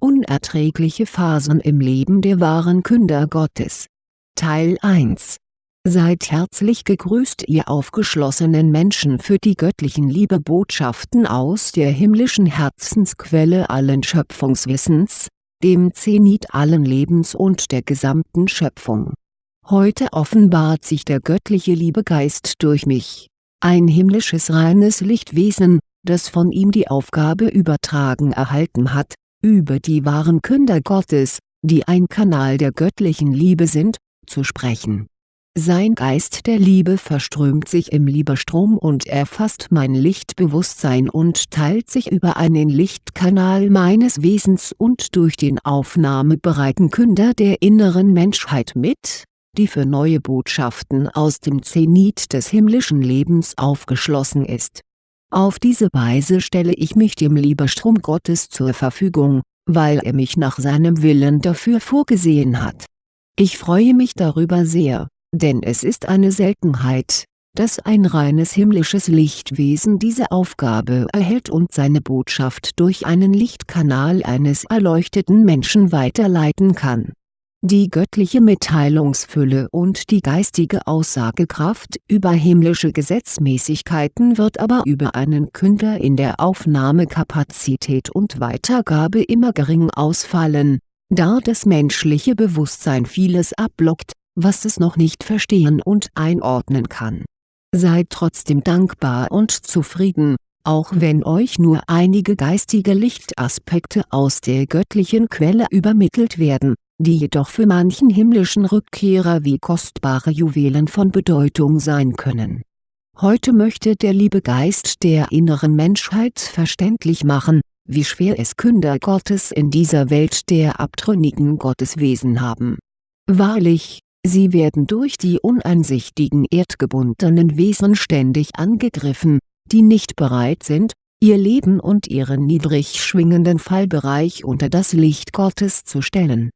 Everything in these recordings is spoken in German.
Unerträgliche Phasen im Leben der wahren Künder Gottes. Teil 1 Seid herzlich gegrüßt ihr aufgeschlossenen Menschen für die göttlichen Liebebotschaften aus der himmlischen Herzensquelle allen Schöpfungswissens, dem Zenit allen Lebens und der gesamten Schöpfung. Heute offenbart sich der göttliche Liebegeist durch mich, ein himmlisches reines Lichtwesen, das von ihm die Aufgabe übertragen erhalten hat, über die wahren Künder Gottes, die ein Kanal der göttlichen Liebe sind, zu sprechen. Sein Geist der Liebe verströmt sich im Liebestrom und erfasst mein Lichtbewusstsein und teilt sich über einen Lichtkanal meines Wesens und durch den aufnahmebereiten Künder der inneren Menschheit mit, die für neue Botschaften aus dem Zenit des himmlischen Lebens aufgeschlossen ist auf diese Weise stelle ich mich dem Liebestrom Gottes zur Verfügung, weil er mich nach seinem Willen dafür vorgesehen hat. Ich freue mich darüber sehr, denn es ist eine Seltenheit, dass ein reines himmlisches Lichtwesen diese Aufgabe erhält und seine Botschaft durch einen Lichtkanal eines erleuchteten Menschen weiterleiten kann die göttliche Mitteilungsfülle und die geistige Aussagekraft über himmlische Gesetzmäßigkeiten wird aber über einen Künder in der Aufnahmekapazität und Weitergabe immer gering ausfallen, da das menschliche Bewusstsein vieles abblockt, was es noch nicht verstehen und einordnen kann. Seid trotzdem dankbar und zufrieden, auch wenn euch nur einige geistige Lichtaspekte aus der göttlichen Quelle übermittelt werden die jedoch für manchen himmlischen Rückkehrer wie kostbare Juwelen von Bedeutung sein können. Heute möchte der liebe Geist der inneren Menschheit verständlich machen, wie schwer es Künder Gottes in dieser Welt der abtrünnigen Gotteswesen haben. Wahrlich, sie werden durch die uneinsichtigen erdgebundenen Wesen ständig angegriffen, die nicht bereit sind, ihr Leben und ihren niedrig schwingenden Fallbereich unter das Licht Gottes zu stellen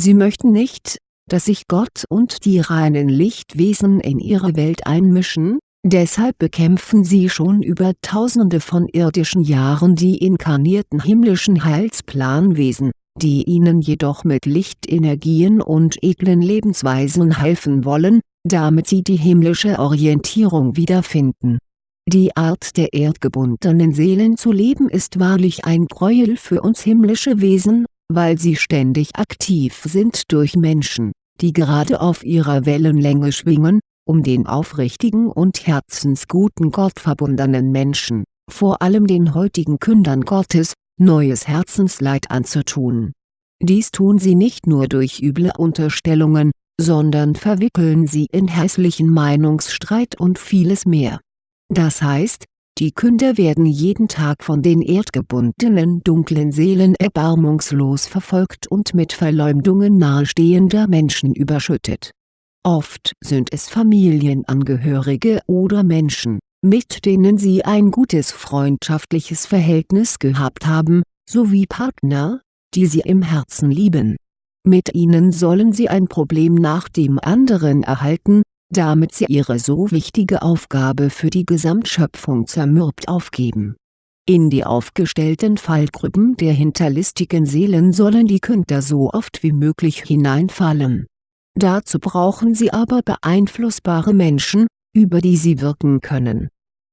Sie möchten nicht, dass sich Gott und die reinen Lichtwesen in ihre Welt einmischen, deshalb bekämpfen sie schon über tausende von irdischen Jahren die inkarnierten himmlischen Heilsplanwesen, die ihnen jedoch mit Lichtenergien und edlen Lebensweisen helfen wollen, damit sie die himmlische Orientierung wiederfinden. Die Art der erdgebundenen Seelen zu leben ist wahrlich ein Gräuel für uns himmlische Wesen weil sie ständig aktiv sind durch Menschen, die gerade auf ihrer Wellenlänge schwingen, um den aufrichtigen und herzensguten gottverbundenen Menschen, vor allem den heutigen Kündern Gottes, neues Herzensleid anzutun. Dies tun sie nicht nur durch üble Unterstellungen, sondern verwickeln sie in hässlichen Meinungsstreit und vieles mehr. Das heißt, die Künder werden jeden Tag von den erdgebundenen dunklen Seelen erbarmungslos verfolgt und mit Verleumdungen nahestehender Menschen überschüttet. Oft sind es Familienangehörige oder Menschen, mit denen sie ein gutes freundschaftliches Verhältnis gehabt haben, sowie Partner, die sie im Herzen lieben. Mit ihnen sollen sie ein Problem nach dem anderen erhalten, damit sie ihre so wichtige Aufgabe für die Gesamtschöpfung zermürbt aufgeben. In die aufgestellten Fallgruppen der hinterlistigen Seelen sollen die Künder so oft wie möglich hineinfallen. Dazu brauchen sie aber beeinflussbare Menschen, über die sie wirken können.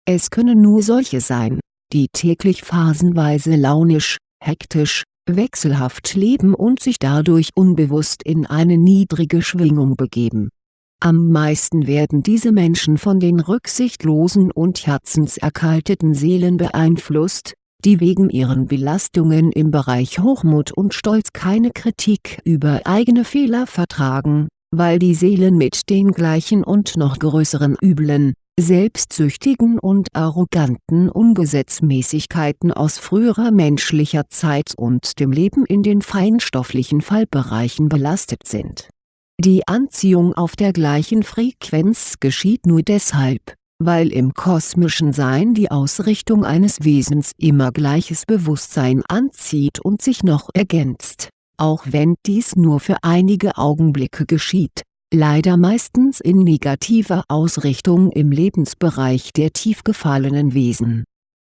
Es können nur solche sein, die täglich phasenweise launisch, hektisch, wechselhaft leben und sich dadurch unbewusst in eine niedrige Schwingung begeben am meisten werden diese Menschen von den rücksichtslosen und herzenserkalteten Seelen beeinflusst, die wegen ihren Belastungen im Bereich Hochmut und Stolz keine Kritik über eigene Fehler vertragen, weil die Seelen mit den gleichen und noch größeren üblen, selbstsüchtigen und arroganten Ungesetzmäßigkeiten aus früherer menschlicher Zeit und dem Leben in den feinstofflichen Fallbereichen belastet sind die Anziehung auf der gleichen Frequenz geschieht nur deshalb, weil im kosmischen Sein die Ausrichtung eines Wesens immer gleiches Bewusstsein anzieht und sich noch ergänzt, auch wenn dies nur für einige Augenblicke geschieht, leider meistens in negativer Ausrichtung im Lebensbereich der tief gefallenen Wesen.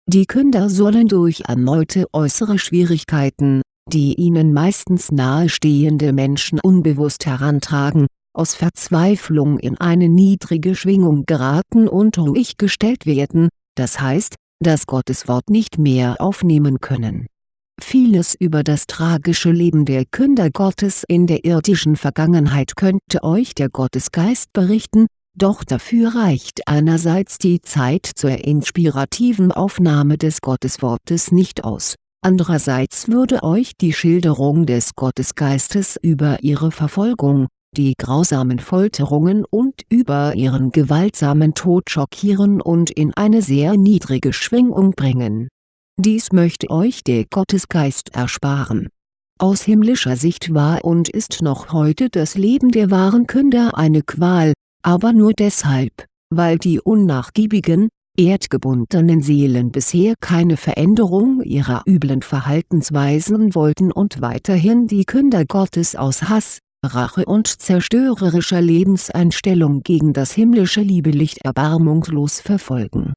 Die Künder sollen durch erneute äußere Schwierigkeiten, die ihnen meistens nahestehende Menschen unbewusst herantragen, aus Verzweiflung in eine niedrige Schwingung geraten und ruhig gestellt werden, das heißt, das Gotteswort nicht mehr aufnehmen können. Vieles über das tragische Leben der Künder Gottes in der irdischen Vergangenheit könnte euch der Gottesgeist berichten, doch dafür reicht einerseits die Zeit zur inspirativen Aufnahme des Gotteswortes nicht aus, andererseits würde euch die Schilderung des Gottesgeistes über ihre Verfolgung, die grausamen Folterungen und über ihren gewaltsamen Tod schockieren und in eine sehr niedrige Schwingung bringen. Dies möchte euch der Gottesgeist ersparen. Aus himmlischer Sicht war und ist noch heute das Leben der wahren Künder eine Qual, aber nur deshalb, weil die unnachgiebigen, erdgebundenen Seelen bisher keine Veränderung ihrer üblen Verhaltensweisen wollten und weiterhin die Künder Gottes aus Hass, Rache und zerstörerischer Lebenseinstellung gegen das himmlische Liebelicht erbarmungslos verfolgen.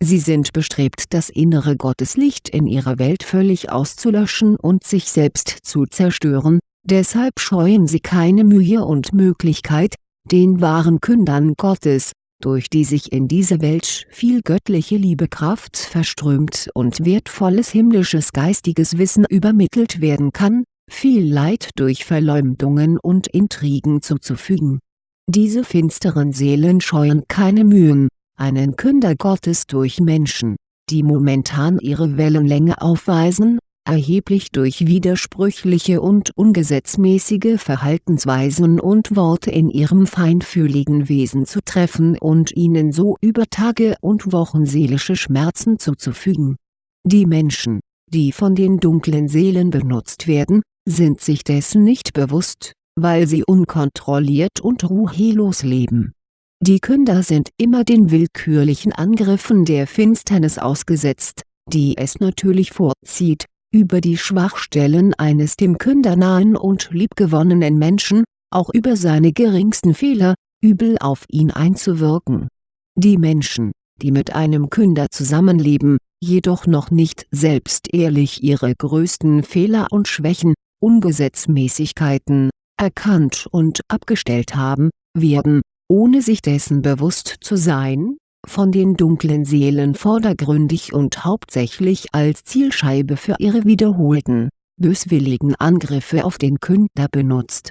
Sie sind bestrebt das innere Gotteslicht in ihrer Welt völlig auszulöschen und sich selbst zu zerstören, deshalb scheuen sie keine Mühe und Möglichkeit, den wahren Kündern Gottes, durch die sich in diese Welt viel göttliche Liebekraft verströmt und wertvolles himmlisches geistiges Wissen übermittelt werden kann, viel Leid durch Verleumdungen und Intrigen zuzufügen. Diese finsteren Seelen scheuen keine Mühen, einen Künder Gottes durch Menschen, die momentan ihre Wellenlänge aufweisen, erheblich durch widersprüchliche und ungesetzmäßige Verhaltensweisen und Worte in ihrem feinfühligen Wesen zu treffen und ihnen so über Tage und Wochen seelische Schmerzen zuzufügen. Die Menschen, die von den dunklen Seelen benutzt werden, sind sich dessen nicht bewusst, weil sie unkontrolliert und ruhelos leben. Die Künder sind immer den willkürlichen Angriffen der Finsternis ausgesetzt, die es natürlich vorzieht, über die Schwachstellen eines dem Künder nahen und liebgewonnenen Menschen, auch über seine geringsten Fehler, übel auf ihn einzuwirken. Die Menschen, die mit einem Künder zusammenleben, jedoch noch nicht selbst ehrlich ihre größten Fehler und Schwächen, Ungesetzmäßigkeiten, erkannt und abgestellt haben, werden, ohne sich dessen bewusst zu sein, von den dunklen Seelen vordergründig und hauptsächlich als Zielscheibe für ihre wiederholten, böswilligen Angriffe auf den Künder benutzt.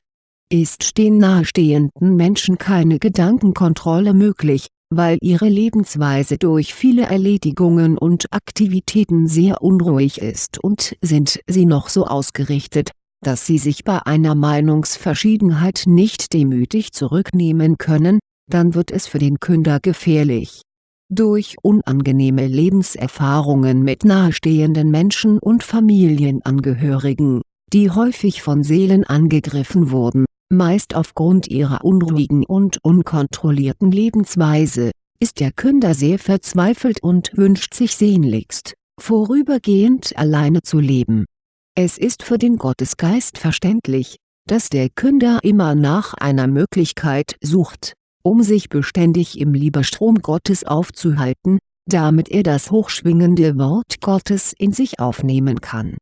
Ist den nahestehenden Menschen keine Gedankenkontrolle möglich, weil ihre Lebensweise durch viele Erledigungen und Aktivitäten sehr unruhig ist und sind sie noch so ausgerichtet, dass sie sich bei einer Meinungsverschiedenheit nicht demütig zurücknehmen können, dann wird es für den Künder gefährlich. Durch unangenehme Lebenserfahrungen mit nahestehenden Menschen und Familienangehörigen, die häufig von Seelen angegriffen wurden, meist aufgrund ihrer unruhigen und unkontrollierten Lebensweise, ist der Künder sehr verzweifelt und wünscht sich sehnlichst, vorübergehend alleine zu leben. Es ist für den Gottesgeist verständlich, dass der Künder immer nach einer Möglichkeit sucht, um sich beständig im Liebestrom Gottes aufzuhalten, damit er das hochschwingende Wort Gottes in sich aufnehmen kann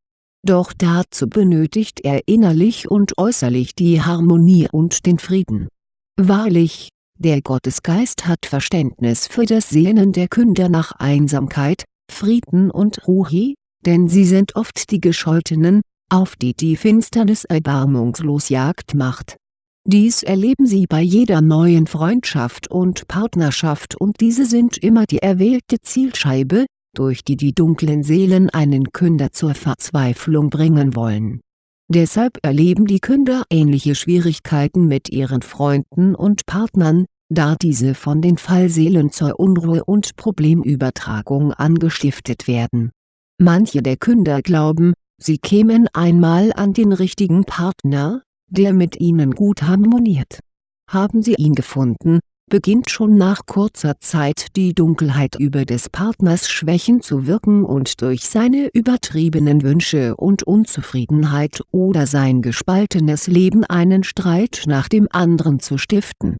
doch dazu benötigt er innerlich und äußerlich die Harmonie und den Frieden. Wahrlich, der Gottesgeist hat Verständnis für das Sehnen der Künder nach Einsamkeit, Frieden und Ruhe, denn sie sind oft die Gescholtenen, auf die die Finsternis erbarmungslos Jagd macht. Dies erleben sie bei jeder neuen Freundschaft und Partnerschaft und diese sind immer die erwählte Zielscheibe, durch die die dunklen Seelen einen Künder zur Verzweiflung bringen wollen. Deshalb erleben die Künder ähnliche Schwierigkeiten mit ihren Freunden und Partnern, da diese von den Fallseelen zur Unruhe und Problemübertragung angestiftet werden. Manche der Künder glauben, sie kämen einmal an den richtigen Partner, der mit ihnen gut harmoniert. Haben sie ihn gefunden, beginnt schon nach kurzer Zeit die Dunkelheit über des Partners Schwächen zu wirken und durch seine übertriebenen Wünsche und Unzufriedenheit oder sein gespaltenes Leben einen Streit nach dem anderen zu stiften.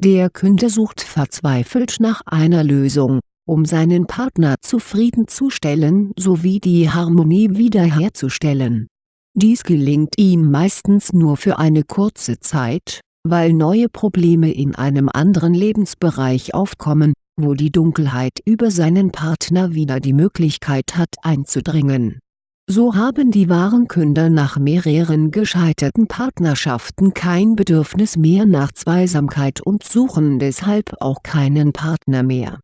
Der Künder sucht verzweifelt nach einer Lösung, um seinen Partner zufriedenzustellen sowie die Harmonie wiederherzustellen Dies gelingt ihm meistens nur für eine kurze Zeit, weil neue Probleme in einem anderen Lebensbereich aufkommen, wo die Dunkelheit über seinen Partner wieder die Möglichkeit hat einzudringen. So haben die wahren Künder nach mehreren gescheiterten Partnerschaften kein Bedürfnis mehr nach Zweisamkeit und suchen deshalb auch keinen Partner mehr.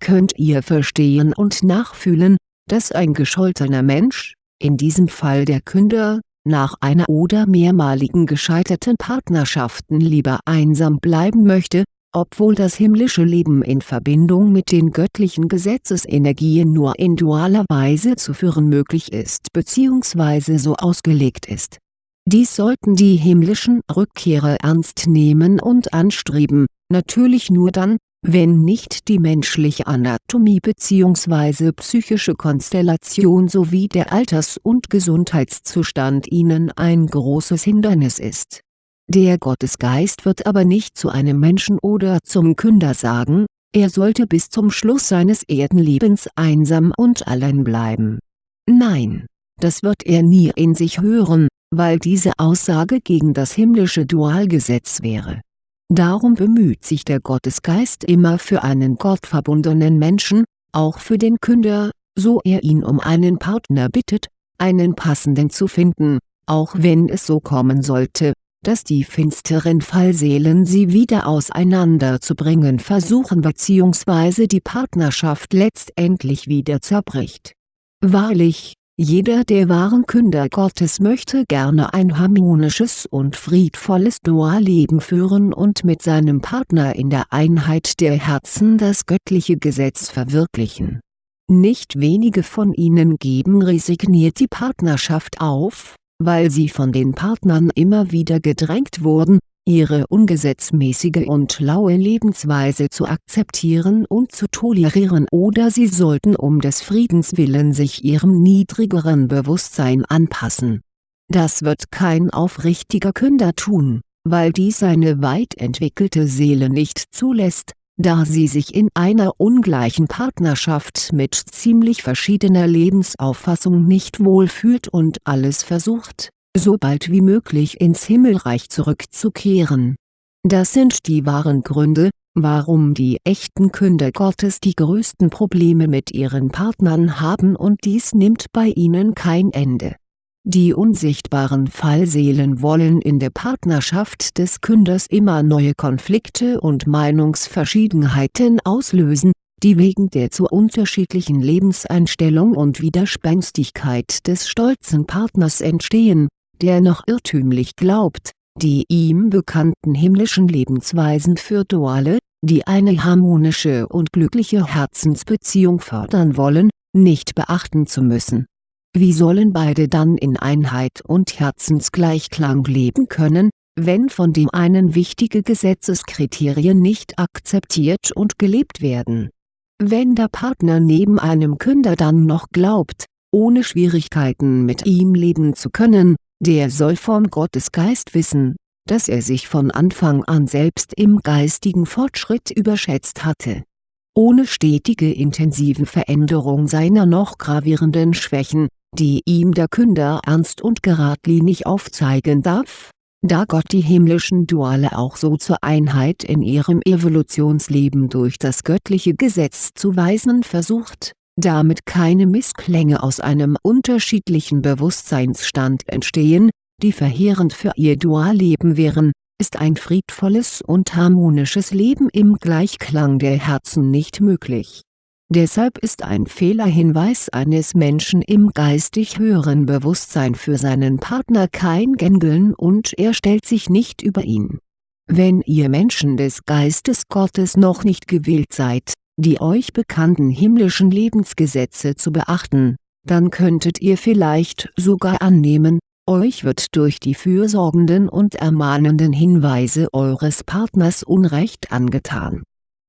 Könnt ihr verstehen und nachfühlen, dass ein gescholtener Mensch, in diesem Fall der Künder, nach einer oder mehrmaligen gescheiterten Partnerschaften lieber einsam bleiben möchte, obwohl das himmlische Leben in Verbindung mit den göttlichen Gesetzesenergien nur in dualer Weise zu führen möglich ist bzw. so ausgelegt ist. Dies sollten die himmlischen Rückkehrer ernst nehmen und anstreben, natürlich nur dann, wenn nicht die menschliche Anatomie bzw. psychische Konstellation sowie der Alters- und Gesundheitszustand ihnen ein großes Hindernis ist. Der Gottesgeist wird aber nicht zu einem Menschen oder zum Künder sagen, er sollte bis zum Schluss seines Erdenlebens einsam und allein bleiben. Nein, das wird er nie in sich hören, weil diese Aussage gegen das himmlische Dualgesetz wäre Darum bemüht sich der Gottesgeist immer für einen gottverbundenen Menschen, auch für den Künder, so er ihn um einen Partner bittet, einen passenden zu finden, auch wenn es so kommen sollte, dass die finsteren Fallseelen sie wieder auseinanderzubringen versuchen bzw. die Partnerschaft letztendlich wieder zerbricht. Wahrlich, jeder der wahren Künder Gottes möchte gerne ein harmonisches und friedvolles Dualleben führen und mit seinem Partner in der Einheit der Herzen das göttliche Gesetz verwirklichen. Nicht wenige von ihnen geben resigniert die Partnerschaft auf, weil sie von den Partnern immer wieder gedrängt wurden, ihre ungesetzmäßige und laue Lebensweise zu akzeptieren und zu tolerieren oder sie sollten um des Friedens willen sich ihrem niedrigeren Bewusstsein anpassen. Das wird kein aufrichtiger Künder tun, weil dies seine weit entwickelte Seele nicht zulässt, da sie sich in einer ungleichen Partnerschaft mit ziemlich verschiedener Lebensauffassung nicht wohlfühlt und alles versucht so bald wie möglich ins Himmelreich zurückzukehren. Das sind die wahren Gründe, warum die echten Künder Gottes die größten Probleme mit ihren Partnern haben und dies nimmt bei ihnen kein Ende. Die unsichtbaren Fallseelen wollen in der Partnerschaft des Künders immer neue Konflikte und Meinungsverschiedenheiten auslösen, die wegen der zu unterschiedlichen Lebenseinstellung und Widerspenstigkeit des stolzen Partners entstehen der noch irrtümlich glaubt, die ihm bekannten himmlischen Lebensweisen für Duale, die eine harmonische und glückliche Herzensbeziehung fördern wollen, nicht beachten zu müssen. Wie sollen beide dann in Einheit und Herzensgleichklang leben können, wenn von dem einen wichtige Gesetzeskriterien nicht akzeptiert und gelebt werden? Wenn der Partner neben einem Künder dann noch glaubt, ohne Schwierigkeiten mit ihm leben zu können, der soll vom Gottesgeist wissen, dass er sich von Anfang an selbst im geistigen Fortschritt überschätzt hatte. Ohne stetige intensive Veränderung seiner noch gravierenden Schwächen, die ihm der Künder ernst und geradlinig aufzeigen darf, da Gott die himmlischen Duale auch so zur Einheit in ihrem Evolutionsleben durch das göttliche Gesetz zu weisen versucht damit keine Missklänge aus einem unterschiedlichen Bewusstseinsstand entstehen, die verheerend für ihr Dualleben wären, ist ein friedvolles und harmonisches Leben im Gleichklang der Herzen nicht möglich. Deshalb ist ein Fehlerhinweis eines Menschen im geistig höheren Bewusstsein für seinen Partner kein Gängeln und er stellt sich nicht über ihn. Wenn ihr Menschen des Geistes Gottes noch nicht gewillt seid, die euch bekannten himmlischen Lebensgesetze zu beachten, dann könntet ihr vielleicht sogar annehmen, euch wird durch die fürsorgenden und ermahnenden Hinweise eures Partners Unrecht angetan.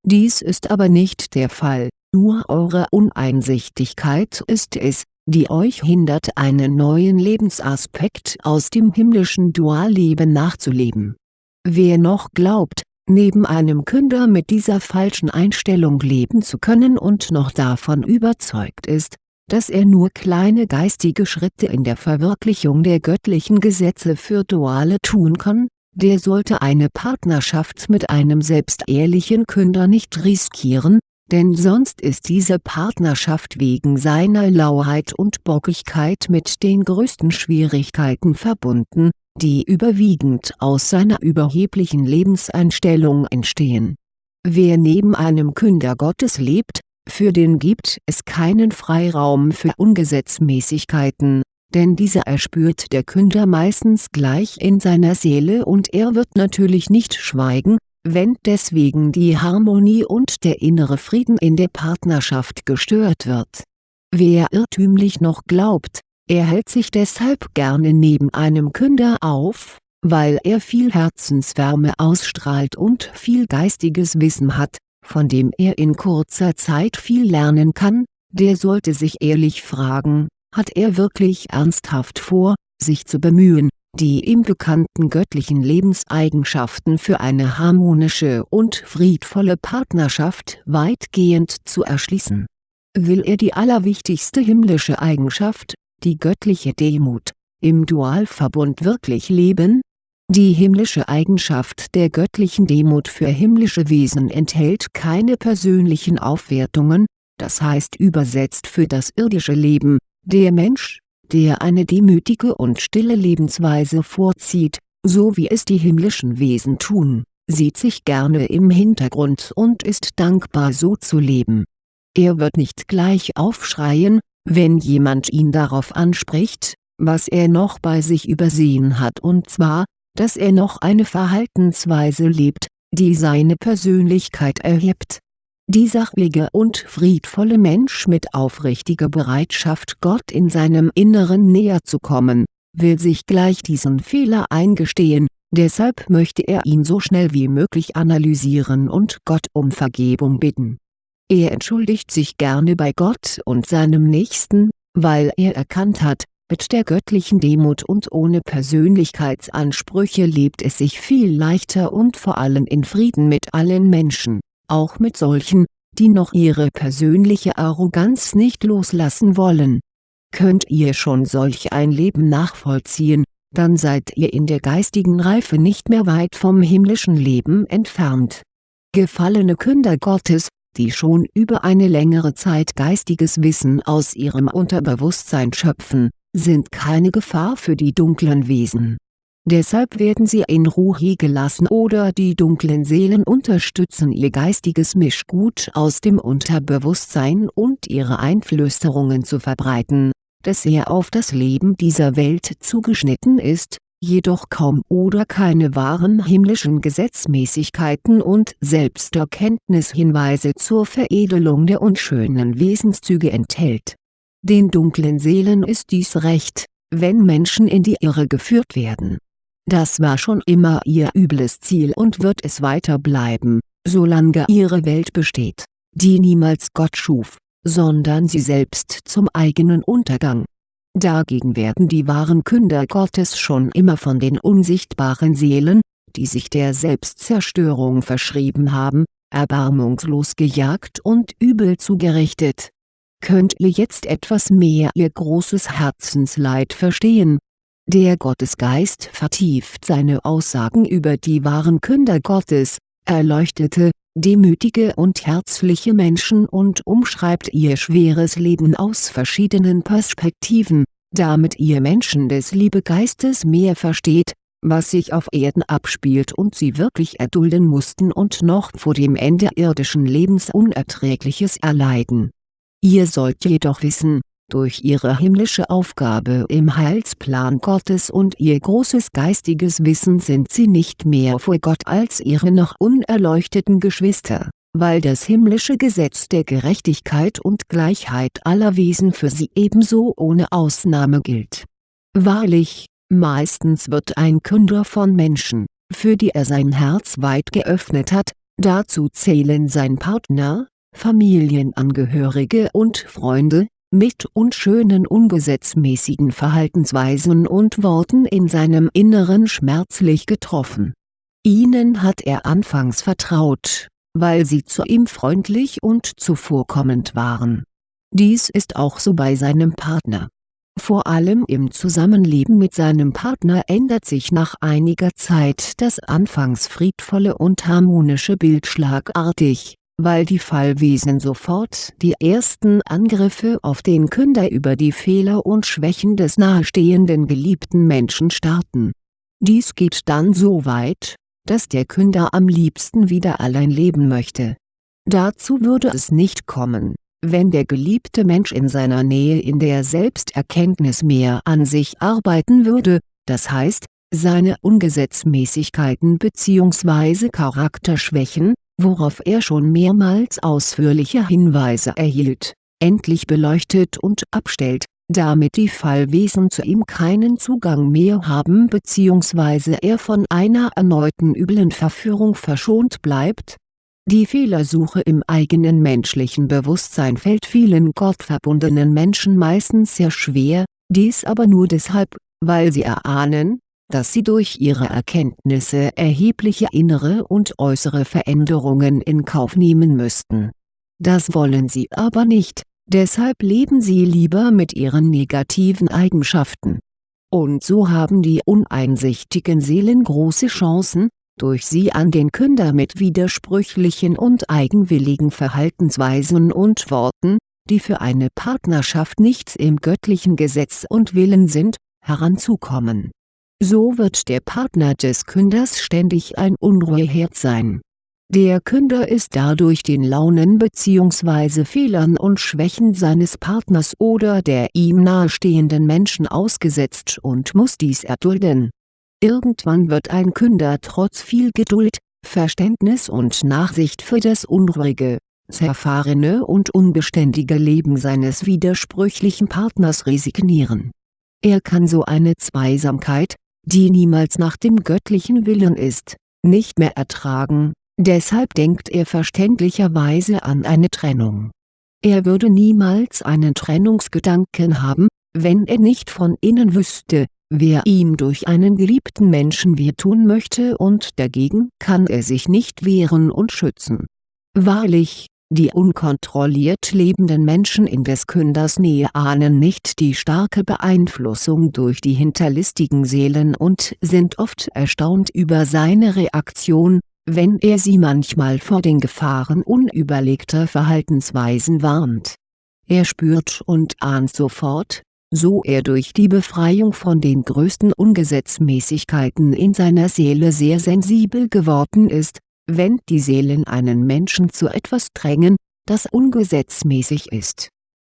Dies ist aber nicht der Fall, nur eure Uneinsichtigkeit ist es, die euch hindert einen neuen Lebensaspekt aus dem himmlischen Dualleben nachzuleben. Wer noch glaubt, neben einem Künder mit dieser falschen Einstellung leben zu können und noch davon überzeugt ist, dass er nur kleine geistige Schritte in der Verwirklichung der göttlichen Gesetze für Duale tun kann, der sollte eine Partnerschaft mit einem selbstehrlichen Künder nicht riskieren, denn sonst ist diese Partnerschaft wegen seiner Lauheit und Bockigkeit mit den größten Schwierigkeiten verbunden, die überwiegend aus seiner überheblichen Lebenseinstellung entstehen. Wer neben einem Künder Gottes lebt, für den gibt es keinen Freiraum für Ungesetzmäßigkeiten, denn diese erspürt der Künder meistens gleich in seiner Seele und er wird natürlich nicht schweigen, wenn deswegen die Harmonie und der innere Frieden in der Partnerschaft gestört wird. Wer irrtümlich noch glaubt, er hält sich deshalb gerne neben einem Künder auf, weil er viel Herzenswärme ausstrahlt und viel geistiges Wissen hat, von dem er in kurzer Zeit viel lernen kann, der sollte sich ehrlich fragen, hat er wirklich ernsthaft vor, sich zu bemühen, die ihm bekannten göttlichen Lebenseigenschaften für eine harmonische und friedvolle Partnerschaft weitgehend zu erschließen. Will er die allerwichtigste himmlische Eigenschaft, die göttliche Demut, im Dualverbund wirklich leben, die himmlische Eigenschaft der göttlichen Demut für himmlische Wesen enthält keine persönlichen Aufwertungen, das heißt übersetzt für das irdische Leben, der Mensch, der eine demütige und stille Lebensweise vorzieht, so wie es die himmlischen Wesen tun, sieht sich gerne im Hintergrund und ist dankbar so zu leben. Er wird nicht gleich aufschreien, wenn jemand ihn darauf anspricht, was er noch bei sich übersehen hat und zwar, dass er noch eine Verhaltensweise lebt, die seine Persönlichkeit erhebt. Die sachliche und friedvolle Mensch mit aufrichtiger Bereitschaft Gott in seinem Inneren näher zu kommen, will sich gleich diesen Fehler eingestehen, deshalb möchte er ihn so schnell wie möglich analysieren und Gott um Vergebung bitten. Er entschuldigt sich gerne bei Gott und seinem Nächsten, weil er erkannt hat, mit der göttlichen Demut und ohne Persönlichkeitsansprüche lebt es sich viel leichter und vor allem in Frieden mit allen Menschen, auch mit solchen, die noch ihre persönliche Arroganz nicht loslassen wollen. Könnt ihr schon solch ein Leben nachvollziehen, dann seid ihr in der geistigen Reife nicht mehr weit vom himmlischen Leben entfernt. Gefallene Künder Gottes, die schon über eine längere Zeit geistiges Wissen aus ihrem Unterbewusstsein schöpfen, sind keine Gefahr für die dunklen Wesen. Deshalb werden sie in Ruhe gelassen oder die dunklen Seelen unterstützen ihr geistiges Mischgut aus dem Unterbewusstsein und ihre Einflüsterungen zu verbreiten, das sehr auf das Leben dieser Welt zugeschnitten ist, jedoch kaum oder keine wahren himmlischen Gesetzmäßigkeiten und Selbsterkenntnishinweise zur Veredelung der unschönen Wesenszüge enthält den dunklen Seelen ist dies recht, wenn Menschen in die Irre geführt werden. Das war schon immer ihr übles Ziel und wird es weiter bleiben, solange ihre Welt besteht, die niemals Gott schuf, sondern sie selbst zum eigenen Untergang. Dagegen werden die wahren Künder Gottes schon immer von den unsichtbaren Seelen, die sich der Selbstzerstörung verschrieben haben, erbarmungslos gejagt und übel zugerichtet könnt ihr jetzt etwas mehr ihr großes Herzensleid verstehen. Der Gottesgeist vertieft seine Aussagen über die wahren Künder Gottes, erleuchtete, demütige und herzliche Menschen und umschreibt ihr schweres Leben aus verschiedenen Perspektiven, damit ihr Menschen des Liebegeistes mehr versteht, was sich auf Erden abspielt und sie wirklich erdulden mussten und noch vor dem Ende irdischen Lebens Unerträgliches erleiden. Ihr sollt jedoch wissen, durch ihre himmlische Aufgabe im Heilsplan Gottes und ihr großes geistiges Wissen sind sie nicht mehr vor Gott als ihre noch unerleuchteten Geschwister, weil das himmlische Gesetz der Gerechtigkeit und Gleichheit aller Wesen für sie ebenso ohne Ausnahme gilt. Wahrlich, meistens wird ein Künder von Menschen, für die er sein Herz weit geöffnet hat, dazu zählen sein Partner, Familienangehörige und Freunde, mit unschönen ungesetzmäßigen Verhaltensweisen und Worten in seinem Inneren schmerzlich getroffen. Ihnen hat er anfangs vertraut, weil sie zu ihm freundlich und zuvorkommend waren. Dies ist auch so bei seinem Partner. Vor allem im Zusammenleben mit seinem Partner ändert sich nach einiger Zeit das anfangs friedvolle und harmonische Bild schlagartig, weil die Fallwesen sofort die ersten Angriffe auf den Künder über die Fehler und Schwächen des nahestehenden geliebten Menschen starten. Dies geht dann so weit, dass der Künder am liebsten wieder allein leben möchte. Dazu würde es nicht kommen wenn der geliebte Mensch in seiner Nähe in der Selbsterkenntnis mehr an sich arbeiten würde, das heißt, seine Ungesetzmäßigkeiten bzw. Charakterschwächen, worauf er schon mehrmals ausführliche Hinweise erhielt, endlich beleuchtet und abstellt, damit die Fallwesen zu ihm keinen Zugang mehr haben bzw. er von einer erneuten üblen Verführung verschont bleibt, die Fehlersuche im eigenen menschlichen Bewusstsein fällt vielen gottverbundenen Menschen meistens sehr schwer, dies aber nur deshalb, weil sie erahnen, dass sie durch ihre Erkenntnisse erhebliche innere und äußere Veränderungen in Kauf nehmen müssten. Das wollen sie aber nicht, deshalb leben sie lieber mit ihren negativen Eigenschaften. Und so haben die uneinsichtigen Seelen große Chancen, durch sie an den Künder mit widersprüchlichen und eigenwilligen Verhaltensweisen und Worten, die für eine Partnerschaft nichts im göttlichen Gesetz und Willen sind, heranzukommen. So wird der Partner des Künders ständig ein Unruheherd sein. Der Künder ist dadurch den Launen bzw. Fehlern und Schwächen seines Partners oder der ihm nahestehenden Menschen ausgesetzt und muss dies erdulden Irgendwann wird ein Künder trotz viel Geduld, Verständnis und Nachsicht für das unruhige, zerfahrene und unbeständige Leben seines widersprüchlichen Partners resignieren. Er kann so eine Zweisamkeit, die niemals nach dem göttlichen Willen ist, nicht mehr ertragen, deshalb denkt er verständlicherweise an eine Trennung. Er würde niemals einen Trennungsgedanken haben, wenn er nicht von innen wüsste, wer ihm durch einen geliebten Menschen wehtun möchte und dagegen kann er sich nicht wehren und schützen. Wahrlich, die unkontrolliert lebenden Menschen in des Künders Nähe ahnen nicht die starke Beeinflussung durch die hinterlistigen Seelen und sind oft erstaunt über seine Reaktion, wenn er sie manchmal vor den Gefahren unüberlegter Verhaltensweisen warnt. Er spürt und ahnt sofort, so er durch die Befreiung von den größten Ungesetzmäßigkeiten in seiner Seele sehr sensibel geworden ist, wenn die Seelen einen Menschen zu etwas drängen, das ungesetzmäßig ist.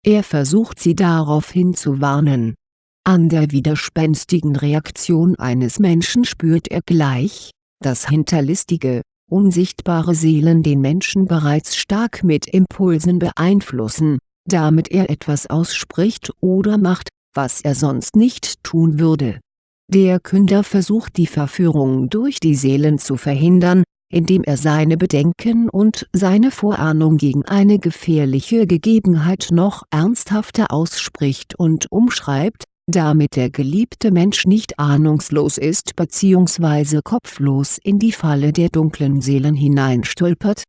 Er versucht sie daraufhin zu warnen. An der widerspenstigen Reaktion eines Menschen spürt er gleich, dass hinterlistige, unsichtbare Seelen den Menschen bereits stark mit Impulsen beeinflussen, damit er etwas ausspricht oder macht, was er sonst nicht tun würde. Der Künder versucht die Verführung durch die Seelen zu verhindern, indem er seine Bedenken und seine Vorahnung gegen eine gefährliche Gegebenheit noch ernsthafter ausspricht und umschreibt, damit der geliebte Mensch nicht ahnungslos ist bzw. kopflos in die Falle der dunklen Seelen hineinstolpert.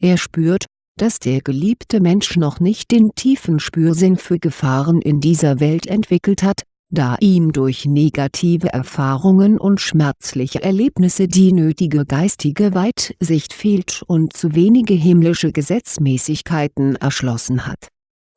Er spürt, dass der geliebte Mensch noch nicht den tiefen Spürsinn für Gefahren in dieser Welt entwickelt hat, da ihm durch negative Erfahrungen und schmerzliche Erlebnisse die nötige geistige Weitsicht fehlt und zu wenige himmlische Gesetzmäßigkeiten erschlossen hat.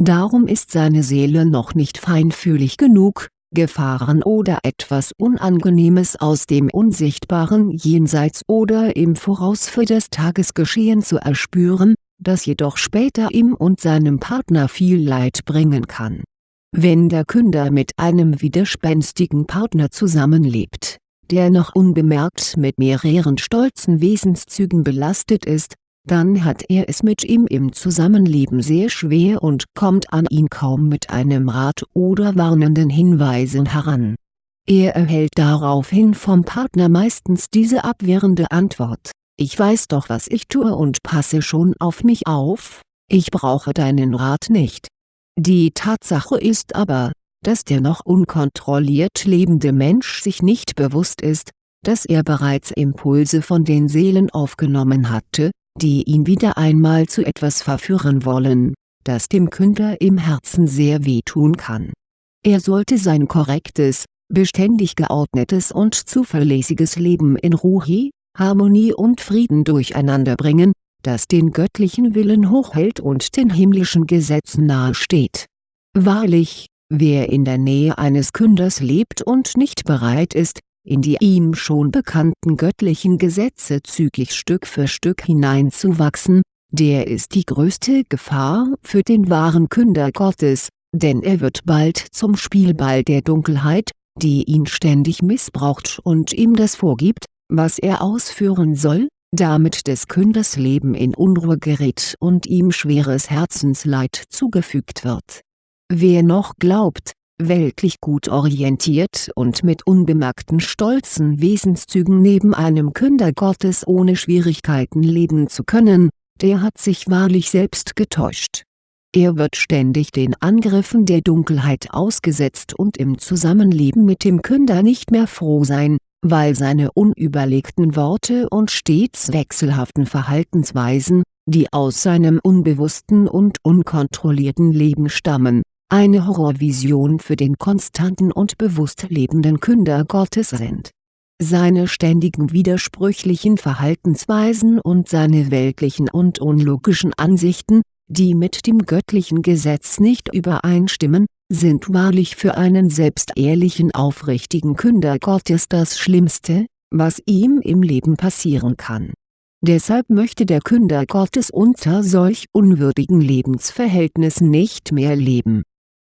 Darum ist seine Seele noch nicht feinfühlig genug, Gefahren oder etwas Unangenehmes aus dem unsichtbaren Jenseits oder im Voraus für das Tagesgeschehen zu erspüren, das jedoch später ihm und seinem Partner viel Leid bringen kann. Wenn der Künder mit einem widerspenstigen Partner zusammenlebt, der noch unbemerkt mit mehreren stolzen Wesenszügen belastet ist, dann hat er es mit ihm im Zusammenleben sehr schwer und kommt an ihn kaum mit einem Rat oder warnenden Hinweisen heran. Er erhält daraufhin vom Partner meistens diese abwehrende Antwort ich weiß doch was ich tue und passe schon auf mich auf, ich brauche deinen Rat nicht. Die Tatsache ist aber, dass der noch unkontrolliert lebende Mensch sich nicht bewusst ist, dass er bereits Impulse von den Seelen aufgenommen hatte, die ihn wieder einmal zu etwas verführen wollen, das dem Künder im Herzen sehr wehtun kann. Er sollte sein korrektes, beständig geordnetes und zuverlässiges Leben in Ruhe, Harmonie und Frieden durcheinanderbringen, das den göttlichen Willen hochhält und den himmlischen Gesetzen nahesteht. Wahrlich, wer in der Nähe eines Künders lebt und nicht bereit ist, in die ihm schon bekannten göttlichen Gesetze zügig Stück für Stück hineinzuwachsen, der ist die größte Gefahr für den wahren Künder Gottes, denn er wird bald zum Spielball der Dunkelheit, die ihn ständig missbraucht und ihm das vorgibt, was er ausführen soll, damit des Künders Leben in Unruhe gerät und ihm schweres Herzensleid zugefügt wird. Wer noch glaubt, weltlich gut orientiert und mit unbemerkten stolzen Wesenszügen neben einem Künder Gottes ohne Schwierigkeiten leben zu können, der hat sich wahrlich selbst getäuscht. Er wird ständig den Angriffen der Dunkelheit ausgesetzt und im Zusammenleben mit dem Künder nicht mehr froh sein, weil seine unüberlegten Worte und stets wechselhaften Verhaltensweisen, die aus seinem unbewussten und unkontrollierten Leben stammen, eine Horrorvision für den konstanten und bewusst lebenden Künder Gottes sind. Seine ständigen widersprüchlichen Verhaltensweisen und seine weltlichen und unlogischen Ansichten, die mit dem göttlichen Gesetz nicht übereinstimmen, sind wahrlich für einen selbst ehrlichen aufrichtigen Künder Gottes das Schlimmste, was ihm im Leben passieren kann. Deshalb möchte der Künder Gottes unter solch unwürdigen Lebensverhältnissen nicht mehr leben.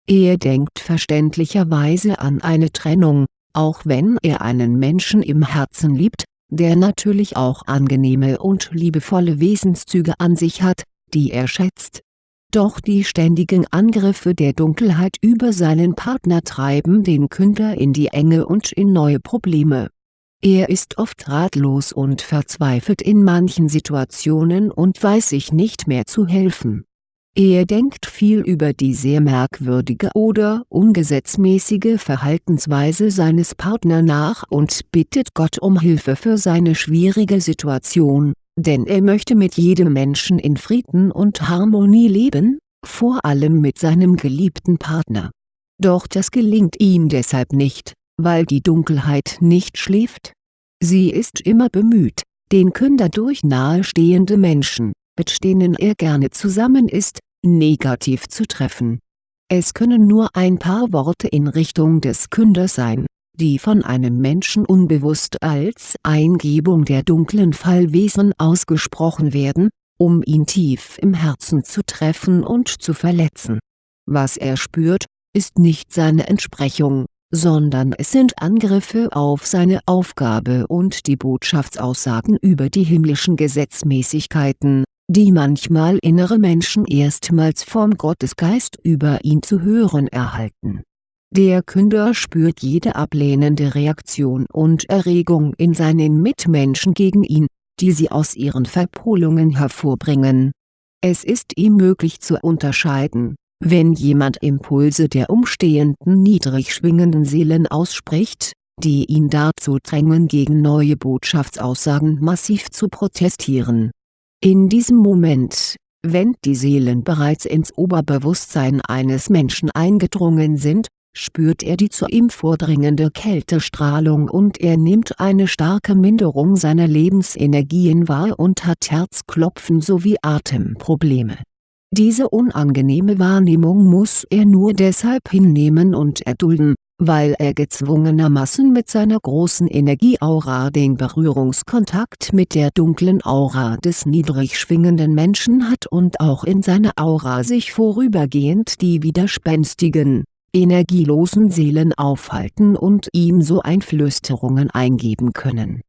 Er denkt verständlicherweise an eine Trennung, auch wenn er einen Menschen im Herzen liebt, der natürlich auch angenehme und liebevolle Wesenszüge an sich hat, die er schätzt doch die ständigen Angriffe der Dunkelheit über seinen Partner treiben den Künder in die Enge und in neue Probleme. Er ist oft ratlos und verzweifelt in manchen Situationen und weiß sich nicht mehr zu helfen. Er denkt viel über die sehr merkwürdige oder ungesetzmäßige Verhaltensweise seines Partner nach und bittet Gott um Hilfe für seine schwierige Situation denn er möchte mit jedem Menschen in Frieden und Harmonie leben, vor allem mit seinem geliebten Partner. Doch das gelingt ihm deshalb nicht, weil die Dunkelheit nicht schläft. Sie ist immer bemüht, den Künder durch nahestehende Menschen, mit denen er gerne zusammen ist, negativ zu treffen. Es können nur ein paar Worte in Richtung des Künders sein die von einem Menschen unbewusst als Eingebung der dunklen Fallwesen ausgesprochen werden, um ihn tief im Herzen zu treffen und zu verletzen. Was er spürt, ist nicht seine Entsprechung, sondern es sind Angriffe auf seine Aufgabe und die Botschaftsaussagen über die himmlischen Gesetzmäßigkeiten, die manchmal innere Menschen erstmals vom Gottesgeist über ihn zu hören erhalten der Künder spürt jede ablehnende Reaktion und Erregung in seinen Mitmenschen gegen ihn, die sie aus ihren Verpolungen hervorbringen. Es ist ihm möglich zu unterscheiden, wenn jemand Impulse der umstehenden niedrig schwingenden Seelen ausspricht, die ihn dazu drängen gegen neue Botschaftsaussagen massiv zu protestieren. In diesem Moment, wenn die Seelen bereits ins Oberbewusstsein eines Menschen eingedrungen sind, spürt er die zu ihm vordringende Kältestrahlung und er nimmt eine starke Minderung seiner Lebensenergien wahr und hat Herzklopfen sowie Atemprobleme. Diese unangenehme Wahrnehmung muss er nur deshalb hinnehmen und erdulden, weil er gezwungenermaßen mit seiner großen Energieaura den Berührungskontakt mit der dunklen Aura des niedrig schwingenden Menschen hat und auch in seiner Aura sich vorübergehend die widerspenstigen, energielosen Seelen aufhalten und ihm so Einflüsterungen eingeben können.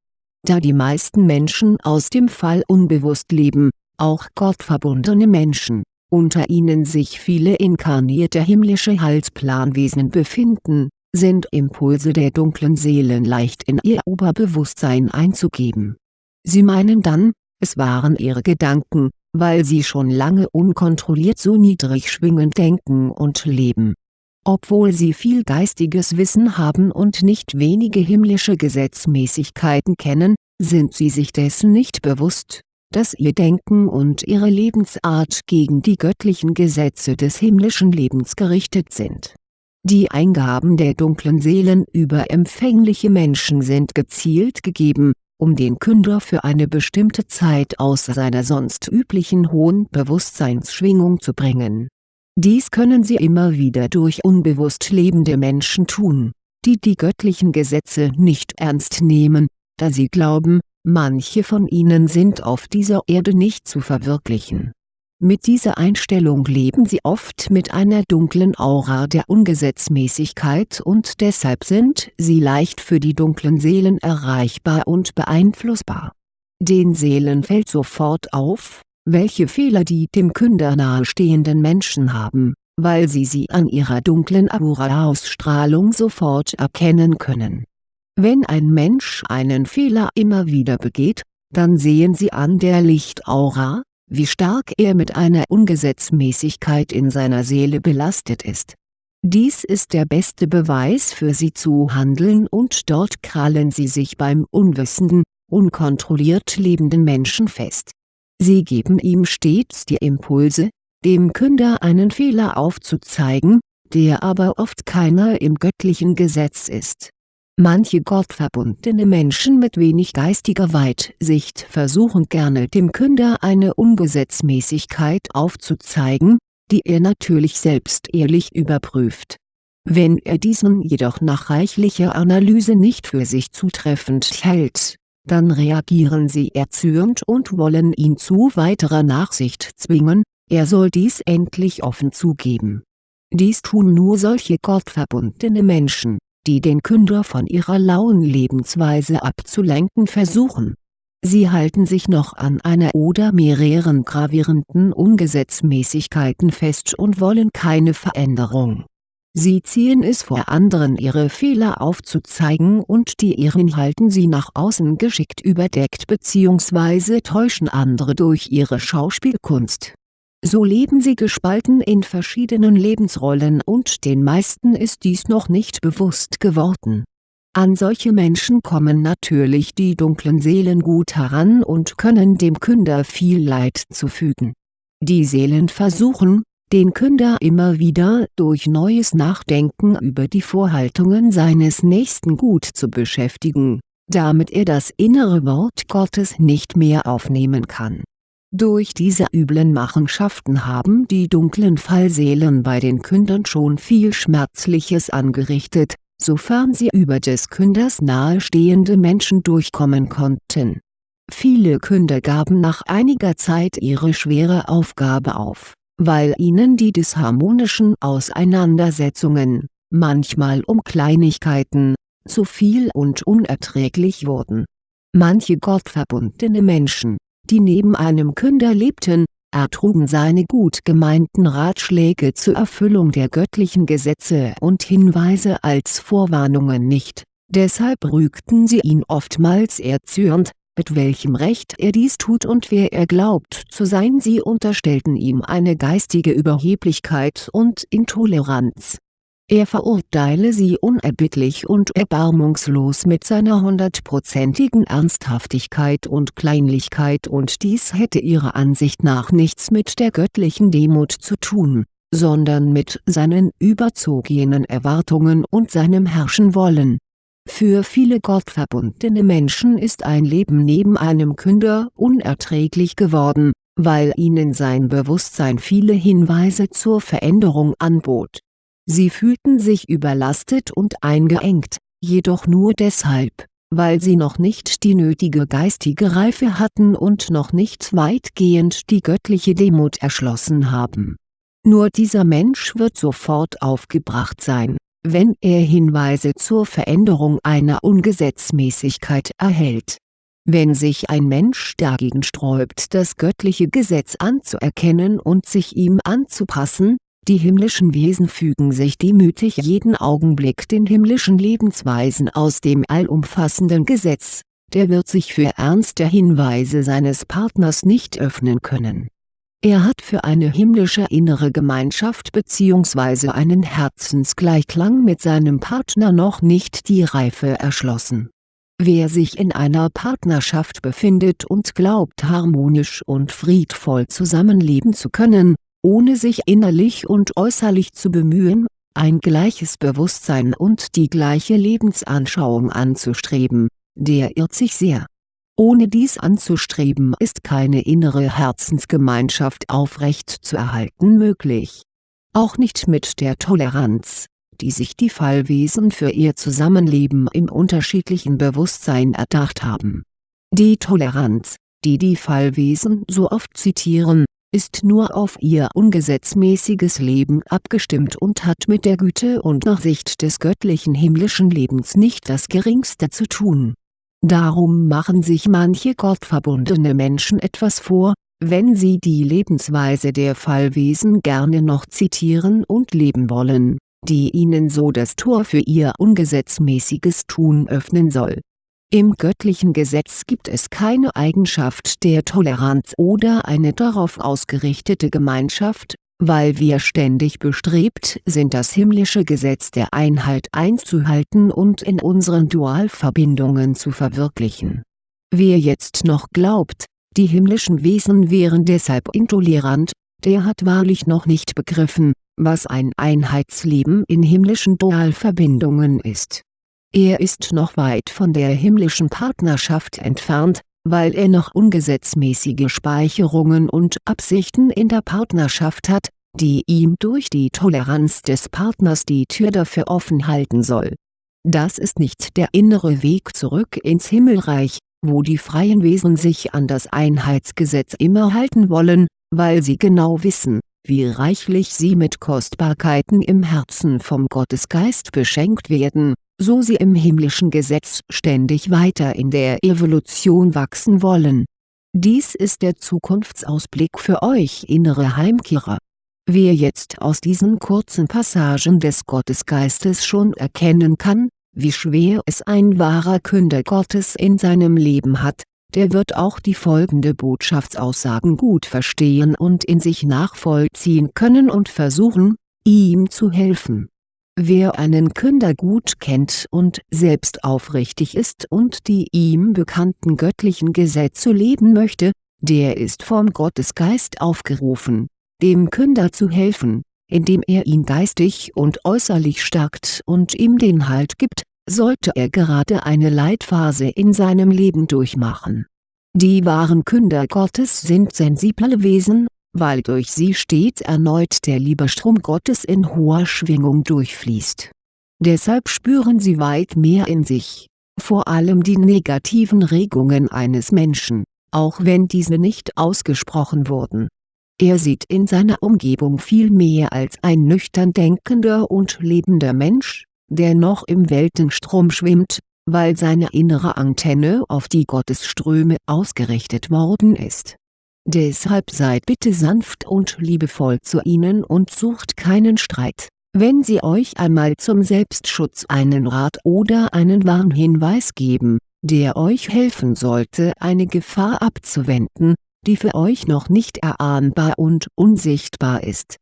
Da die meisten Menschen aus dem Fall unbewusst leben, auch gottverbundene Menschen, unter ihnen sich viele inkarnierte himmlische Heilsplanwesen befinden, sind Impulse der dunklen Seelen leicht in ihr Oberbewusstsein einzugeben. Sie meinen dann, es waren ihre Gedanken, weil sie schon lange unkontrolliert so niedrig schwingend denken und leben obwohl sie viel geistiges Wissen haben und nicht wenige himmlische Gesetzmäßigkeiten kennen, sind sie sich dessen nicht bewusst, dass ihr Denken und ihre Lebensart gegen die göttlichen Gesetze des himmlischen Lebens gerichtet sind. Die Eingaben der dunklen Seelen über empfängliche Menschen sind gezielt gegeben, um den Künder für eine bestimmte Zeit aus seiner sonst üblichen hohen Bewusstseinsschwingung zu bringen. Dies können sie immer wieder durch unbewusst lebende Menschen tun, die die göttlichen Gesetze nicht ernst nehmen, da sie glauben, manche von ihnen sind auf dieser Erde nicht zu verwirklichen. Mit dieser Einstellung leben sie oft mit einer dunklen Aura der Ungesetzmäßigkeit und deshalb sind sie leicht für die dunklen Seelen erreichbar und beeinflussbar. Den Seelen fällt sofort auf, welche Fehler die dem Künder nahestehenden Menschen haben, weil sie sie an ihrer dunklen Aura-Ausstrahlung sofort erkennen können wenn ein Mensch einen Fehler immer wieder begeht, dann sehen sie an der Lichtaura, wie stark er mit einer Ungesetzmäßigkeit in seiner Seele belastet ist. Dies ist der beste Beweis für sie zu handeln und dort krallen sie sich beim unwissenden, unkontrolliert lebenden Menschen fest. Sie geben ihm stets die Impulse, dem Künder einen Fehler aufzuzeigen, der aber oft keiner im göttlichen Gesetz ist Manche gottverbundene Menschen mit wenig geistiger Weitsicht versuchen gerne dem Künder eine Ungesetzmäßigkeit aufzuzeigen, die er natürlich selbst ehrlich überprüft. Wenn er diesen jedoch nach reichlicher Analyse nicht für sich zutreffend hält, dann reagieren sie erzürnt und wollen ihn zu weiterer Nachsicht zwingen, er soll dies endlich offen zugeben. Dies tun nur solche gottverbundene Menschen die den Künder von ihrer lauen Lebensweise abzulenken versuchen. Sie halten sich noch an einer oder mehreren gravierenden Ungesetzmäßigkeiten fest und wollen keine Veränderung. Sie ziehen es vor anderen ihre Fehler aufzuzeigen und die ihren halten sie nach außen geschickt überdeckt bzw. täuschen andere durch ihre Schauspielkunst so leben sie gespalten in verschiedenen Lebensrollen und den meisten ist dies noch nicht bewusst geworden. An solche Menschen kommen natürlich die dunklen Seelen gut heran und können dem Künder viel Leid zufügen. Die Seelen versuchen, den Künder immer wieder durch neues Nachdenken über die Vorhaltungen seines Nächsten gut zu beschäftigen, damit er das innere Wort Gottes nicht mehr aufnehmen kann durch diese üblen Machenschaften haben die dunklen Fallseelen bei den Kündern schon viel Schmerzliches angerichtet, sofern sie über des Künders nahestehende Menschen durchkommen konnten. Viele Künder gaben nach einiger Zeit ihre schwere Aufgabe auf, weil ihnen die disharmonischen Auseinandersetzungen, manchmal um Kleinigkeiten, zu viel und unerträglich wurden. Manche gottverbundene Menschen die neben einem Künder lebten, ertrugen seine gut gemeinten Ratschläge zur Erfüllung der göttlichen Gesetze und Hinweise als Vorwarnungen nicht, deshalb rügten sie ihn oftmals erzürnt, mit welchem Recht er dies tut und wer er glaubt zu sein sie unterstellten ihm eine geistige Überheblichkeit und Intoleranz er verurteile sie unerbittlich und erbarmungslos mit seiner hundertprozentigen Ernsthaftigkeit und Kleinlichkeit und dies hätte ihrer Ansicht nach nichts mit der göttlichen Demut zu tun, sondern mit seinen überzogenen Erwartungen und seinem Herrschenwollen. Für viele gottverbundene Menschen ist ein Leben neben einem Künder unerträglich geworden, weil ihnen sein Bewusstsein viele Hinweise zur Veränderung anbot Sie fühlten sich überlastet und eingeengt, jedoch nur deshalb, weil sie noch nicht die nötige geistige Reife hatten und noch nicht weitgehend die göttliche Demut erschlossen haben. Nur dieser Mensch wird sofort aufgebracht sein, wenn er Hinweise zur Veränderung einer Ungesetzmäßigkeit erhält. Wenn sich ein Mensch dagegen sträubt das göttliche Gesetz anzuerkennen und sich ihm anzupassen, die himmlischen Wesen fügen sich demütig jeden Augenblick den himmlischen Lebensweisen aus dem allumfassenden Gesetz, der wird sich für ernste Hinweise seines Partners nicht öffnen können. Er hat für eine himmlische innere Gemeinschaft bzw. einen Herzensgleichklang mit seinem Partner noch nicht die Reife erschlossen Wer sich in einer Partnerschaft befindet und glaubt harmonisch und friedvoll zusammenleben zu können, ohne sich innerlich und äußerlich zu bemühen, ein gleiches Bewusstsein und die gleiche Lebensanschauung anzustreben, der irrt sich sehr. Ohne dies anzustreben ist keine innere Herzensgemeinschaft aufrecht zu erhalten möglich. Auch nicht mit der Toleranz, die sich die Fallwesen für ihr Zusammenleben im unterschiedlichen Bewusstsein erdacht haben. Die Toleranz, die die Fallwesen so oft zitieren, ist nur auf ihr ungesetzmäßiges Leben abgestimmt und hat mit der Güte und Nachsicht des göttlichen himmlischen Lebens nicht das geringste zu tun. Darum machen sich manche gottverbundene Menschen etwas vor, wenn sie die Lebensweise der Fallwesen gerne noch zitieren und leben wollen, die ihnen so das Tor für ihr ungesetzmäßiges Tun öffnen soll. Im göttlichen Gesetz gibt es keine Eigenschaft der Toleranz oder eine darauf ausgerichtete Gemeinschaft, weil wir ständig bestrebt sind das himmlische Gesetz der Einheit einzuhalten und in unseren Dualverbindungen zu verwirklichen. Wer jetzt noch glaubt, die himmlischen Wesen wären deshalb intolerant, der hat wahrlich noch nicht begriffen, was ein Einheitsleben in himmlischen Dualverbindungen ist er ist noch weit von der himmlischen Partnerschaft entfernt, weil er noch ungesetzmäßige Speicherungen und Absichten in der Partnerschaft hat, die ihm durch die Toleranz des Partners die Tür dafür offen halten soll. Das ist nicht der innere Weg zurück ins Himmelreich, wo die freien Wesen sich an das Einheitsgesetz immer halten wollen, weil sie genau wissen, wie reichlich sie mit Kostbarkeiten im Herzen vom Gottesgeist beschenkt werden, so sie im himmlischen Gesetz ständig weiter in der Evolution wachsen wollen. Dies ist der Zukunftsausblick für euch innere Heimkehrer. Wer jetzt aus diesen kurzen Passagen des Gottesgeistes schon erkennen kann, wie schwer es ein wahrer Künder Gottes in seinem Leben hat, der wird auch die folgende Botschaftsaussagen gut verstehen und in sich nachvollziehen können und versuchen, ihm zu helfen. Wer einen Künder gut kennt und selbst aufrichtig ist und die ihm bekannten göttlichen Gesetze leben möchte, der ist vom Gottesgeist aufgerufen, dem Künder zu helfen, indem er ihn geistig und äußerlich stärkt und ihm den Halt gibt, sollte er gerade eine Leitphase in seinem Leben durchmachen. Die wahren Künder Gottes sind sensible Wesen weil durch sie stets erneut der Liebestrom Gottes in hoher Schwingung durchfließt. Deshalb spüren sie weit mehr in sich, vor allem die negativen Regungen eines Menschen, auch wenn diese nicht ausgesprochen wurden. Er sieht in seiner Umgebung viel mehr als ein nüchtern denkender und lebender Mensch, der noch im Weltenstrom schwimmt, weil seine innere Antenne auf die Gottesströme ausgerichtet worden ist Deshalb seid bitte sanft und liebevoll zu ihnen und sucht keinen Streit. Wenn sie euch einmal zum Selbstschutz einen Rat oder einen Warnhinweis geben, der euch helfen sollte eine Gefahr abzuwenden, die für euch noch nicht erahnbar und unsichtbar ist.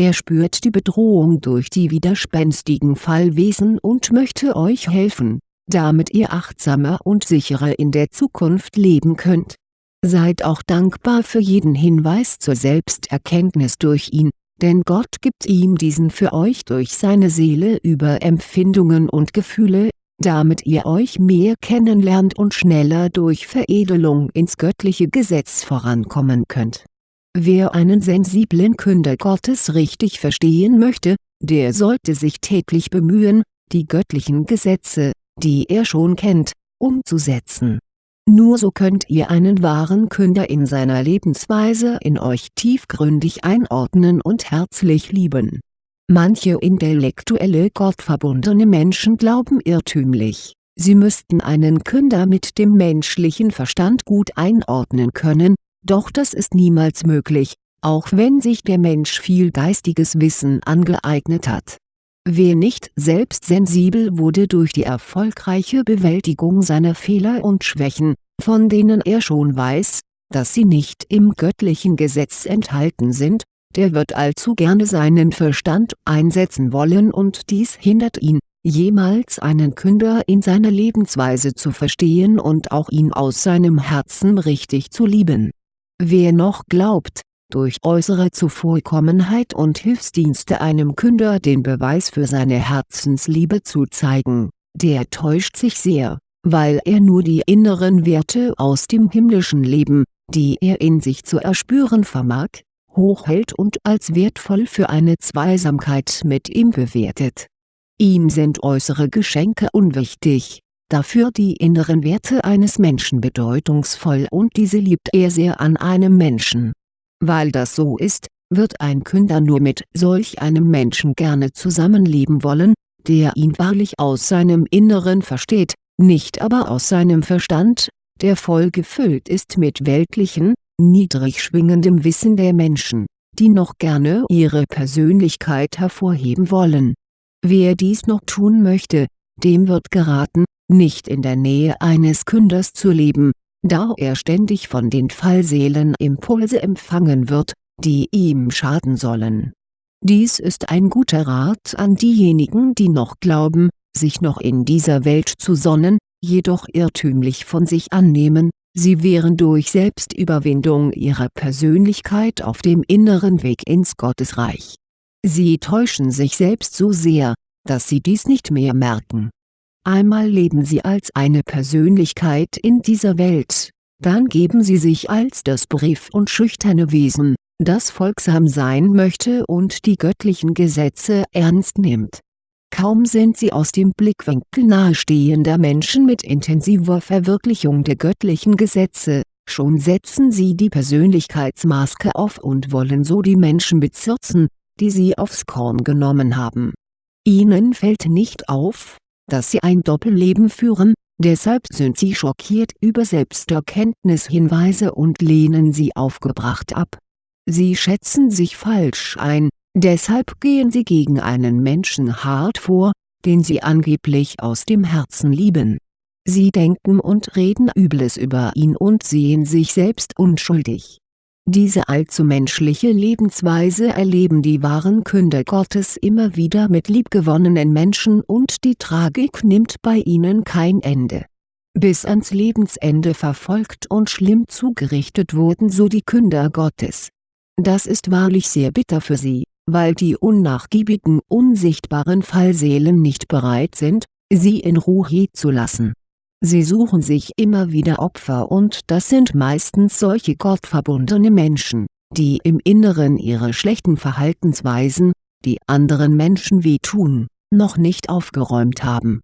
Er spürt die Bedrohung durch die widerspenstigen Fallwesen und möchte euch helfen, damit ihr achtsamer und sicherer in der Zukunft leben könnt Seid auch dankbar für jeden Hinweis zur Selbsterkenntnis durch ihn, denn Gott gibt ihm diesen für euch durch seine Seele über Empfindungen und Gefühle, damit ihr euch mehr kennenlernt und schneller durch Veredelung ins göttliche Gesetz vorankommen könnt. Wer einen sensiblen Künder Gottes richtig verstehen möchte, der sollte sich täglich bemühen, die göttlichen Gesetze, die er schon kennt, umzusetzen nur so könnt ihr einen wahren Künder in seiner Lebensweise in euch tiefgründig einordnen und herzlich lieben. Manche intellektuelle gottverbundene Menschen glauben irrtümlich, sie müssten einen Künder mit dem menschlichen Verstand gut einordnen können, doch das ist niemals möglich, auch wenn sich der Mensch viel geistiges Wissen angeeignet hat Wer nicht selbst sensibel wurde durch die erfolgreiche Bewältigung seiner Fehler und Schwächen, von denen er schon weiß, dass sie nicht im göttlichen Gesetz enthalten sind, der wird allzu gerne seinen Verstand einsetzen wollen und dies hindert ihn, jemals einen Künder in seiner Lebensweise zu verstehen und auch ihn aus seinem Herzen richtig zu lieben. Wer noch glaubt, durch äußere Zuvorkommenheit und Hilfsdienste einem Künder den Beweis für seine Herzensliebe zu zeigen, der täuscht sich sehr, weil er nur die inneren Werte aus dem himmlischen Leben, die er in sich zu erspüren vermag, hochhält und als wertvoll für eine Zweisamkeit mit ihm bewertet. Ihm sind äußere Geschenke unwichtig, dafür die inneren Werte eines Menschen bedeutungsvoll und diese liebt er sehr an einem Menschen. Weil das so ist, wird ein Künder nur mit solch einem Menschen gerne zusammenleben wollen, der ihn wahrlich aus seinem Inneren versteht, nicht aber aus seinem Verstand, der voll gefüllt ist mit weltlichen, niedrig schwingendem Wissen der Menschen, die noch gerne ihre Persönlichkeit hervorheben wollen. Wer dies noch tun möchte, dem wird geraten, nicht in der Nähe eines Künders zu leben, da er ständig von den Fallseelen Impulse empfangen wird, die ihm schaden sollen. Dies ist ein guter Rat an diejenigen die noch glauben, sich noch in dieser Welt zu sonnen, jedoch irrtümlich von sich annehmen, sie wären durch Selbstüberwindung ihrer Persönlichkeit auf dem inneren Weg ins Gottesreich. Sie täuschen sich selbst so sehr, dass sie dies nicht mehr merken. Einmal leben sie als eine Persönlichkeit in dieser Welt, dann geben sie sich als das brief- und schüchterne Wesen, das folgsam sein möchte und die göttlichen Gesetze ernst nimmt Kaum sind sie aus dem Blickwinkel nahestehender Menschen mit intensiver Verwirklichung der göttlichen Gesetze, schon setzen sie die Persönlichkeitsmaske auf und wollen so die Menschen bezirzen, die sie aufs Korn genommen haben. Ihnen fällt nicht auf, dass sie ein Doppelleben führen, deshalb sind sie schockiert über Selbsterkenntnishinweise und lehnen sie aufgebracht ab. Sie schätzen sich falsch ein, Deshalb gehen sie gegen einen Menschen hart vor, den sie angeblich aus dem Herzen lieben. Sie denken und reden Übles über ihn und sehen sich selbst unschuldig. Diese allzu menschliche Lebensweise erleben die wahren Künder Gottes immer wieder mit liebgewonnenen Menschen und die Tragik nimmt bei ihnen kein Ende. Bis ans Lebensende verfolgt und schlimm zugerichtet wurden so die Künder Gottes. Das ist wahrlich sehr bitter für sie weil die unnachgiebigen unsichtbaren Fallseelen nicht bereit sind, sie in Ruhe zu lassen. Sie suchen sich immer wieder Opfer und das sind meistens solche gottverbundene Menschen, die im Inneren ihre schlechten Verhaltensweisen, die anderen Menschen wehtun, noch nicht aufgeräumt haben.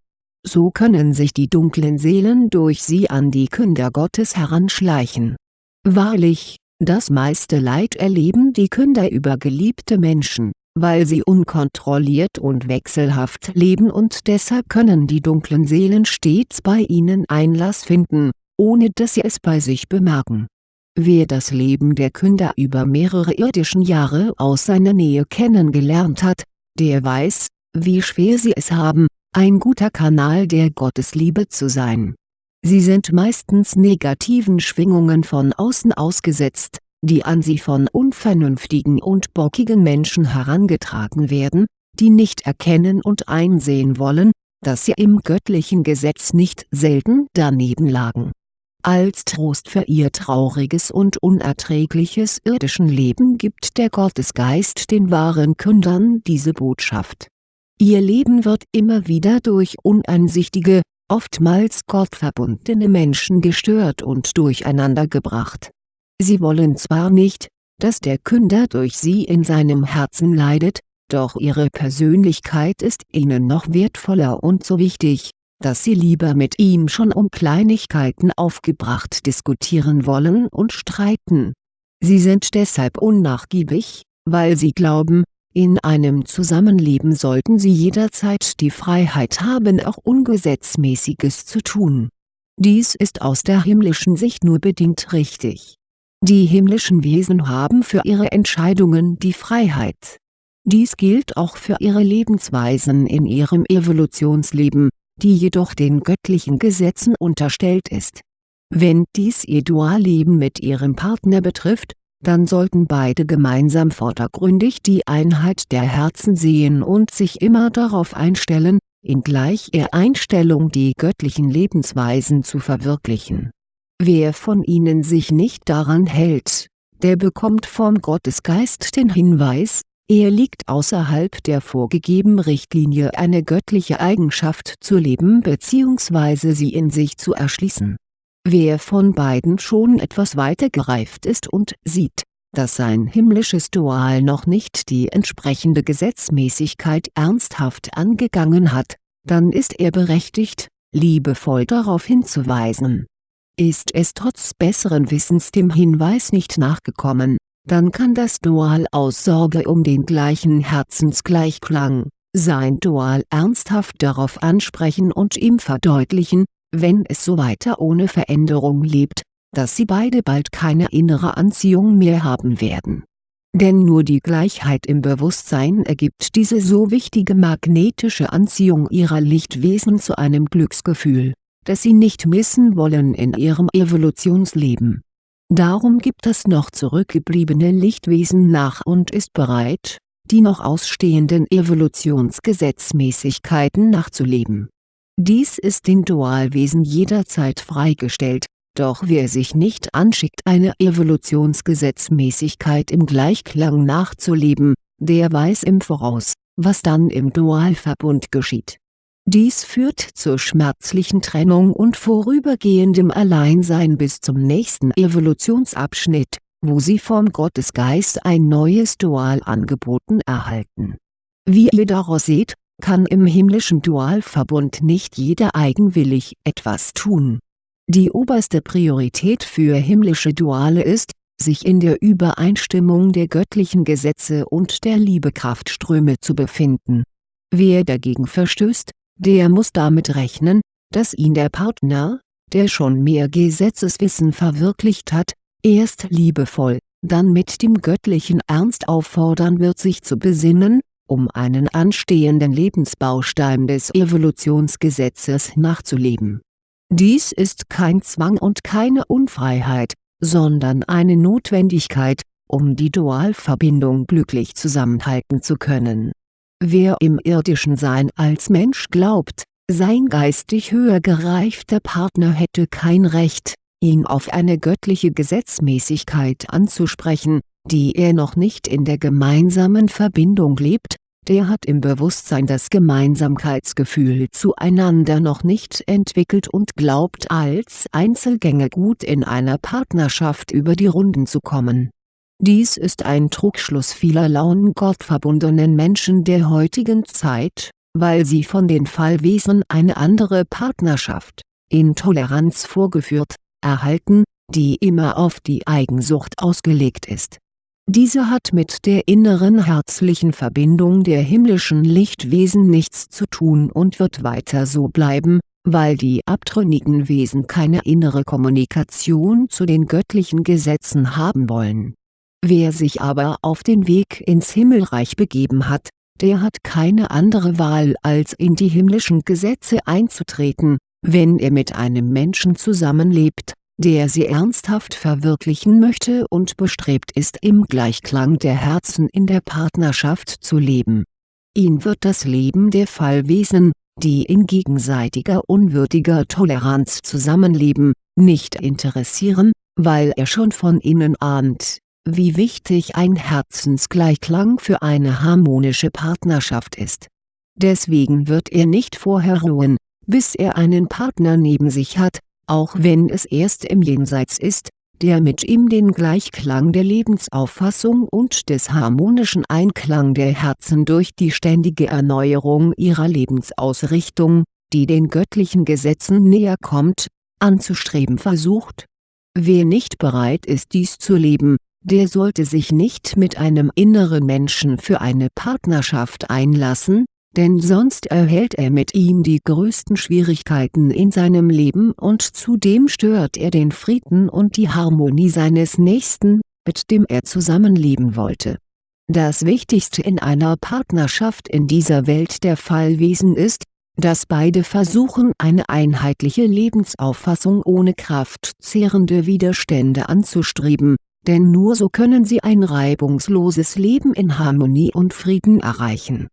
So können sich die dunklen Seelen durch sie an die Künder Gottes heranschleichen. Wahrlich, das meiste Leid erleben die Künder über geliebte Menschen, weil sie unkontrolliert und wechselhaft leben und deshalb können die dunklen Seelen stets bei ihnen Einlass finden, ohne dass sie es bei sich bemerken. Wer das Leben der Künder über mehrere irdischen Jahre aus seiner Nähe kennengelernt hat, der weiß, wie schwer sie es haben, ein guter Kanal der Gottesliebe zu sein Sie sind meistens negativen Schwingungen von außen ausgesetzt, die an sie von unvernünftigen und bockigen Menschen herangetragen werden, die nicht erkennen und einsehen wollen, dass sie im göttlichen Gesetz nicht selten daneben lagen. Als Trost für ihr trauriges und unerträgliches irdischen Leben gibt der Gottesgeist den wahren Kündern diese Botschaft. Ihr Leben wird immer wieder durch uneinsichtige, oftmals gottverbundene Menschen gestört und durcheinandergebracht. Sie wollen zwar nicht, dass der Künder durch sie in seinem Herzen leidet, doch ihre Persönlichkeit ist ihnen noch wertvoller und so wichtig, dass sie lieber mit ihm schon um Kleinigkeiten aufgebracht diskutieren wollen und streiten. Sie sind deshalb unnachgiebig, weil sie glauben, in einem Zusammenleben sollten sie jederzeit die Freiheit haben auch Ungesetzmäßiges zu tun. Dies ist aus der himmlischen Sicht nur bedingt richtig. Die himmlischen Wesen haben für ihre Entscheidungen die Freiheit. Dies gilt auch für ihre Lebensweisen in ihrem Evolutionsleben, die jedoch den göttlichen Gesetzen unterstellt ist. Wenn dies ihr Dualleben mit ihrem Partner betrifft, dann sollten beide gemeinsam vordergründig die Einheit der Herzen sehen und sich immer darauf einstellen, in gleicher Einstellung die göttlichen Lebensweisen zu verwirklichen. Wer von ihnen sich nicht daran hält, der bekommt vom Gottesgeist den Hinweis, er liegt außerhalb der vorgegebenen Richtlinie eine göttliche Eigenschaft zu leben bzw. sie in sich zu erschließen. Wer von beiden schon etwas weiter gereift ist und sieht, dass sein himmlisches Dual noch nicht die entsprechende Gesetzmäßigkeit ernsthaft angegangen hat, dann ist er berechtigt, liebevoll darauf hinzuweisen. Ist es trotz besseren Wissens dem Hinweis nicht nachgekommen, dann kann das Dual aus Sorge um den gleichen Herzensgleichklang, sein Dual ernsthaft darauf ansprechen und ihm verdeutlichen, wenn es so weiter ohne Veränderung lebt, dass sie beide bald keine innere Anziehung mehr haben werden. Denn nur die Gleichheit im Bewusstsein ergibt diese so wichtige magnetische Anziehung ihrer Lichtwesen zu einem Glücksgefühl, das sie nicht missen wollen in ihrem Evolutionsleben Darum gibt das noch zurückgebliebene Lichtwesen nach und ist bereit, die noch ausstehenden Evolutionsgesetzmäßigkeiten nachzuleben. Dies ist den Dualwesen jederzeit freigestellt, doch wer sich nicht anschickt eine Evolutionsgesetzmäßigkeit im Gleichklang nachzuleben, der weiß im Voraus, was dann im Dualverbund geschieht dies führt zur schmerzlichen Trennung und vorübergehendem Alleinsein bis zum nächsten Evolutionsabschnitt, wo sie vom Gottesgeist ein neues Dual angeboten erhalten. Wie ihr daraus seht, kann im himmlischen Dualverbund nicht jeder eigenwillig etwas tun. Die oberste Priorität für himmlische Duale ist, sich in der Übereinstimmung der göttlichen Gesetze und der Liebekraftströme zu befinden. Wer dagegen verstößt, der muss damit rechnen, dass ihn der Partner, der schon mehr Gesetzeswissen verwirklicht hat, erst liebevoll, dann mit dem göttlichen Ernst auffordern wird sich zu besinnen, um einen anstehenden Lebensbaustein des Evolutionsgesetzes nachzuleben. Dies ist kein Zwang und keine Unfreiheit, sondern eine Notwendigkeit, um die Dualverbindung glücklich zusammenhalten zu können Wer im irdischen Sein als Mensch glaubt, sein geistig höher gereifter Partner hätte kein Recht, ihn auf eine göttliche Gesetzmäßigkeit anzusprechen, die er noch nicht in der gemeinsamen Verbindung lebt, der hat im Bewusstsein das Gemeinsamkeitsgefühl zueinander noch nicht entwickelt und glaubt als Einzelgänger gut in einer Partnerschaft über die Runden zu kommen dies ist ein Trugschluss vieler lauen gottverbundenen Menschen der heutigen Zeit, weil sie von den Fallwesen eine andere Partnerschaft, Intoleranz vorgeführt, erhalten, die immer auf die Eigensucht ausgelegt ist. Diese hat mit der inneren herzlichen Verbindung der himmlischen Lichtwesen nichts zu tun und wird weiter so bleiben, weil die abtrünnigen Wesen keine innere Kommunikation zu den göttlichen Gesetzen haben wollen Wer sich aber auf den Weg ins Himmelreich begeben hat, der hat keine andere Wahl als in die himmlischen Gesetze einzutreten, wenn er mit einem Menschen zusammenlebt, der sie ernsthaft verwirklichen möchte und bestrebt ist im Gleichklang der Herzen in der Partnerschaft zu leben. Ihn wird das Leben der Fallwesen, die in gegenseitiger unwürdiger Toleranz zusammenleben, nicht interessieren, weil er schon von innen ahnt wie wichtig ein Herzensgleichklang für eine harmonische Partnerschaft ist. Deswegen wird er nicht vorher ruhen, bis er einen Partner neben sich hat, auch wenn es erst im Jenseits ist, der mit ihm den Gleichklang der Lebensauffassung und des harmonischen Einklang der Herzen durch die ständige Erneuerung ihrer Lebensausrichtung, die den göttlichen Gesetzen näher kommt, anzustreben versucht. Wer nicht bereit ist dies zu leben, der sollte sich nicht mit einem inneren Menschen für eine Partnerschaft einlassen, denn sonst erhält er mit ihm die größten Schwierigkeiten in seinem Leben und zudem stört er den Frieden und die Harmonie seines Nächsten, mit dem er zusammenleben wollte. Das Wichtigste in einer Partnerschaft in dieser Welt der Fallwesen ist, dass beide versuchen eine einheitliche Lebensauffassung ohne kraftzehrende Widerstände anzustreben, denn nur so können sie ein reibungsloses Leben in Harmonie und Frieden erreichen.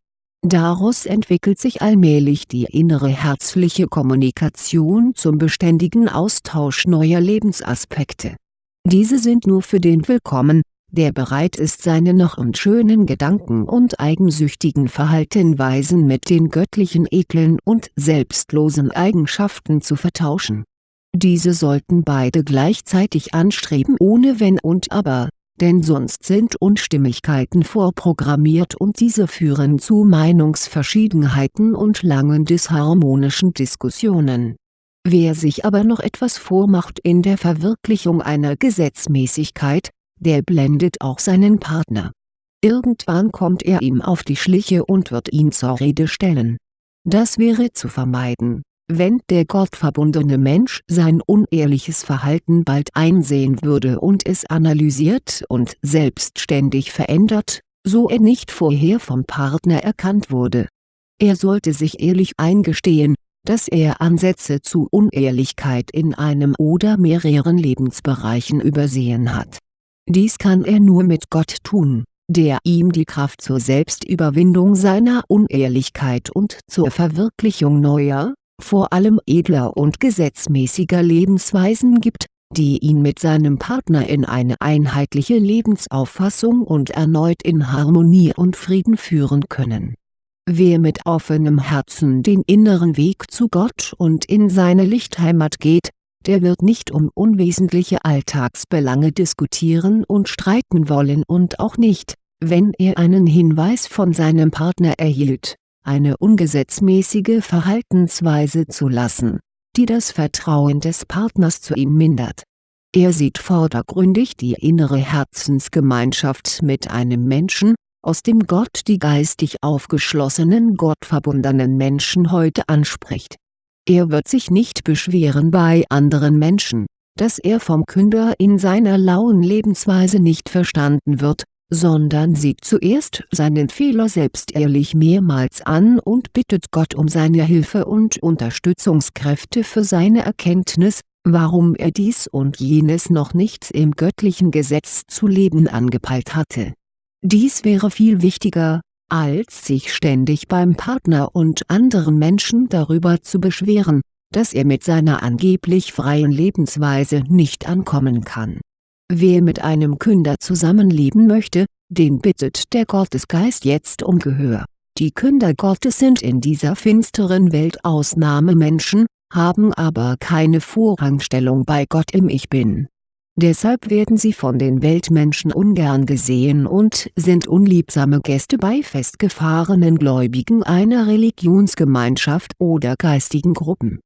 Daraus entwickelt sich allmählich die innere herzliche Kommunikation zum beständigen Austausch neuer Lebensaspekte. Diese sind nur für den willkommen, der bereit ist seine noch unschönen Gedanken und eigensüchtigen Verhaltenweisen mit den göttlichen edlen und selbstlosen Eigenschaften zu vertauschen. Diese sollten beide gleichzeitig anstreben ohne Wenn und Aber denn sonst sind Unstimmigkeiten vorprogrammiert und diese führen zu Meinungsverschiedenheiten und langen disharmonischen Diskussionen. Wer sich aber noch etwas vormacht in der Verwirklichung einer Gesetzmäßigkeit, der blendet auch seinen Partner. Irgendwann kommt er ihm auf die Schliche und wird ihn zur Rede stellen. Das wäre zu vermeiden wenn der gottverbundene Mensch sein unehrliches Verhalten bald einsehen würde und es analysiert und selbstständig verändert, so er nicht vorher vom Partner erkannt wurde. Er sollte sich ehrlich eingestehen, dass er Ansätze zu Unehrlichkeit in einem oder mehreren Lebensbereichen übersehen hat. Dies kann er nur mit Gott tun, der ihm die Kraft zur Selbstüberwindung seiner Unehrlichkeit und zur Verwirklichung neuer, vor allem edler und gesetzmäßiger Lebensweisen gibt, die ihn mit seinem Partner in eine einheitliche Lebensauffassung und erneut in Harmonie und Frieden führen können. Wer mit offenem Herzen den inneren Weg zu Gott und in seine Lichtheimat geht, der wird nicht um unwesentliche Alltagsbelange diskutieren und streiten wollen und auch nicht, wenn er einen Hinweis von seinem Partner erhielt eine ungesetzmäßige Verhaltensweise zu lassen, die das Vertrauen des Partners zu ihm mindert. Er sieht vordergründig die innere Herzensgemeinschaft mit einem Menschen, aus dem Gott die geistig aufgeschlossenen gottverbundenen Menschen heute anspricht. Er wird sich nicht beschweren bei anderen Menschen, dass er vom Künder in seiner lauen Lebensweise nicht verstanden wird sondern sieht zuerst seinen Fehler selbst ehrlich mehrmals an und bittet Gott um seine Hilfe und Unterstützungskräfte für seine Erkenntnis, warum er dies und jenes noch nicht im göttlichen Gesetz zu leben angepeilt hatte. Dies wäre viel wichtiger, als sich ständig beim Partner und anderen Menschen darüber zu beschweren, dass er mit seiner angeblich freien Lebensweise nicht ankommen kann Wer mit einem Künder zusammenleben möchte, den bittet der Gottesgeist jetzt um Gehör. Die Künder Gottes sind in dieser finsteren Welt Ausnahmemenschen, haben aber keine Vorrangstellung bei Gott im Ich Bin. Deshalb werden sie von den Weltmenschen ungern gesehen und sind unliebsame Gäste bei festgefahrenen Gläubigen einer Religionsgemeinschaft oder geistigen Gruppen.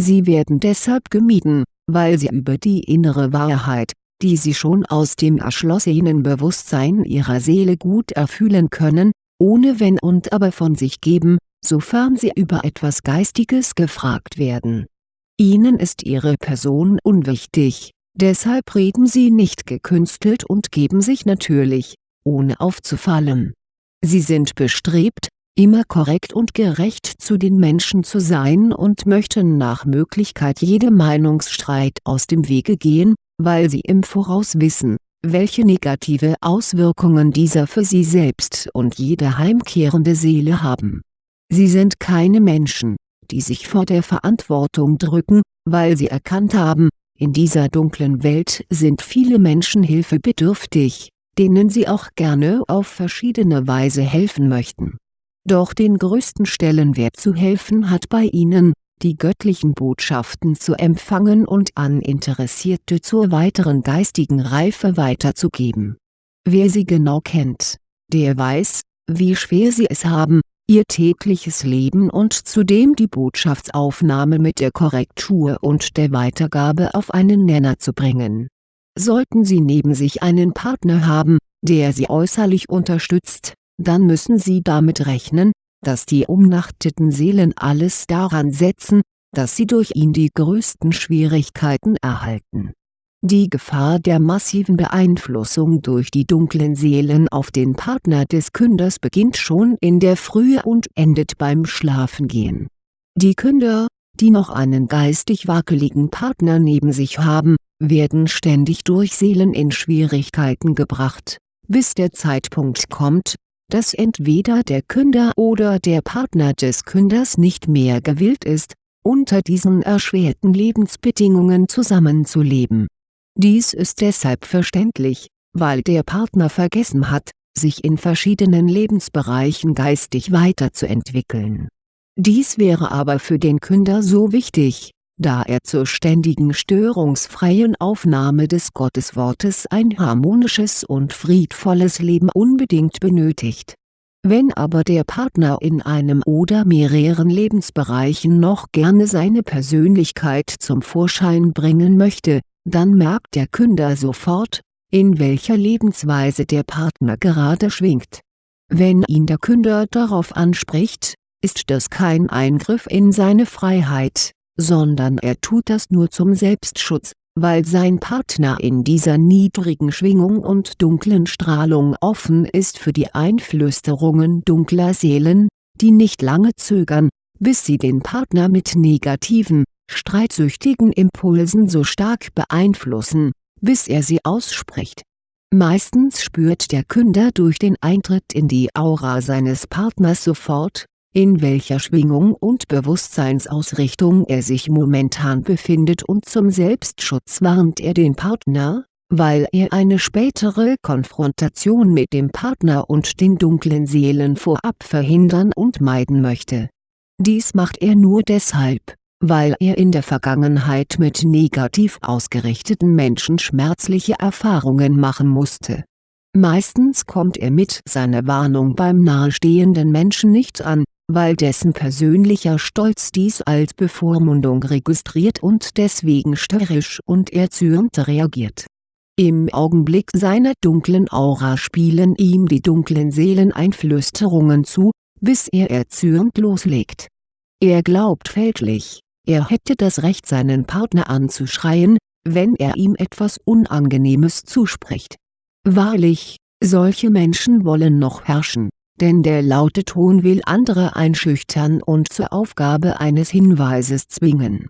Sie werden deshalb gemieden, weil sie über die innere Wahrheit, die sie schon aus dem erschlossenen Bewusstsein ihrer Seele gut erfühlen können, ohne Wenn und Aber von sich geben, sofern sie über etwas Geistiges gefragt werden. Ihnen ist ihre Person unwichtig, deshalb reden sie nicht gekünstelt und geben sich natürlich, ohne aufzufallen. Sie sind bestrebt, immer korrekt und gerecht zu den Menschen zu sein und möchten nach Möglichkeit jedem Meinungsstreit aus dem Wege gehen, weil sie im Voraus wissen, welche negative Auswirkungen dieser für sie selbst und jede heimkehrende Seele haben. Sie sind keine Menschen, die sich vor der Verantwortung drücken, weil sie erkannt haben, in dieser dunklen Welt sind viele Menschen hilfebedürftig, denen sie auch gerne auf verschiedene Weise helfen möchten. Doch den größten Stellenwert zu helfen hat bei ihnen, die göttlichen Botschaften zu empfangen und an Interessierte zur weiteren geistigen Reife weiterzugeben. Wer sie genau kennt, der weiß, wie schwer sie es haben, ihr tägliches Leben und zudem die Botschaftsaufnahme mit der Korrektur und der Weitergabe auf einen Nenner zu bringen. Sollten sie neben sich einen Partner haben, der sie äußerlich unterstützt, dann müssen sie damit rechnen, dass die umnachteten Seelen alles daran setzen, dass sie durch ihn die größten Schwierigkeiten erhalten. Die Gefahr der massiven Beeinflussung durch die dunklen Seelen auf den Partner des Künders beginnt schon in der Frühe und endet beim Schlafengehen. Die Künder, die noch einen geistig wackeligen Partner neben sich haben, werden ständig durch Seelen in Schwierigkeiten gebracht, bis der Zeitpunkt kommt, dass entweder der Künder oder der Partner des Künders nicht mehr gewillt ist, unter diesen erschwerten Lebensbedingungen zusammenzuleben. Dies ist deshalb verständlich, weil der Partner vergessen hat, sich in verschiedenen Lebensbereichen geistig weiterzuentwickeln. Dies wäre aber für den Künder so wichtig, da er zur ständigen störungsfreien Aufnahme des Gotteswortes ein harmonisches und friedvolles Leben unbedingt benötigt. Wenn aber der Partner in einem oder mehreren Lebensbereichen noch gerne seine Persönlichkeit zum Vorschein bringen möchte, dann merkt der Künder sofort, in welcher Lebensweise der Partner gerade schwingt. Wenn ihn der Künder darauf anspricht, ist das kein Eingriff in seine Freiheit, sondern er tut das nur zum Selbstschutz, weil sein Partner in dieser niedrigen Schwingung und dunklen Strahlung offen ist für die Einflüsterungen dunkler Seelen, die nicht lange zögern, bis sie den Partner mit negativen, streitsüchtigen Impulsen so stark beeinflussen, bis er sie ausspricht. Meistens spürt der Künder durch den Eintritt in die Aura seines Partners sofort, in welcher Schwingung und Bewusstseinsausrichtung er sich momentan befindet und zum Selbstschutz warnt er den Partner, weil er eine spätere Konfrontation mit dem Partner und den dunklen Seelen vorab verhindern und meiden möchte. Dies macht er nur deshalb, weil er in der Vergangenheit mit negativ ausgerichteten Menschen schmerzliche Erfahrungen machen musste. Meistens kommt er mit seiner Warnung beim nahestehenden Menschen nicht an, weil dessen persönlicher Stolz dies als Bevormundung registriert und deswegen störrisch und erzürnt reagiert. Im Augenblick seiner dunklen Aura spielen ihm die dunklen Seelen Einflüsterungen zu, bis er erzürnt loslegt. Er glaubt fälschlich, er hätte das Recht seinen Partner anzuschreien, wenn er ihm etwas Unangenehmes zuspricht. Wahrlich, solche Menschen wollen noch herrschen denn der laute Ton will andere einschüchtern und zur Aufgabe eines Hinweises zwingen.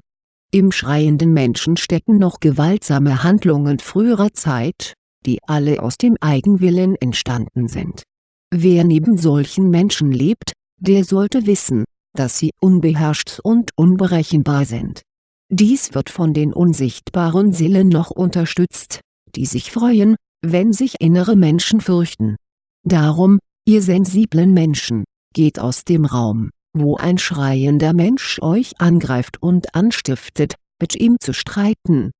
Im schreienden Menschen stecken noch gewaltsame Handlungen früherer Zeit, die alle aus dem Eigenwillen entstanden sind. Wer neben solchen Menschen lebt, der sollte wissen, dass sie unbeherrscht und unberechenbar sind. Dies wird von den unsichtbaren Seelen noch unterstützt, die sich freuen, wenn sich innere Menschen fürchten. Darum, Ihr sensiblen Menschen, geht aus dem Raum, wo ein schreiender Mensch euch angreift und anstiftet, mit ihm zu streiten.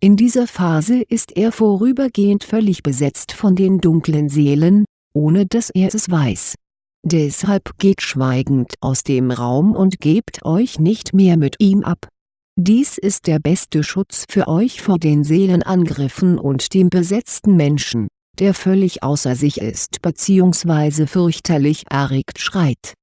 In dieser Phase ist er vorübergehend völlig besetzt von den dunklen Seelen, ohne dass er es weiß. Deshalb geht schweigend aus dem Raum und gebt euch nicht mehr mit ihm ab. Dies ist der beste Schutz für euch vor den Seelenangriffen und dem besetzten Menschen der völlig außer sich ist bzw. fürchterlich erregt schreit.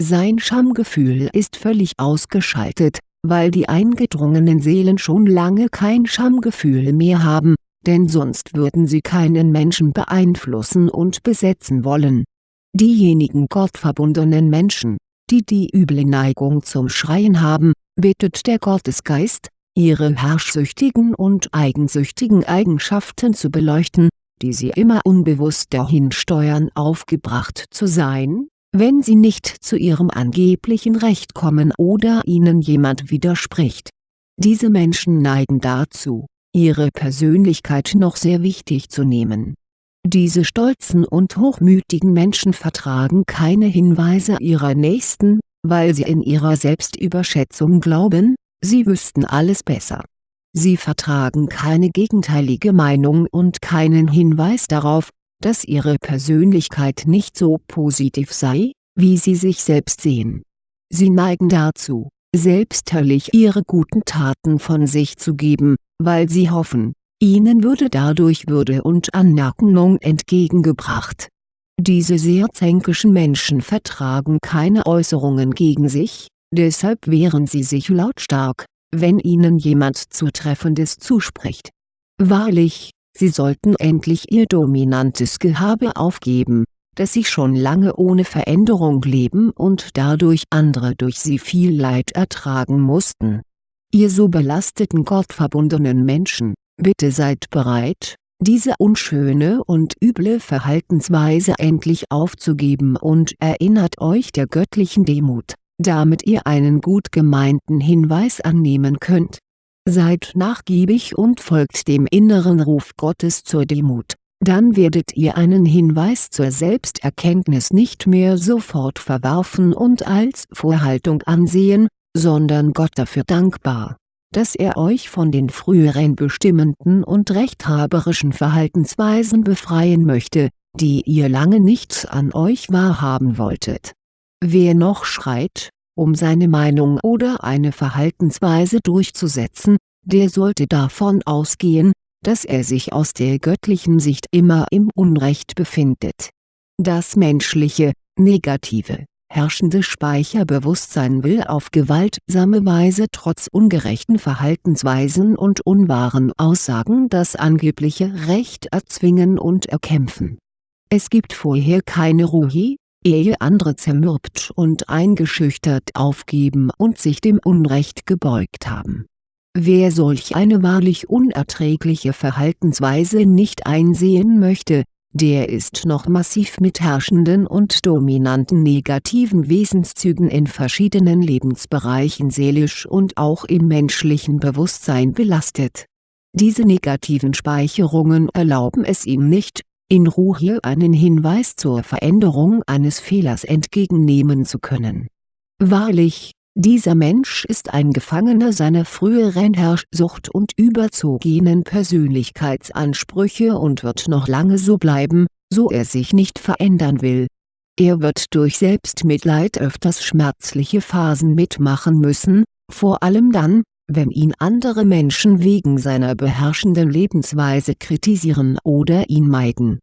Sein Schamgefühl ist völlig ausgeschaltet, weil die eingedrungenen Seelen schon lange kein Schamgefühl mehr haben, denn sonst würden sie keinen Menschen beeinflussen und besetzen wollen. Diejenigen gottverbundenen Menschen, die die üble Neigung zum Schreien haben, bittet der Gottesgeist, ihre herrschsüchtigen und eigensüchtigen Eigenschaften zu beleuchten, die sie immer unbewusst dahin steuern aufgebracht zu sein, wenn sie nicht zu ihrem angeblichen Recht kommen oder ihnen jemand widerspricht. Diese Menschen neigen dazu, ihre Persönlichkeit noch sehr wichtig zu nehmen. Diese stolzen und hochmütigen Menschen vertragen keine Hinweise ihrer Nächsten, weil sie in ihrer Selbstüberschätzung glauben, sie wüssten alles besser Sie vertragen keine gegenteilige Meinung und keinen Hinweis darauf, dass ihre Persönlichkeit nicht so positiv sei, wie sie sich selbst sehen. Sie neigen dazu, selbstherrlich ihre guten Taten von sich zu geben, weil sie hoffen, ihnen würde dadurch Würde und Anerkennung entgegengebracht. Diese sehr zänkischen Menschen vertragen keine Äußerungen gegen sich, deshalb wehren sie sich lautstark, wenn ihnen jemand Zutreffendes zuspricht. Wahrlich, sie sollten endlich ihr dominantes Gehabe aufgeben, dass sie schon lange ohne Veränderung leben und dadurch andere durch sie viel Leid ertragen mussten. Ihr so belasteten gottverbundenen Menschen, bitte seid bereit, diese unschöne und üble Verhaltensweise endlich aufzugeben und erinnert euch der göttlichen Demut, damit ihr einen gut gemeinten Hinweis annehmen könnt. Seid nachgiebig und folgt dem inneren Ruf Gottes zur Demut, dann werdet ihr einen Hinweis zur Selbsterkenntnis nicht mehr sofort verwerfen und als Vorhaltung ansehen, sondern Gott dafür dankbar dass er euch von den früheren bestimmenden und rechthaberischen Verhaltensweisen befreien möchte, die ihr lange nicht an euch wahrhaben wolltet. Wer noch schreit, um seine Meinung oder eine Verhaltensweise durchzusetzen, der sollte davon ausgehen, dass er sich aus der göttlichen Sicht immer im Unrecht befindet. Das menschliche, negative herrschende Speicherbewusstsein will auf gewaltsame Weise trotz ungerechten Verhaltensweisen und unwahren Aussagen das angebliche Recht erzwingen und erkämpfen. Es gibt vorher keine Ruhe, ehe andere zermürbt und eingeschüchtert aufgeben und sich dem Unrecht gebeugt haben. Wer solch eine wahrlich unerträgliche Verhaltensweise nicht einsehen möchte, der ist noch massiv mit herrschenden und dominanten negativen Wesenszügen in verschiedenen Lebensbereichen seelisch und auch im menschlichen Bewusstsein belastet. Diese negativen Speicherungen erlauben es ihm nicht, in Ruhe einen Hinweis zur Veränderung eines Fehlers entgegennehmen zu können. Wahrlich, dieser Mensch ist ein Gefangener seiner früheren Herrschsucht und überzogenen Persönlichkeitsansprüche und wird noch lange so bleiben, so er sich nicht verändern will. Er wird durch Selbstmitleid öfters schmerzliche Phasen mitmachen müssen, vor allem dann, wenn ihn andere Menschen wegen seiner beherrschenden Lebensweise kritisieren oder ihn meiden.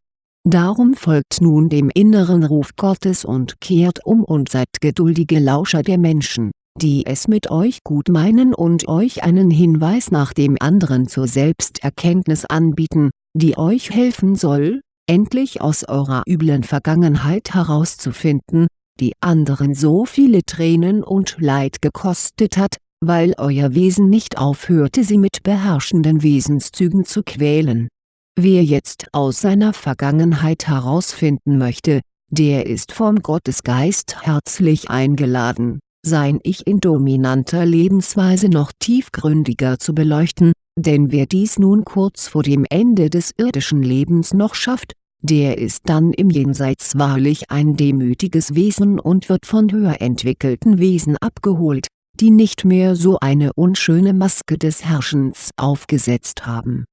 Darum folgt nun dem inneren Ruf Gottes und kehrt um und seid geduldige Lauscher der Menschen die es mit euch gut meinen und euch einen Hinweis nach dem anderen zur Selbsterkenntnis anbieten, die euch helfen soll, endlich aus eurer üblen Vergangenheit herauszufinden, die anderen so viele Tränen und Leid gekostet hat, weil euer Wesen nicht aufhörte sie mit beherrschenden Wesenszügen zu quälen. Wer jetzt aus seiner Vergangenheit herausfinden möchte, der ist vom Gottesgeist herzlich eingeladen sein Ich in dominanter Lebensweise noch tiefgründiger zu beleuchten, denn wer dies nun kurz vor dem Ende des irdischen Lebens noch schafft, der ist dann im Jenseits wahrlich ein demütiges Wesen und wird von höher entwickelten Wesen abgeholt, die nicht mehr so eine unschöne Maske des Herrschens aufgesetzt haben.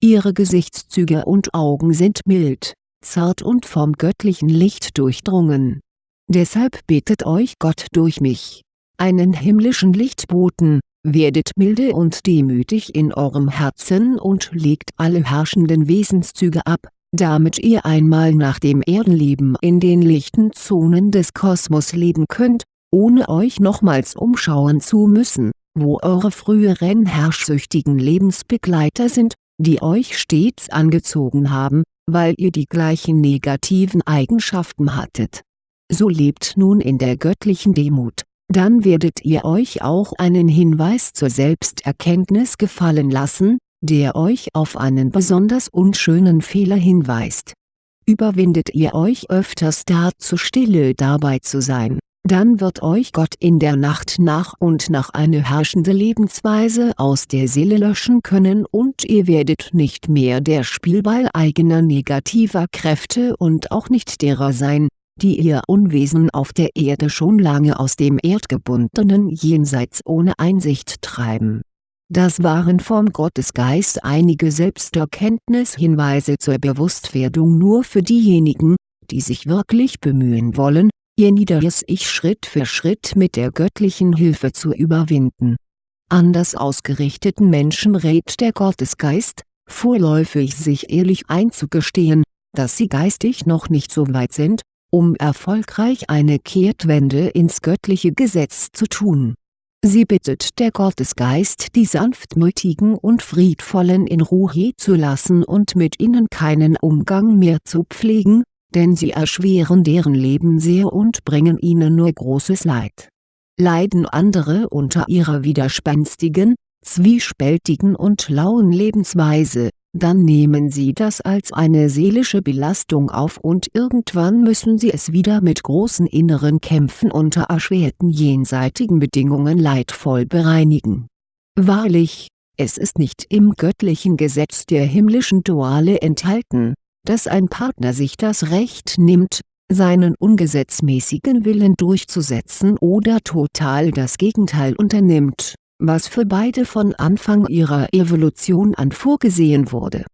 Ihre Gesichtszüge und Augen sind mild, zart und vom göttlichen Licht durchdrungen Deshalb betet euch Gott durch mich, einen himmlischen Lichtboten, werdet milde und demütig in eurem Herzen und legt alle herrschenden Wesenszüge ab, damit ihr einmal nach dem Erdenleben in den lichten Zonen des Kosmos leben könnt, ohne euch nochmals umschauen zu müssen, wo eure früheren herrschsüchtigen Lebensbegleiter sind, die euch stets angezogen haben, weil ihr die gleichen negativen Eigenschaften hattet. So lebt nun in der göttlichen Demut, dann werdet ihr euch auch einen Hinweis zur Selbsterkenntnis gefallen lassen, der euch auf einen besonders unschönen Fehler hinweist. Überwindet ihr euch öfters dazu stille dabei zu sein, dann wird euch Gott in der Nacht nach und nach eine herrschende Lebensweise aus der Seele löschen können und ihr werdet nicht mehr der Spielball eigener negativer Kräfte und auch nicht derer sein, die ihr Unwesen auf der Erde schon lange aus dem erdgebundenen Jenseits ohne Einsicht treiben. Das waren vom Gottesgeist einige Selbsterkenntnishinweise zur Bewusstwerdung nur für diejenigen, die sich wirklich bemühen wollen, ihr niederes Ich Schritt für Schritt mit der göttlichen Hilfe zu überwinden. Anders ausgerichteten Menschen rät der Gottesgeist, vorläufig sich ehrlich einzugestehen, dass sie geistig noch nicht so weit sind, um erfolgreich eine Kehrtwende ins göttliche Gesetz zu tun. Sie bittet der Gottesgeist die sanftmütigen und friedvollen in Ruhe zu lassen und mit ihnen keinen Umgang mehr zu pflegen, denn sie erschweren deren Leben sehr und bringen ihnen nur großes Leid. Leiden andere unter ihrer widerspenstigen, zwiespältigen und lauen Lebensweise, dann nehmen sie das als eine seelische Belastung auf und irgendwann müssen sie es wieder mit großen inneren Kämpfen unter erschwerten jenseitigen Bedingungen leidvoll bereinigen. Wahrlich, es ist nicht im göttlichen Gesetz der himmlischen Duale enthalten, dass ein Partner sich das Recht nimmt, seinen ungesetzmäßigen Willen durchzusetzen oder total das Gegenteil unternimmt was für beide von Anfang ihrer Evolution an vorgesehen wurde.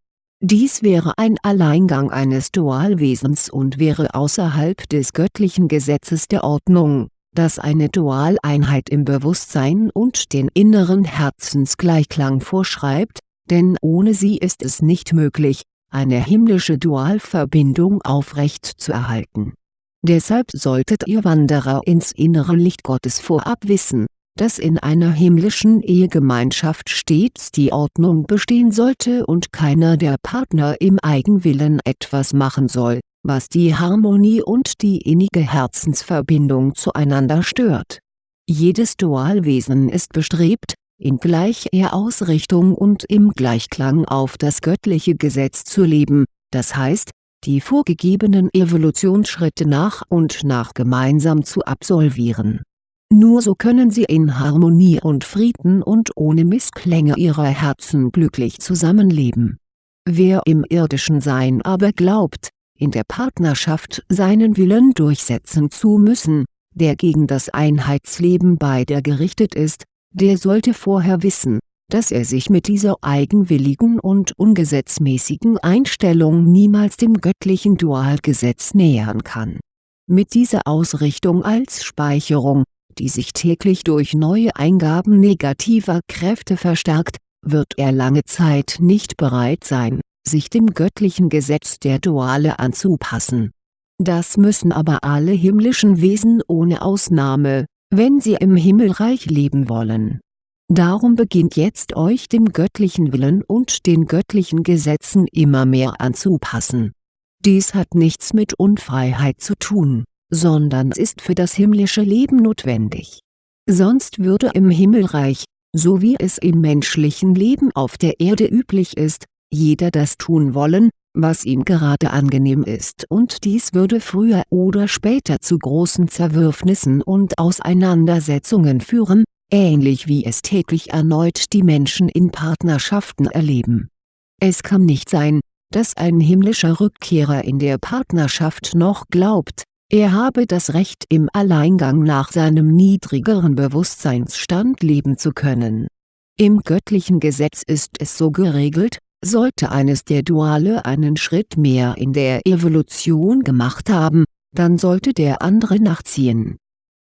Dies wäre ein Alleingang eines Dualwesens und wäre außerhalb des göttlichen Gesetzes der Ordnung, das eine Dualeinheit im Bewusstsein und den inneren Herzensgleichklang vorschreibt, denn ohne sie ist es nicht möglich, eine himmlische Dualverbindung aufrecht zu erhalten. Deshalb solltet ihr Wanderer ins innere Licht Gottes vorab wissen dass in einer himmlischen Ehegemeinschaft stets die Ordnung bestehen sollte und keiner der Partner im Eigenwillen etwas machen soll, was die Harmonie und die innige Herzensverbindung zueinander stört. Jedes Dualwesen ist bestrebt, in gleicher Ausrichtung und im Gleichklang auf das göttliche Gesetz zu leben, das heißt, die vorgegebenen Evolutionsschritte nach und nach gemeinsam zu absolvieren nur so können sie in Harmonie und Frieden und ohne Missklänge ihrer Herzen glücklich zusammenleben. Wer im irdischen Sein aber glaubt, in der Partnerschaft seinen Willen durchsetzen zu müssen, der gegen das Einheitsleben beider gerichtet ist, der sollte vorher wissen, dass er sich mit dieser eigenwilligen und ungesetzmäßigen Einstellung niemals dem göttlichen Dualgesetz nähern kann. Mit dieser Ausrichtung als Speicherung, die sich täglich durch neue Eingaben negativer Kräfte verstärkt, wird er lange Zeit nicht bereit sein, sich dem göttlichen Gesetz der Duale anzupassen. Das müssen aber alle himmlischen Wesen ohne Ausnahme, wenn sie im Himmelreich leben wollen. Darum beginnt jetzt euch dem göttlichen Willen und den göttlichen Gesetzen immer mehr anzupassen. Dies hat nichts mit Unfreiheit zu tun sondern ist für das himmlische Leben notwendig. Sonst würde im Himmelreich, so wie es im menschlichen Leben auf der Erde üblich ist, jeder das tun wollen, was ihm gerade angenehm ist und dies würde früher oder später zu großen Zerwürfnissen und Auseinandersetzungen führen, ähnlich wie es täglich erneut die Menschen in Partnerschaften erleben. Es kann nicht sein, dass ein himmlischer Rückkehrer in der Partnerschaft noch glaubt, er habe das Recht im Alleingang nach seinem niedrigeren Bewusstseinsstand leben zu können. Im göttlichen Gesetz ist es so geregelt, sollte eines der Duale einen Schritt mehr in der Evolution gemacht haben, dann sollte der andere nachziehen.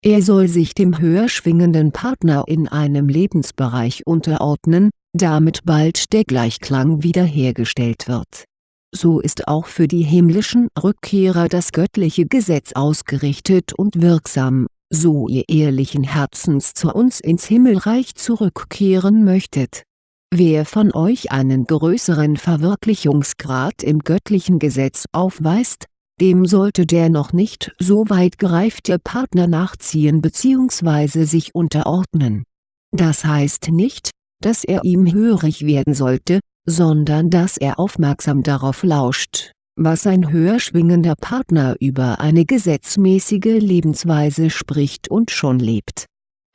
Er soll sich dem höher schwingenden Partner in einem Lebensbereich unterordnen, damit bald der Gleichklang wiederhergestellt wird so ist auch für die himmlischen Rückkehrer das göttliche Gesetz ausgerichtet und wirksam, so ihr ehrlichen Herzens zu uns ins Himmelreich zurückkehren möchtet. Wer von euch einen größeren Verwirklichungsgrad im göttlichen Gesetz aufweist, dem sollte der noch nicht so weit gereifte Partner nachziehen bzw. sich unterordnen. Das heißt nicht, dass er ihm hörig werden sollte, sondern dass er aufmerksam darauf lauscht, was ein höher schwingender Partner über eine gesetzmäßige Lebensweise spricht und schon lebt.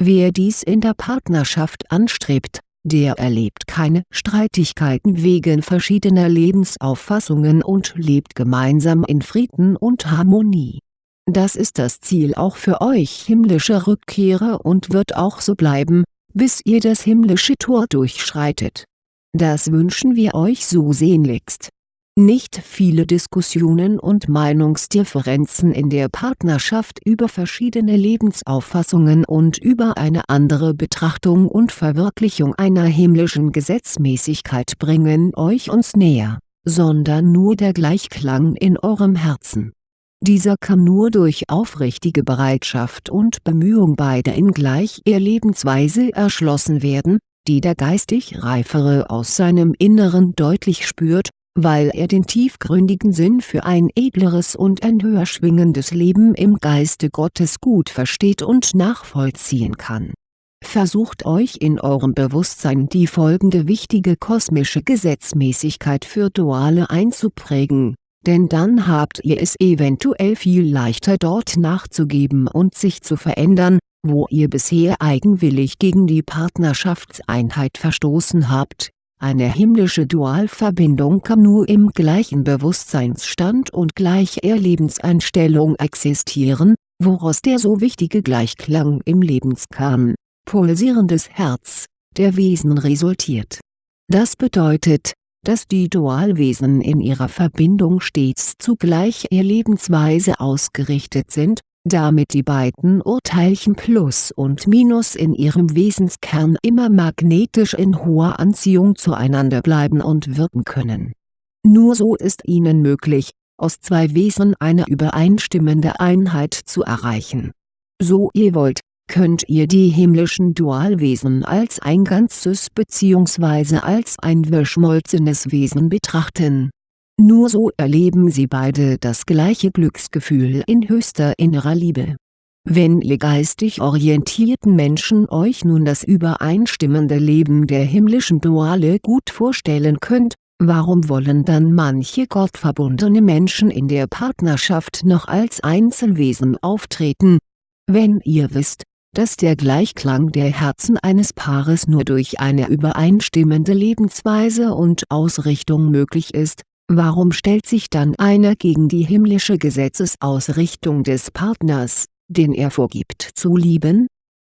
Wer dies in der Partnerschaft anstrebt, der erlebt keine Streitigkeiten wegen verschiedener Lebensauffassungen und lebt gemeinsam in Frieden und Harmonie. Das ist das Ziel auch für euch himmlische Rückkehrer und wird auch so bleiben, bis ihr das himmlische Tor durchschreitet das wünschen wir euch so sehnlichst. Nicht viele Diskussionen und Meinungsdifferenzen in der Partnerschaft über verschiedene Lebensauffassungen und über eine andere Betrachtung und Verwirklichung einer himmlischen Gesetzmäßigkeit bringen euch uns näher, sondern nur der Gleichklang in eurem Herzen. Dieser kann nur durch aufrichtige Bereitschaft und Bemühung beider in gleicher Lebensweise erschlossen werden, die der geistig Reifere aus seinem Inneren deutlich spürt, weil er den tiefgründigen Sinn für ein edleres und ein höher schwingendes Leben im Geiste Gottes gut versteht und nachvollziehen kann. Versucht euch in eurem Bewusstsein die folgende wichtige kosmische Gesetzmäßigkeit für Duale einzuprägen, denn dann habt ihr es eventuell viel leichter dort nachzugeben und sich zu verändern, wo ihr bisher eigenwillig gegen die Partnerschaftseinheit verstoßen habt. Eine himmlische Dualverbindung kann nur im gleichen Bewusstseinsstand und gleicher Lebenseinstellung existieren, woraus der so wichtige Gleichklang im Lebenskern, pulsierendes Herz, der Wesen resultiert. Das bedeutet, dass die Dualwesen in ihrer Verbindung stets zugleich ihr Lebensweise ausgerichtet sind, damit die beiden Urteilchen Plus und Minus in ihrem Wesenskern immer magnetisch in hoher Anziehung zueinander bleiben und wirken können. Nur so ist ihnen möglich, aus zwei Wesen eine übereinstimmende Einheit zu erreichen. So ihr wollt, könnt ihr die himmlischen Dualwesen als ein Ganzes bzw. als ein verschmolzenes Wesen betrachten. Nur so erleben sie beide das gleiche Glücksgefühl in höchster innerer Liebe. Wenn ihr geistig orientierten Menschen euch nun das übereinstimmende Leben der himmlischen Duale gut vorstellen könnt, warum wollen dann manche gottverbundene Menschen in der Partnerschaft noch als Einzelwesen auftreten? Wenn ihr wisst, dass der Gleichklang der Herzen eines Paares nur durch eine übereinstimmende Lebensweise und Ausrichtung möglich ist, warum stellt sich dann einer gegen die himmlische Gesetzesausrichtung des Partners, den er vorgibt zu lieben?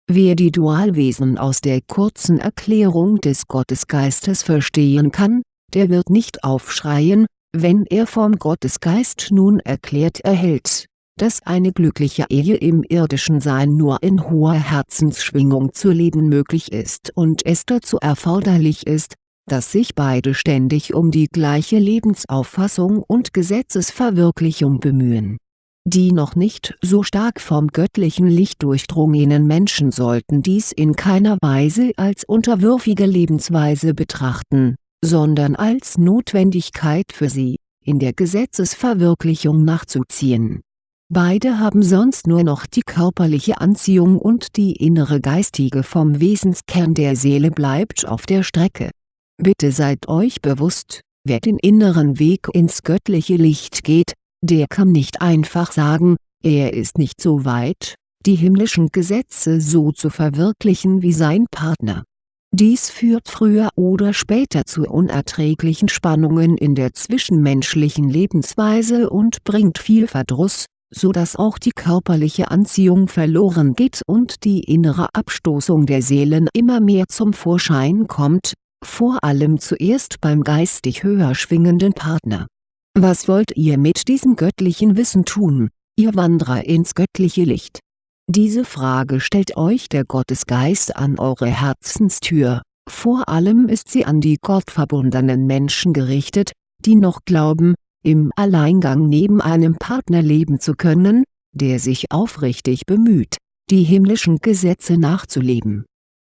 Wer die Dualwesen aus der kurzen Erklärung des Gottesgeistes verstehen kann, der wird nicht aufschreien, wenn er vom Gottesgeist nun erklärt erhält dass eine glückliche Ehe im irdischen Sein nur in hoher Herzensschwingung zu leben möglich ist und es dazu erforderlich ist, dass sich beide ständig um die gleiche Lebensauffassung und Gesetzesverwirklichung bemühen. Die noch nicht so stark vom göttlichen Licht durchdrungenen Menschen sollten dies in keiner Weise als unterwürfige Lebensweise betrachten, sondern als Notwendigkeit für sie, in der Gesetzesverwirklichung nachzuziehen Beide haben sonst nur noch die körperliche Anziehung und die innere geistige vom Wesenskern der Seele bleibt auf der Strecke. Bitte seid euch bewusst, wer den inneren Weg ins göttliche Licht geht, der kann nicht einfach sagen, er ist nicht so weit, die himmlischen Gesetze so zu verwirklichen wie sein Partner. Dies führt früher oder später zu unerträglichen Spannungen in der zwischenmenschlichen Lebensweise und bringt viel Verdruss, so dass auch die körperliche Anziehung verloren geht und die innere Abstoßung der Seelen immer mehr zum Vorschein kommt, vor allem zuerst beim geistig höher schwingenden Partner. Was wollt ihr mit diesem göttlichen Wissen tun, ihr Wanderer ins göttliche Licht? Diese Frage stellt euch der Gottesgeist an eure Herzenstür, vor allem ist sie an die gottverbundenen Menschen gerichtet, die noch glauben, im Alleingang neben einem Partner leben zu können, der sich aufrichtig bemüht, die himmlischen Gesetze nachzuleben.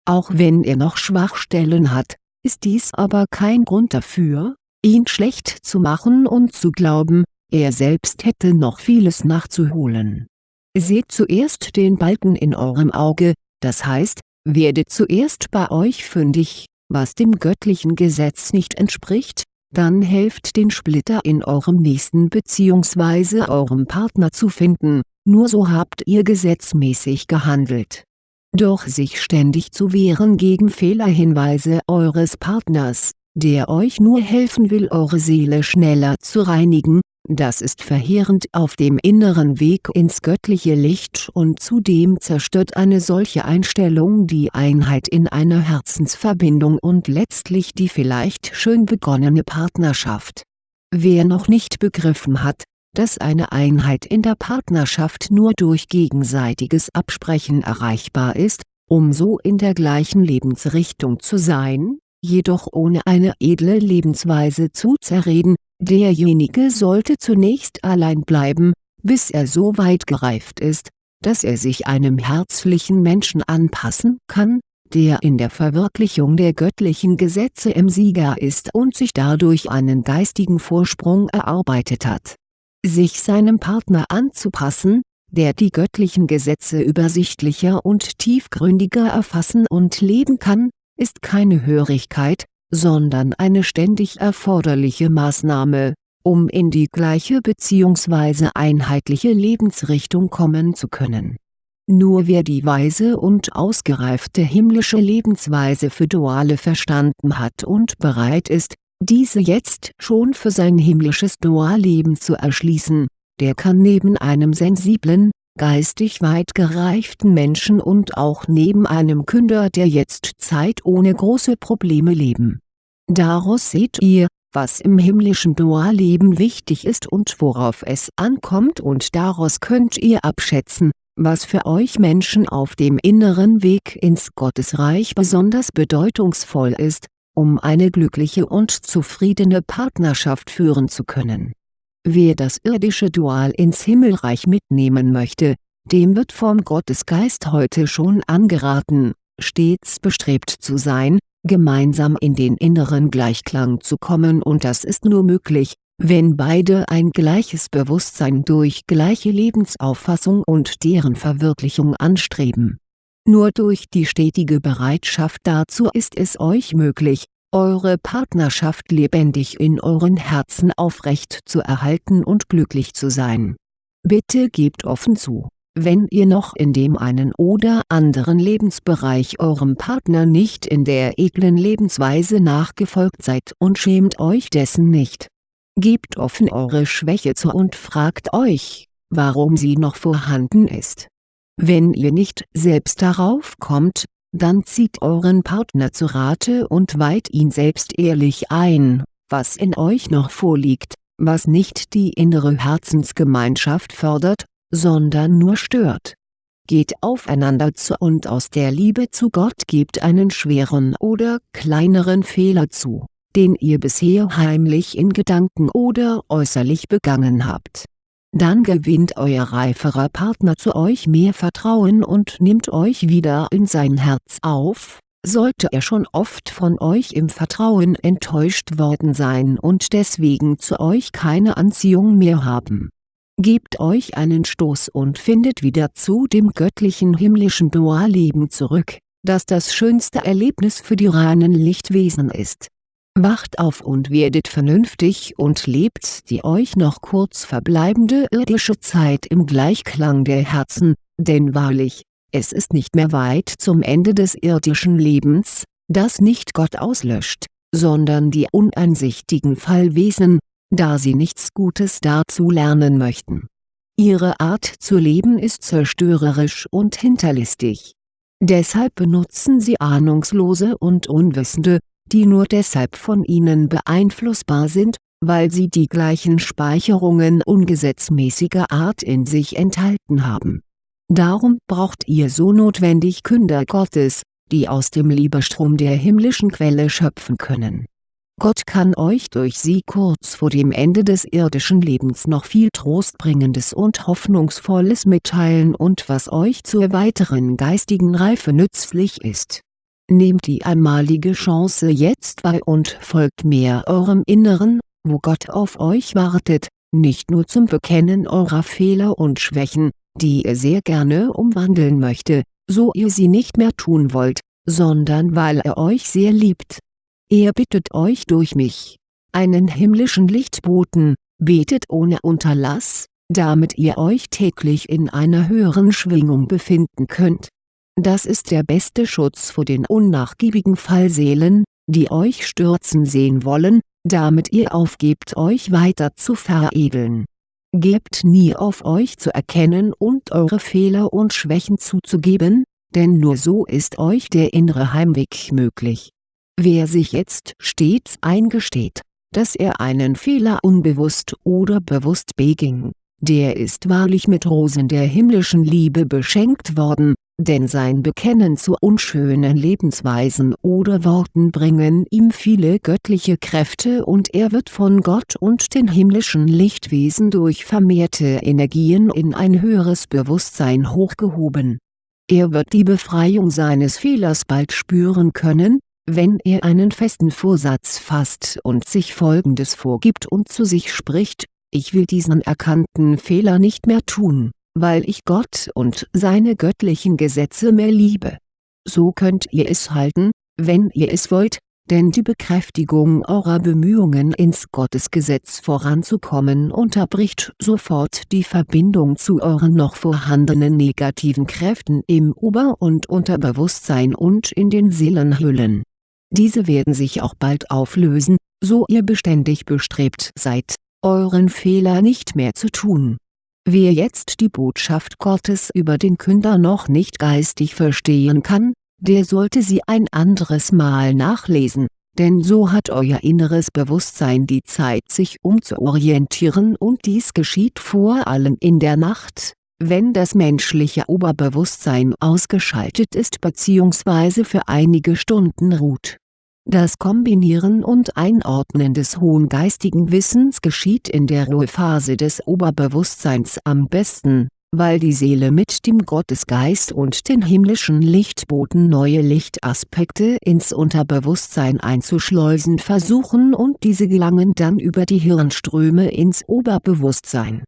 Auch wenn er noch Schwachstellen hat, ist dies aber kein Grund dafür, ihn schlecht zu machen und zu glauben, er selbst hätte noch vieles nachzuholen. Seht zuerst den Balken in eurem Auge, das heißt, werdet zuerst bei euch fündig, was dem göttlichen Gesetz nicht entspricht, dann helft den Splitter in eurem Nächsten bzw. eurem Partner zu finden, nur so habt ihr gesetzmäßig gehandelt. Doch sich ständig zu wehren gegen Fehlerhinweise eures Partners, der euch nur helfen will eure Seele schneller zu reinigen, das ist verheerend auf dem inneren Weg ins göttliche Licht und zudem zerstört eine solche Einstellung die Einheit in einer Herzensverbindung und letztlich die vielleicht schön begonnene Partnerschaft. Wer noch nicht begriffen hat, dass eine Einheit in der Partnerschaft nur durch gegenseitiges Absprechen erreichbar ist, um so in der gleichen Lebensrichtung zu sein, jedoch ohne eine edle Lebensweise zu zerreden, Derjenige sollte zunächst allein bleiben, bis er so weit gereift ist, dass er sich einem herzlichen Menschen anpassen kann, der in der Verwirklichung der göttlichen Gesetze im Sieger ist und sich dadurch einen geistigen Vorsprung erarbeitet hat. Sich seinem Partner anzupassen, der die göttlichen Gesetze übersichtlicher und tiefgründiger erfassen und leben kann, ist keine Hörigkeit, sondern eine ständig erforderliche Maßnahme, um in die gleiche bzw. einheitliche Lebensrichtung kommen zu können. Nur wer die weise und ausgereifte himmlische Lebensweise für Duale verstanden hat und bereit ist, diese jetzt schon für sein himmlisches Dualleben zu erschließen, der kann neben einem sensiblen, geistig weit gereiften Menschen und auch neben einem Künder der Jetztzeit ohne große Probleme leben. Daraus seht ihr, was im himmlischen Dualleben wichtig ist und worauf es ankommt und daraus könnt ihr abschätzen, was für euch Menschen auf dem inneren Weg ins Gottesreich besonders bedeutungsvoll ist, um eine glückliche und zufriedene Partnerschaft führen zu können Wer das irdische Dual ins Himmelreich mitnehmen möchte, dem wird vom Gottesgeist heute schon angeraten, stets bestrebt zu sein, gemeinsam in den inneren Gleichklang zu kommen und das ist nur möglich, wenn beide ein gleiches Bewusstsein durch gleiche Lebensauffassung und deren Verwirklichung anstreben. Nur durch die stetige Bereitschaft dazu ist es euch möglich, eure Partnerschaft lebendig in euren Herzen aufrecht zu erhalten und glücklich zu sein. Bitte gebt offen zu, wenn ihr noch in dem einen oder anderen Lebensbereich eurem Partner nicht in der edlen Lebensweise nachgefolgt seid und schämt euch dessen nicht. Gebt offen eure Schwäche zu und fragt euch, warum sie noch vorhanden ist. Wenn ihr nicht selbst darauf kommt, dann zieht euren Partner zu Rate und weiht ihn selbst ehrlich ein, was in euch noch vorliegt, was nicht die innere Herzensgemeinschaft fördert, sondern nur stört. Geht aufeinander zu und aus der Liebe zu Gott gebt einen schweren oder kleineren Fehler zu, den ihr bisher heimlich in Gedanken oder äußerlich begangen habt dann gewinnt euer reiferer Partner zu euch mehr Vertrauen und nimmt euch wieder in sein Herz auf, sollte er schon oft von euch im Vertrauen enttäuscht worden sein und deswegen zu euch keine Anziehung mehr haben. Gebt euch einen Stoß und findet wieder zu dem göttlichen himmlischen Dualleben zurück, das das schönste Erlebnis für die reinen Lichtwesen ist Wacht auf und werdet vernünftig und lebt die euch noch kurz verbleibende irdische Zeit im Gleichklang der Herzen, denn wahrlich, es ist nicht mehr weit zum Ende des irdischen Lebens, das nicht Gott auslöscht, sondern die uneinsichtigen Fallwesen, da sie nichts Gutes dazu lernen möchten. Ihre Art zu leben ist zerstörerisch und hinterlistig. Deshalb benutzen sie ahnungslose und Unwissende, die nur deshalb von ihnen beeinflussbar sind, weil sie die gleichen Speicherungen ungesetzmäßiger Art in sich enthalten haben. Darum braucht ihr so notwendig Künder Gottes, die aus dem Liebestrom der himmlischen Quelle schöpfen können. Gott kann euch durch sie kurz vor dem Ende des irdischen Lebens noch viel Trostbringendes und Hoffnungsvolles mitteilen und was euch zur weiteren geistigen Reife nützlich ist Nehmt die einmalige Chance jetzt wahr und folgt mehr eurem Inneren, wo Gott auf euch wartet, nicht nur zum Bekennen eurer Fehler und Schwächen, die er sehr gerne umwandeln möchte, so ihr sie nicht mehr tun wollt, sondern weil er euch sehr liebt. Er bittet euch durch mich, einen himmlischen Lichtboten, betet ohne Unterlass, damit ihr euch täglich in einer höheren Schwingung befinden könnt das ist der beste Schutz vor den unnachgiebigen Fallseelen, die euch stürzen sehen wollen, damit ihr aufgebt euch weiter zu veredeln. Gebt nie auf euch zu erkennen und eure Fehler und Schwächen zuzugeben, denn nur so ist euch der innere Heimweg möglich. Wer sich jetzt stets eingesteht, dass er einen Fehler unbewusst oder bewusst beging, der ist wahrlich mit Rosen der himmlischen Liebe beschenkt worden, denn sein Bekennen zu unschönen Lebensweisen oder Worten bringen ihm viele göttliche Kräfte und er wird von Gott und den himmlischen Lichtwesen durch vermehrte Energien in ein höheres Bewusstsein hochgehoben. Er wird die Befreiung seines Fehlers bald spüren können, wenn er einen festen Vorsatz fasst und sich folgendes vorgibt und zu sich spricht, ich will diesen erkannten Fehler nicht mehr tun weil ich Gott und seine göttlichen Gesetze mehr liebe. So könnt ihr es halten, wenn ihr es wollt, denn die Bekräftigung eurer Bemühungen ins Gottesgesetz voranzukommen unterbricht sofort die Verbindung zu euren noch vorhandenen negativen Kräften im Ober- und Unterbewusstsein und in den Seelenhüllen. Diese werden sich auch bald auflösen, so ihr beständig bestrebt seid, euren Fehler nicht mehr zu tun. Wer jetzt die Botschaft Gottes über den Künder noch nicht geistig verstehen kann, der sollte sie ein anderes Mal nachlesen, denn so hat euer inneres Bewusstsein die Zeit sich umzuorientieren und dies geschieht vor allem in der Nacht, wenn das menschliche Oberbewusstsein ausgeschaltet ist bzw. für einige Stunden ruht. Das Kombinieren und Einordnen des hohen geistigen Wissens geschieht in der Ruhephase des Oberbewusstseins am besten weil die Seele mit dem Gottesgeist und den himmlischen Lichtboten neue Lichtaspekte ins Unterbewusstsein einzuschleusen versuchen und diese gelangen dann über die Hirnströme ins Oberbewusstsein.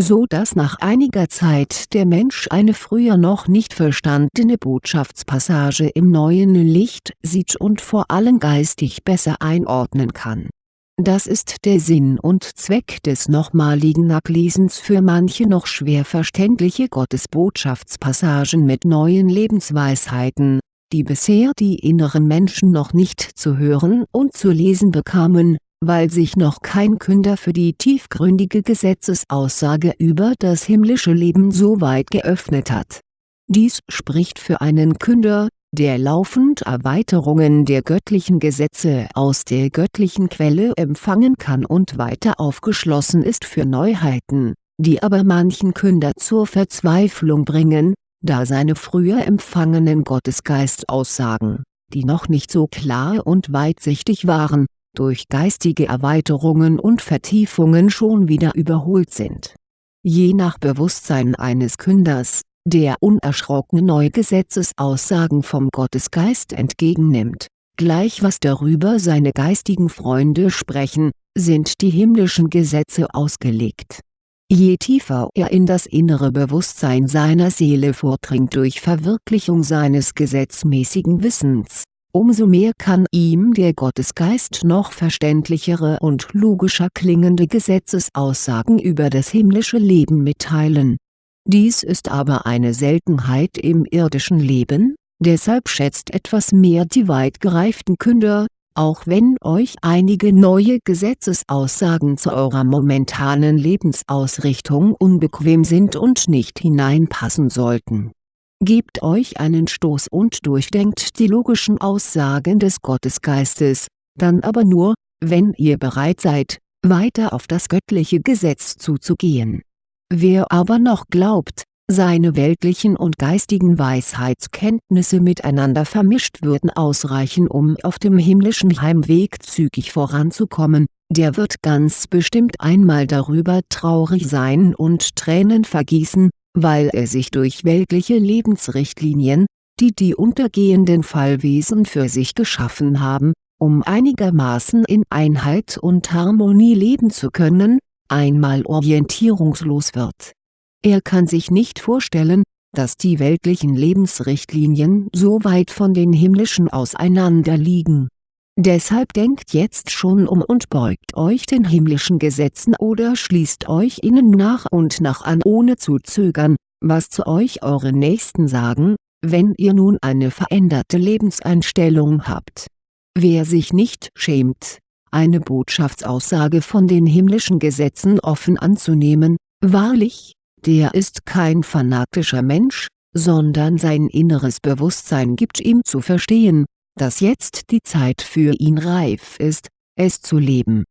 So dass nach einiger Zeit der Mensch eine früher noch nicht verstandene Botschaftspassage im neuen Licht sieht und vor allem geistig besser einordnen kann. Das ist der Sinn und Zweck des nochmaligen Nachlesens für manche noch schwer verständliche Gottesbotschaftspassagen mit neuen Lebensweisheiten, die bisher die inneren Menschen noch nicht zu hören und zu lesen bekamen, weil sich noch kein Künder für die tiefgründige Gesetzesaussage über das himmlische Leben so weit geöffnet hat. Dies spricht für einen Künder, der laufend Erweiterungen der göttlichen Gesetze aus der göttlichen Quelle empfangen kann und weiter aufgeschlossen ist für Neuheiten, die aber manchen Künder zur Verzweiflung bringen, da seine früher empfangenen Gottesgeistaussagen, die noch nicht so klar und weitsichtig waren, durch geistige Erweiterungen und Vertiefungen schon wieder überholt sind. Je nach Bewusstsein eines Künders der unerschrocken neue Gesetzesaussagen vom Gottesgeist entgegennimmt, gleich was darüber seine geistigen Freunde sprechen, sind die himmlischen Gesetze ausgelegt. Je tiefer er in das innere Bewusstsein seiner Seele vordringt durch Verwirklichung seines gesetzmäßigen Wissens, umso mehr kann ihm der Gottesgeist noch verständlichere und logischer klingende Gesetzesaussagen über das himmlische Leben mitteilen dies ist aber eine Seltenheit im irdischen Leben, deshalb schätzt etwas mehr die weit gereiften Künder, auch wenn euch einige neue Gesetzesaussagen zu eurer momentanen Lebensausrichtung unbequem sind und nicht hineinpassen sollten. Gebt euch einen Stoß und durchdenkt die logischen Aussagen des Gottesgeistes, dann aber nur, wenn ihr bereit seid, weiter auf das göttliche Gesetz zuzugehen. Wer aber noch glaubt, seine weltlichen und geistigen Weisheitskenntnisse miteinander vermischt würden ausreichen um auf dem himmlischen Heimweg zügig voranzukommen, der wird ganz bestimmt einmal darüber traurig sein und Tränen vergießen, weil er sich durch weltliche Lebensrichtlinien, die die untergehenden Fallwesen für sich geschaffen haben, um einigermaßen in Einheit und Harmonie leben zu können, einmal orientierungslos wird. Er kann sich nicht vorstellen, dass die weltlichen Lebensrichtlinien so weit von den himmlischen auseinander liegen. Deshalb denkt jetzt schon um und beugt euch den himmlischen Gesetzen oder schließt euch ihnen nach und nach an ohne zu zögern, was zu euch eure Nächsten sagen, wenn ihr nun eine veränderte Lebenseinstellung habt. Wer sich nicht schämt, eine Botschaftsaussage von den himmlischen Gesetzen offen anzunehmen, wahrlich, der ist kein fanatischer Mensch, sondern sein inneres Bewusstsein gibt ihm zu verstehen, dass jetzt die Zeit für ihn reif ist, es zu leben.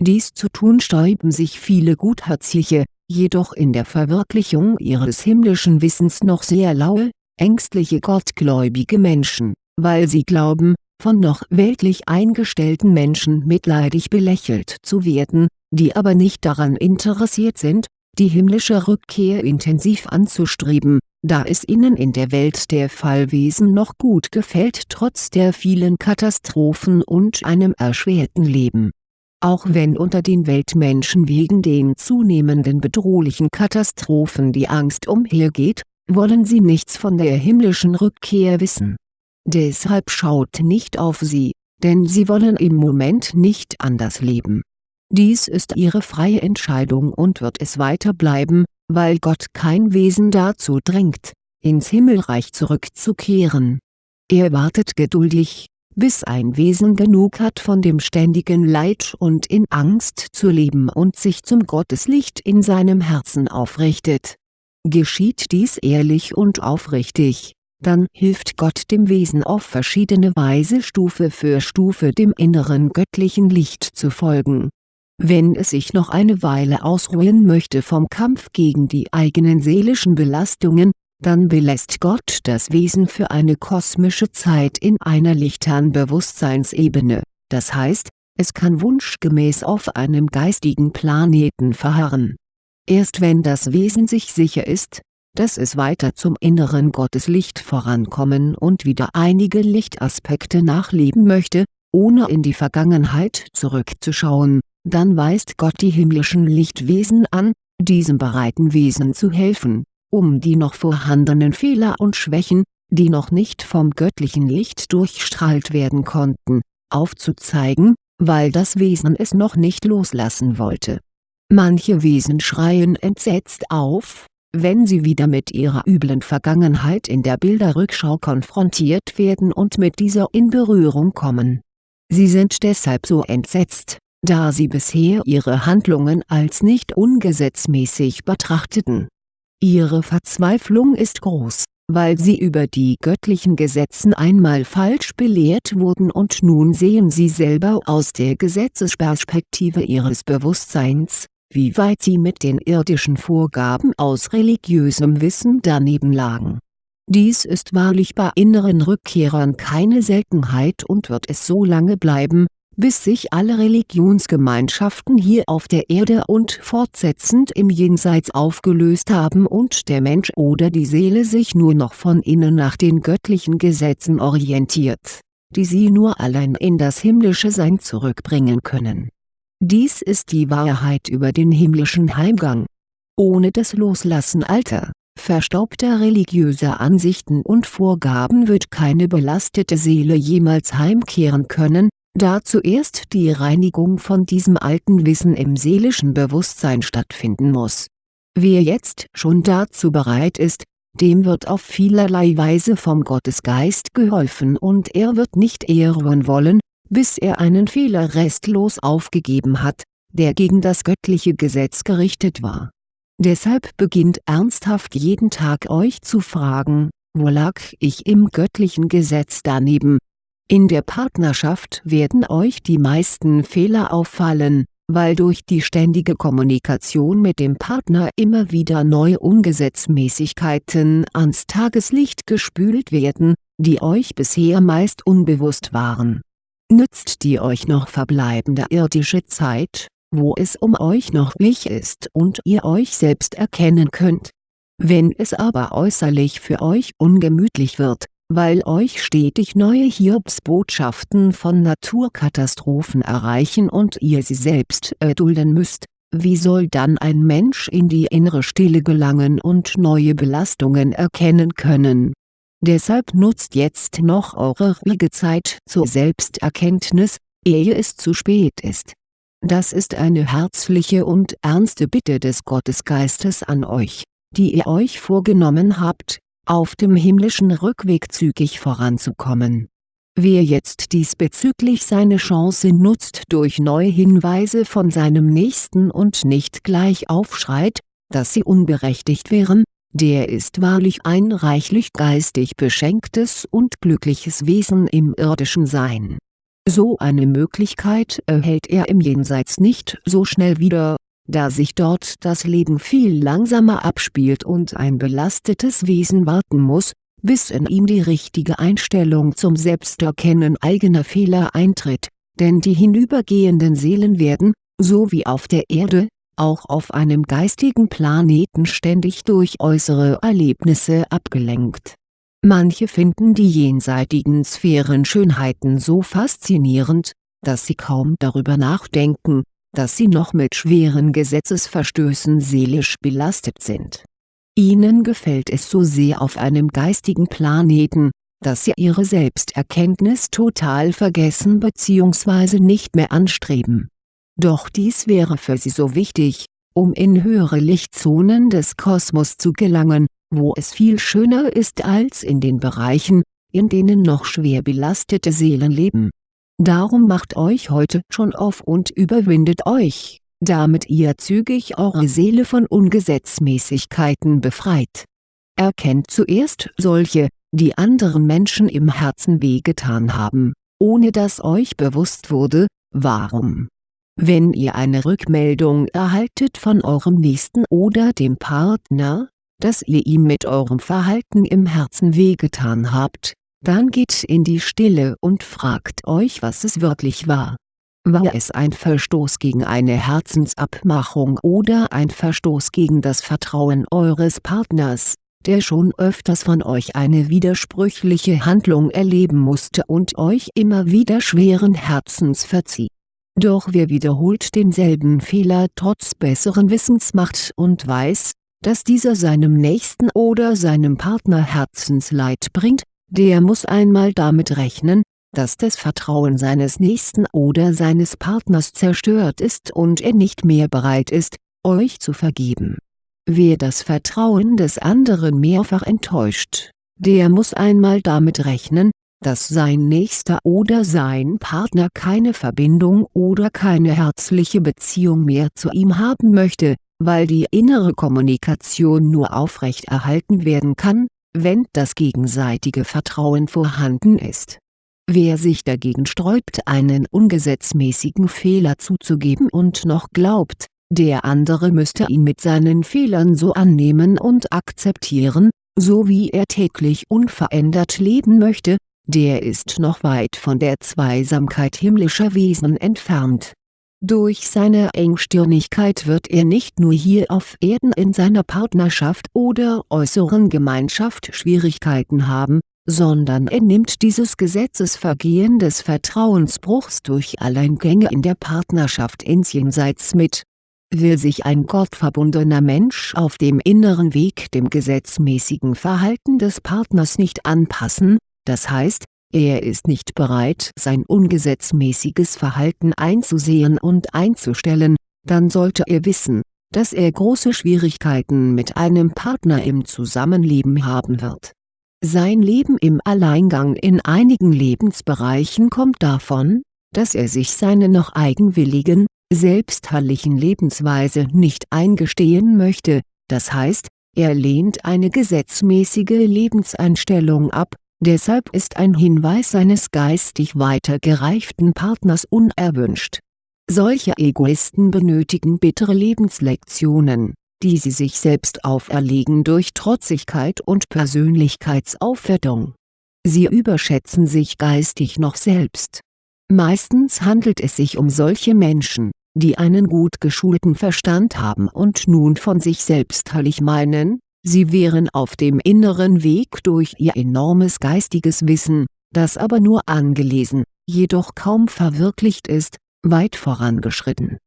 Dies zu tun sträuben sich viele gutherzige, jedoch in der Verwirklichung ihres himmlischen Wissens noch sehr laue, ängstliche gottgläubige Menschen, weil sie glauben, von noch weltlich eingestellten Menschen mitleidig belächelt zu werden, die aber nicht daran interessiert sind, die himmlische Rückkehr intensiv anzustreben, da es ihnen in der Welt der Fallwesen noch gut gefällt trotz der vielen Katastrophen und einem erschwerten Leben Auch wenn unter den Weltmenschen wegen den zunehmenden bedrohlichen Katastrophen die Angst umhergeht, wollen sie nichts von der himmlischen Rückkehr wissen. Deshalb schaut nicht auf sie, denn sie wollen im Moment nicht anders leben. Dies ist ihre freie Entscheidung und wird es weiter bleiben, weil Gott kein Wesen dazu drängt, ins Himmelreich zurückzukehren. Er wartet geduldig, bis ein Wesen genug hat von dem ständigen Leid und in Angst zu leben und sich zum Gotteslicht in seinem Herzen aufrichtet. Geschieht dies ehrlich und aufrichtig, dann hilft Gott dem Wesen auf verschiedene Weise Stufe für Stufe dem inneren göttlichen Licht zu folgen. Wenn es sich noch eine Weile ausruhen möchte vom Kampf gegen die eigenen seelischen Belastungen, dann belässt Gott das Wesen für eine kosmische Zeit in einer lichtern Bewusstseinsebene, das heißt, es kann wunschgemäß auf einem geistigen Planeten verharren. Erst wenn das Wesen sich sicher ist, dass es weiter zum inneren Gotteslicht vorankommen und wieder einige Lichtaspekte nachleben möchte, ohne in die Vergangenheit zurückzuschauen, dann weist Gott die himmlischen Lichtwesen an, diesem bereiten Wesen zu helfen um die noch vorhandenen Fehler und Schwächen, die noch nicht vom göttlichen Licht durchstrahlt werden konnten, aufzuzeigen, weil das Wesen es noch nicht loslassen wollte. Manche Wesen schreien entsetzt auf, wenn sie wieder mit ihrer üblen Vergangenheit in der Bilderrückschau konfrontiert werden und mit dieser in Berührung kommen. Sie sind deshalb so entsetzt, da sie bisher ihre Handlungen als nicht ungesetzmäßig betrachteten Ihre Verzweiflung ist groß, weil sie über die göttlichen Gesetzen einmal falsch belehrt wurden und nun sehen sie selber aus der Gesetzesperspektive ihres Bewusstseins, wie weit sie mit den irdischen Vorgaben aus religiösem Wissen daneben lagen. Dies ist wahrlich bei inneren Rückkehrern keine Seltenheit und wird es so lange bleiben, bis sich alle Religionsgemeinschaften hier auf der Erde und fortsetzend im Jenseits aufgelöst haben und der Mensch oder die Seele sich nur noch von innen nach den göttlichen Gesetzen orientiert, die sie nur allein in das himmlische Sein zurückbringen können. Dies ist die Wahrheit über den himmlischen Heimgang. Ohne das Loslassen alter, verstaubter religiöser Ansichten und Vorgaben wird keine belastete Seele jemals heimkehren können, da zuerst die Reinigung von diesem alten Wissen im seelischen Bewusstsein stattfinden muss. Wer jetzt schon dazu bereit ist, dem wird auf vielerlei Weise vom Gottesgeist geholfen und er wird nicht eher ruhen wollen, bis er einen Fehler restlos aufgegeben hat, der gegen das göttliche Gesetz gerichtet war. Deshalb beginnt ernsthaft jeden Tag euch zu fragen, wo lag ich im göttlichen Gesetz daneben, in der Partnerschaft werden euch die meisten Fehler auffallen, weil durch die ständige Kommunikation mit dem Partner immer wieder neue Ungesetzmäßigkeiten ans Tageslicht gespült werden, die euch bisher meist unbewusst waren. Nützt die euch noch verbleibende irdische Zeit, wo es um euch noch wich ist und ihr euch selbst erkennen könnt. Wenn es aber äußerlich für euch ungemütlich wird, weil euch stetig neue Hiobsbotschaften von Naturkatastrophen erreichen und ihr sie selbst erdulden müsst, wie soll dann ein Mensch in die innere Stille gelangen und neue Belastungen erkennen können? Deshalb nutzt jetzt noch eure ruhige Zeit zur Selbsterkenntnis, ehe es zu spät ist. Das ist eine herzliche und ernste Bitte des Gottesgeistes an euch, die ihr euch vorgenommen habt, auf dem himmlischen Rückweg zügig voranzukommen. Wer jetzt diesbezüglich seine Chance nutzt durch neue Hinweise von seinem Nächsten und nicht gleich aufschreit, dass sie unberechtigt wären, der ist wahrlich ein reichlich geistig beschenktes und glückliches Wesen im irdischen Sein. So eine Möglichkeit erhält er im Jenseits nicht so schnell wieder, da sich dort das Leben viel langsamer abspielt und ein belastetes Wesen warten muss, bis in ihm die richtige Einstellung zum Selbsterkennen eigener Fehler eintritt, denn die hinübergehenden Seelen werden, so wie auf der Erde, auch auf einem geistigen Planeten ständig durch äußere Erlebnisse abgelenkt. Manche finden die jenseitigen Sphärenschönheiten so faszinierend, dass sie kaum darüber nachdenken, dass sie noch mit schweren Gesetzesverstößen seelisch belastet sind. Ihnen gefällt es so sehr auf einem geistigen Planeten, dass sie ihre Selbsterkenntnis total vergessen bzw. nicht mehr anstreben. Doch dies wäre für sie so wichtig, um in höhere Lichtzonen des Kosmos zu gelangen, wo es viel schöner ist als in den Bereichen, in denen noch schwer belastete Seelen leben. Darum macht euch heute schon auf und überwindet euch, damit ihr zügig eure Seele von Ungesetzmäßigkeiten befreit. Erkennt zuerst solche, die anderen Menschen im Herzen wehgetan haben, ohne dass euch bewusst wurde, warum. Wenn ihr eine Rückmeldung erhaltet von eurem Nächsten oder dem Partner, dass ihr ihm mit eurem Verhalten im Herzen wehgetan habt, dann geht in die Stille und fragt euch was es wirklich war. War es ein Verstoß gegen eine Herzensabmachung oder ein Verstoß gegen das Vertrauen eures Partners, der schon öfters von euch eine widersprüchliche Handlung erleben musste und euch immer wieder schweren Herzens verzieh. Doch wer wiederholt denselben Fehler trotz besseren Wissens macht und weiß, dass dieser seinem Nächsten oder seinem Partner Herzensleid bringt, der muss einmal damit rechnen, dass das Vertrauen seines Nächsten oder seines Partners zerstört ist und er nicht mehr bereit ist, euch zu vergeben. Wer das Vertrauen des anderen mehrfach enttäuscht, der muss einmal damit rechnen, dass sein Nächster oder sein Partner keine Verbindung oder keine herzliche Beziehung mehr zu ihm haben möchte, weil die innere Kommunikation nur aufrechterhalten werden kann, wenn das gegenseitige Vertrauen vorhanden ist. Wer sich dagegen sträubt einen ungesetzmäßigen Fehler zuzugeben und noch glaubt, der andere müsste ihn mit seinen Fehlern so annehmen und akzeptieren, so wie er täglich unverändert leben möchte, der ist noch weit von der Zweisamkeit himmlischer Wesen entfernt durch seine Engstirnigkeit wird er nicht nur hier auf Erden in seiner Partnerschaft oder äußeren Gemeinschaft Schwierigkeiten haben, sondern er nimmt dieses Gesetzesvergehen des Vertrauensbruchs durch Alleingänge in der Partnerschaft ins Jenseits mit. Will sich ein gottverbundener Mensch auf dem inneren Weg dem gesetzmäßigen Verhalten des Partners nicht anpassen, das heißt, er ist nicht bereit sein ungesetzmäßiges Verhalten einzusehen und einzustellen, dann sollte er wissen, dass er große Schwierigkeiten mit einem Partner im Zusammenleben haben wird. Sein Leben im Alleingang in einigen Lebensbereichen kommt davon, dass er sich seine noch eigenwilligen, selbstherrlichen Lebensweise nicht eingestehen möchte, das heißt, er lehnt eine gesetzmäßige Lebenseinstellung ab Deshalb ist ein Hinweis eines geistig weiter gereiften Partners unerwünscht. Solche Egoisten benötigen bittere Lebenslektionen, die sie sich selbst auferlegen durch Trotzigkeit und Persönlichkeitsaufwertung. Sie überschätzen sich geistig noch selbst. Meistens handelt es sich um solche Menschen, die einen gut geschulten Verstand haben und nun von sich selbst heilig meinen, Sie wären auf dem inneren Weg durch ihr enormes geistiges Wissen, das aber nur angelesen, jedoch kaum verwirklicht ist, weit vorangeschritten.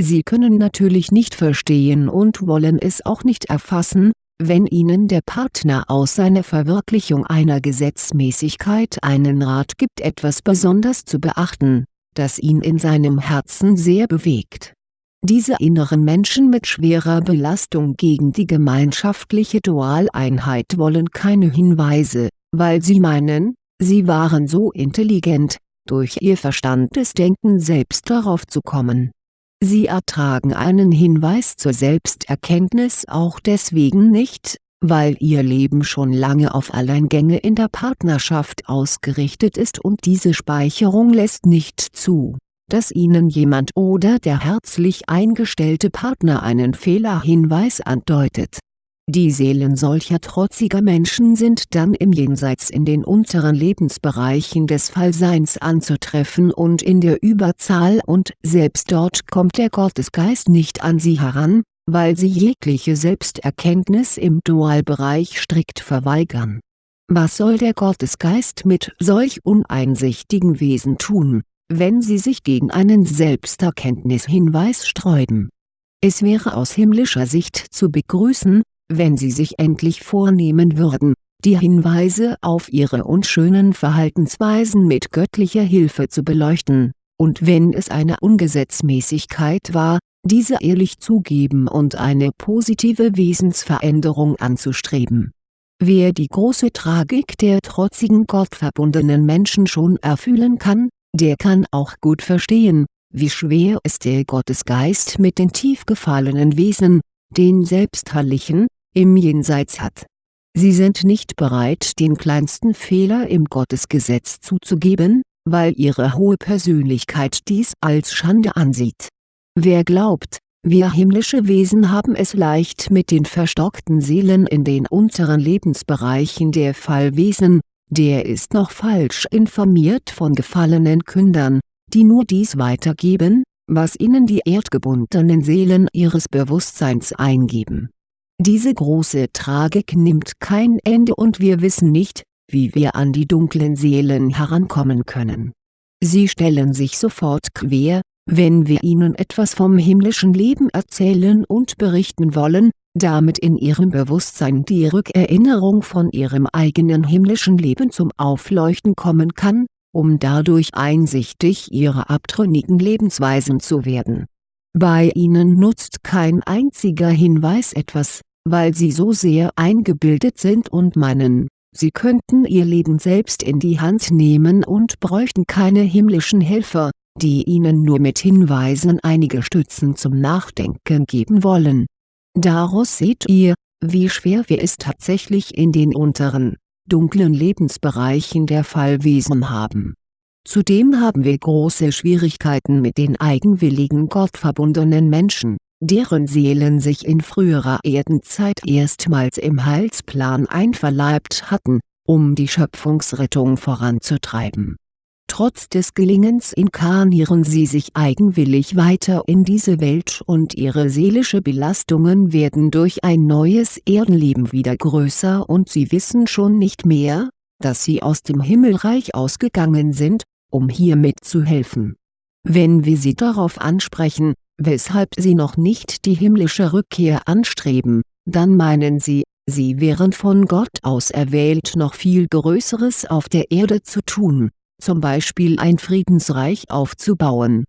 Sie können natürlich nicht verstehen und wollen es auch nicht erfassen, wenn Ihnen der Partner aus seiner Verwirklichung einer Gesetzmäßigkeit einen Rat gibt etwas besonders zu beachten, das ihn in seinem Herzen sehr bewegt diese inneren Menschen mit schwerer Belastung gegen die gemeinschaftliche Dualeinheit wollen keine Hinweise, weil sie meinen, sie waren so intelligent, durch ihr verstandes Denken selbst darauf zu kommen. Sie ertragen einen Hinweis zur Selbsterkenntnis auch deswegen nicht, weil ihr Leben schon lange auf Alleingänge in der Partnerschaft ausgerichtet ist und diese Speicherung lässt nicht zu dass Ihnen jemand oder der herzlich eingestellte Partner einen Fehlerhinweis andeutet. Die Seelen solcher trotziger Menschen sind dann im Jenseits in den unteren Lebensbereichen des Fallseins anzutreffen und in der Überzahl und selbst dort kommt der Gottesgeist nicht an sie heran, weil sie jegliche Selbsterkenntnis im Dualbereich strikt verweigern. Was soll der Gottesgeist mit solch uneinsichtigen Wesen tun, wenn sie sich gegen einen Selbsterkenntnishinweis sträuben. Es wäre aus himmlischer Sicht zu begrüßen, wenn sie sich endlich vornehmen würden, die Hinweise auf ihre unschönen Verhaltensweisen mit göttlicher Hilfe zu beleuchten, und wenn es eine Ungesetzmäßigkeit war, diese ehrlich zugeben und eine positive Wesensveränderung anzustreben. Wer die große Tragik der trotzigen gottverbundenen Menschen schon erfühlen kann, der kann auch gut verstehen, wie schwer es der Gottesgeist mit den tief gefallenen Wesen, den Selbstherrlichen, im Jenseits hat. Sie sind nicht bereit den kleinsten Fehler im Gottesgesetz zuzugeben, weil ihre hohe Persönlichkeit dies als Schande ansieht. Wer glaubt, wir himmlische Wesen haben es leicht mit den verstockten Seelen in den unteren Lebensbereichen der Fallwesen, der ist noch falsch informiert von gefallenen Kündern, die nur dies weitergeben, was ihnen die erdgebundenen Seelen ihres Bewusstseins eingeben. Diese große Tragik nimmt kein Ende und wir wissen nicht, wie wir an die dunklen Seelen herankommen können. Sie stellen sich sofort quer, wenn wir ihnen etwas vom himmlischen Leben erzählen und berichten wollen, damit in ihrem Bewusstsein die Rückerinnerung von ihrem eigenen himmlischen Leben zum Aufleuchten kommen kann, um dadurch einsichtig ihrer abtrünnigen Lebensweisen zu werden. Bei ihnen nutzt kein einziger Hinweis etwas, weil sie so sehr eingebildet sind und meinen, sie könnten ihr Leben selbst in die Hand nehmen und bräuchten keine himmlischen Helfer, die ihnen nur mit Hinweisen einige Stützen zum Nachdenken geben wollen. Daraus seht ihr, wie schwer wir es tatsächlich in den unteren, dunklen Lebensbereichen der Fallwesen haben. Zudem haben wir große Schwierigkeiten mit den eigenwilligen gottverbundenen Menschen, deren Seelen sich in früherer Erdenzeit erstmals im Heilsplan einverleibt hatten, um die Schöpfungsrettung voranzutreiben Trotz des Gelingens inkarnieren sie sich eigenwillig weiter in diese Welt und ihre seelische Belastungen werden durch ein neues Erdenleben wieder größer und sie wissen schon nicht mehr, dass sie aus dem Himmelreich ausgegangen sind, um hier mitzuhelfen. Wenn wir sie darauf ansprechen, weshalb sie noch nicht die himmlische Rückkehr anstreben, dann meinen sie, sie wären von Gott aus erwählt noch viel Größeres auf der Erde zu tun zum Beispiel ein Friedensreich aufzubauen.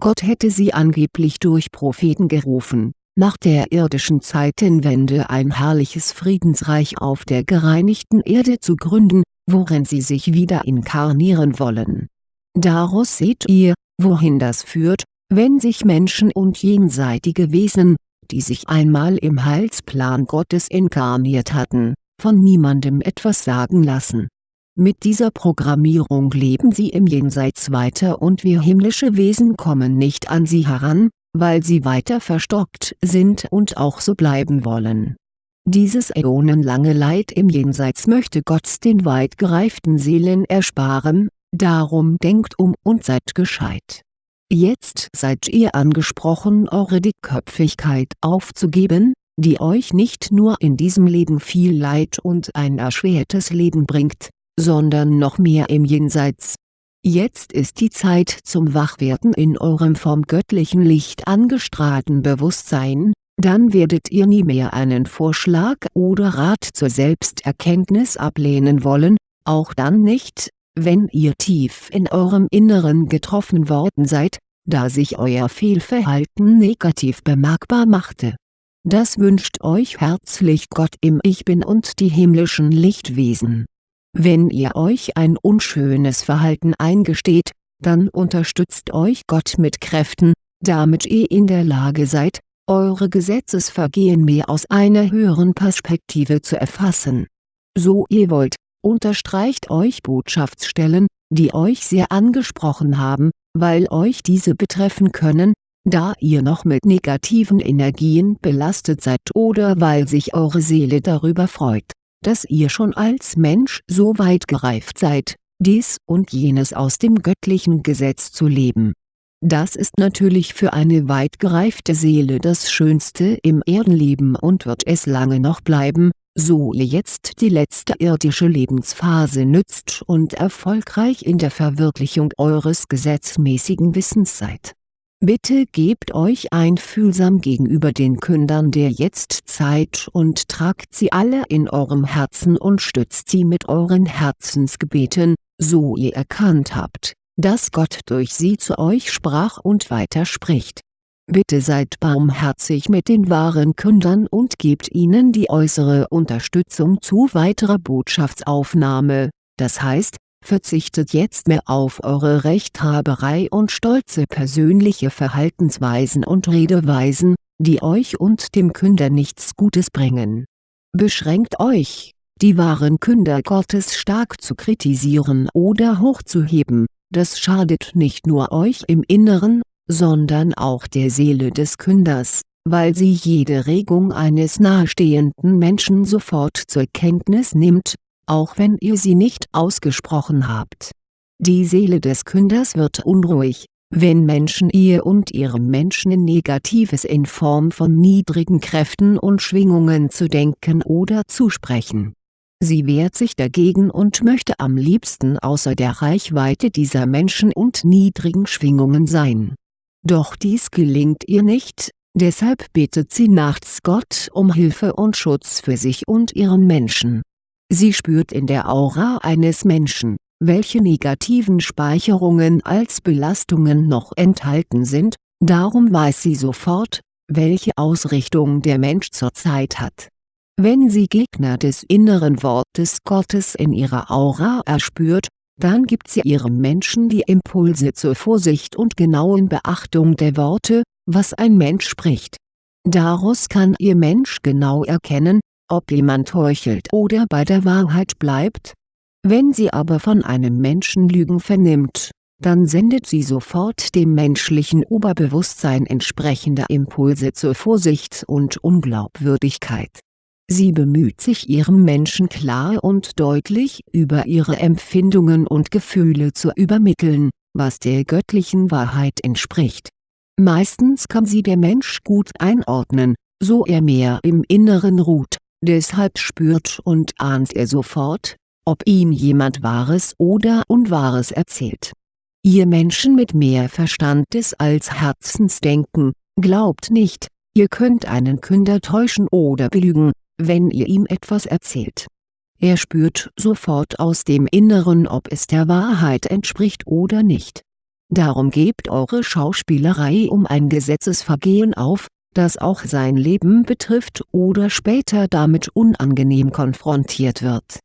Gott hätte sie angeblich durch Propheten gerufen, nach der irdischen Zeitenwende ein herrliches Friedensreich auf der gereinigten Erde zu gründen, worin sie sich wieder inkarnieren wollen. Daraus seht ihr, wohin das führt, wenn sich Menschen und jenseitige Wesen, die sich einmal im Heilsplan Gottes inkarniert hatten, von niemandem etwas sagen lassen mit dieser Programmierung leben sie im Jenseits weiter und wir himmlische Wesen kommen nicht an sie heran, weil sie weiter verstockt sind und auch so bleiben wollen. Dieses äonenlange Leid im Jenseits möchte Gott den weit gereiften Seelen ersparen, darum denkt um und seid gescheit. Jetzt seid ihr angesprochen eure Dickköpfigkeit aufzugeben, die euch nicht nur in diesem Leben viel Leid und ein erschwertes Leben bringt, sondern noch mehr im Jenseits. Jetzt ist die Zeit zum Wachwerden in eurem vom göttlichen Licht angestrahlten Bewusstsein, dann werdet ihr nie mehr einen Vorschlag oder Rat zur Selbsterkenntnis ablehnen wollen, auch dann nicht, wenn ihr tief in eurem Inneren getroffen worden seid, da sich euer Fehlverhalten negativ bemerkbar machte. Das wünscht euch herzlich Gott im Ich Bin und die himmlischen Lichtwesen wenn ihr euch ein unschönes Verhalten eingesteht, dann unterstützt euch Gott mit Kräften, damit ihr in der Lage seid, eure Gesetzesvergehen mehr aus einer höheren Perspektive zu erfassen. So ihr wollt, unterstreicht euch Botschaftsstellen, die euch sehr angesprochen haben, weil euch diese betreffen können, da ihr noch mit negativen Energien belastet seid oder weil sich eure Seele darüber freut dass ihr schon als Mensch so weit gereift seid, dies und jenes aus dem göttlichen Gesetz zu leben. Das ist natürlich für eine weit gereifte Seele das Schönste im Erdenleben und wird es lange noch bleiben, so ihr jetzt die letzte irdische Lebensphase nützt und erfolgreich in der Verwirklichung eures gesetzmäßigen Wissens seid. Bitte gebt euch einfühlsam gegenüber den Kündern der Jetztzeit und tragt sie alle in eurem Herzen und stützt sie mit euren Herzensgebeten, so ihr erkannt habt, dass Gott durch sie zu euch sprach und weiter spricht. Bitte seid barmherzig mit den wahren Kündern und gebt ihnen die äußere Unterstützung zu weiterer Botschaftsaufnahme, das heißt, verzichtet jetzt mehr auf eure Rechthaberei und stolze persönliche Verhaltensweisen und Redeweisen, die euch und dem Künder nichts Gutes bringen. Beschränkt euch, die wahren Künder Gottes stark zu kritisieren oder hochzuheben, das schadet nicht nur euch im Inneren, sondern auch der Seele des Künders, weil sie jede Regung eines nahestehenden Menschen sofort zur Kenntnis nimmt, auch wenn ihr sie nicht ausgesprochen habt. Die Seele des Künders wird unruhig, wenn Menschen ihr und ihrem Menschen Negatives in Form von niedrigen Kräften und Schwingungen zu denken oder zu sprechen. Sie wehrt sich dagegen und möchte am liebsten außer der Reichweite dieser Menschen und niedrigen Schwingungen sein doch dies gelingt ihr nicht, deshalb betet sie nachts Gott um Hilfe und Schutz für sich und ihren Menschen. Sie spürt in der Aura eines Menschen, welche negativen Speicherungen als Belastungen noch enthalten sind, darum weiß sie sofort, welche Ausrichtung der Mensch zurzeit hat. Wenn sie Gegner des inneren Wortes Gottes in ihrer Aura erspürt, dann gibt sie ihrem Menschen die Impulse zur Vorsicht und genauen Beachtung der Worte, was ein Mensch spricht. Daraus kann ihr Mensch genau erkennen, ob jemand heuchelt oder bei der Wahrheit bleibt. Wenn sie aber von einem Menschen Lügen vernimmt, dann sendet sie sofort dem menschlichen Oberbewusstsein entsprechende Impulse zur Vorsicht und Unglaubwürdigkeit Sie bemüht sich ihrem Menschen klar und deutlich über ihre Empfindungen und Gefühle zu übermitteln, was der göttlichen Wahrheit entspricht. Meistens kann sie der Mensch gut einordnen, so er mehr im Inneren ruht, deshalb spürt und ahnt er sofort, ob ihm jemand Wahres oder Unwahres erzählt. Ihr Menschen mit mehr Verstandes als Herzensdenken, glaubt nicht, ihr könnt einen Künder täuschen oder belügen, wenn ihr ihm etwas erzählt. Er spürt sofort aus dem Inneren ob es der Wahrheit entspricht oder nicht. Darum gebt eure Schauspielerei um ein Gesetzesvergehen auf, das auch sein Leben betrifft oder später damit unangenehm konfrontiert wird.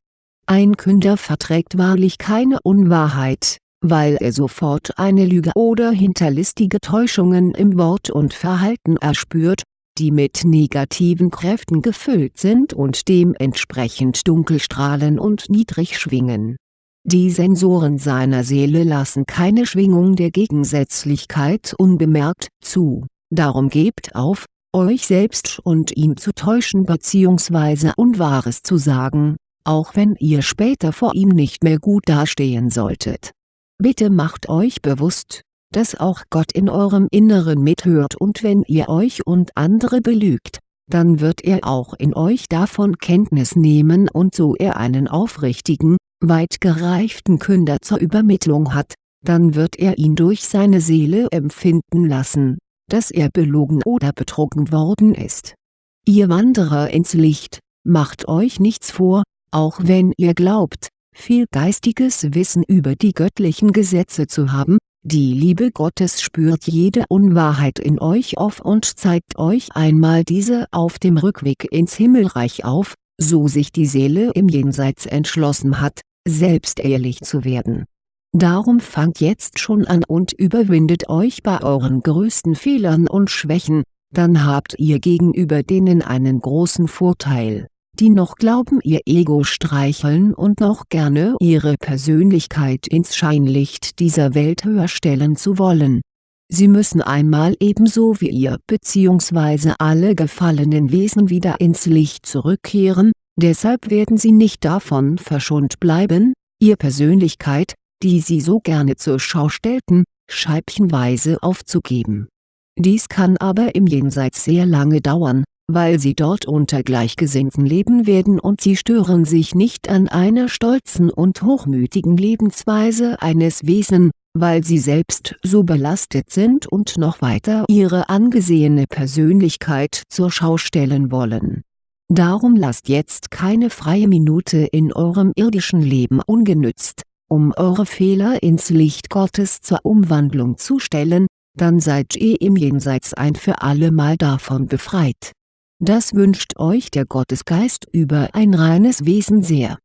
Ein Künder verträgt wahrlich keine Unwahrheit, weil er sofort eine Lüge oder hinterlistige Täuschungen im Wort und Verhalten erspürt, die mit negativen Kräften gefüllt sind und dementsprechend dunkel strahlen und niedrig schwingen. Die Sensoren seiner Seele lassen keine Schwingung der Gegensätzlichkeit unbemerkt zu, darum gebt auf, euch selbst und ihn zu täuschen bzw. Unwahres zu sagen, auch wenn ihr später vor ihm nicht mehr gut dastehen solltet. Bitte macht euch bewusst, dass auch Gott in eurem Inneren mithört und wenn ihr euch und andere belügt, dann wird er auch in euch davon Kenntnis nehmen und so er einen aufrichtigen, weit gereiften Künder zur Übermittlung hat, dann wird er ihn durch seine Seele empfinden lassen, dass er belogen oder betrogen worden ist. Ihr Wanderer ins Licht, macht euch nichts vor, auch wenn ihr glaubt, viel geistiges Wissen über die göttlichen Gesetze zu haben, die Liebe Gottes spürt jede Unwahrheit in euch auf und zeigt euch einmal diese auf dem Rückweg ins Himmelreich auf, so sich die Seele im Jenseits entschlossen hat, selbst ehrlich zu werden. Darum fangt jetzt schon an und überwindet euch bei euren größten Fehlern und Schwächen, dann habt ihr gegenüber denen einen großen Vorteil die noch glauben ihr Ego streicheln und noch gerne ihre Persönlichkeit ins Scheinlicht dieser Welt höher stellen zu wollen. Sie müssen einmal ebenso wie ihr bzw. alle gefallenen Wesen wieder ins Licht zurückkehren, deshalb werden sie nicht davon verschont bleiben, ihr Persönlichkeit, die sie so gerne zur Schau stellten, scheibchenweise aufzugeben. Dies kann aber im Jenseits sehr lange dauern, weil sie dort unter Gleichgesinnten leben werden und sie stören sich nicht an einer stolzen und hochmütigen Lebensweise eines Wesen, weil sie selbst so belastet sind und noch weiter ihre angesehene Persönlichkeit zur Schau stellen wollen. Darum lasst jetzt keine freie Minute in eurem irdischen Leben ungenützt, um eure Fehler ins Licht Gottes zur Umwandlung zu stellen, dann seid ihr im Jenseits ein für allemal davon befreit. Das wünscht euch der Gottesgeist über ein reines Wesen sehr.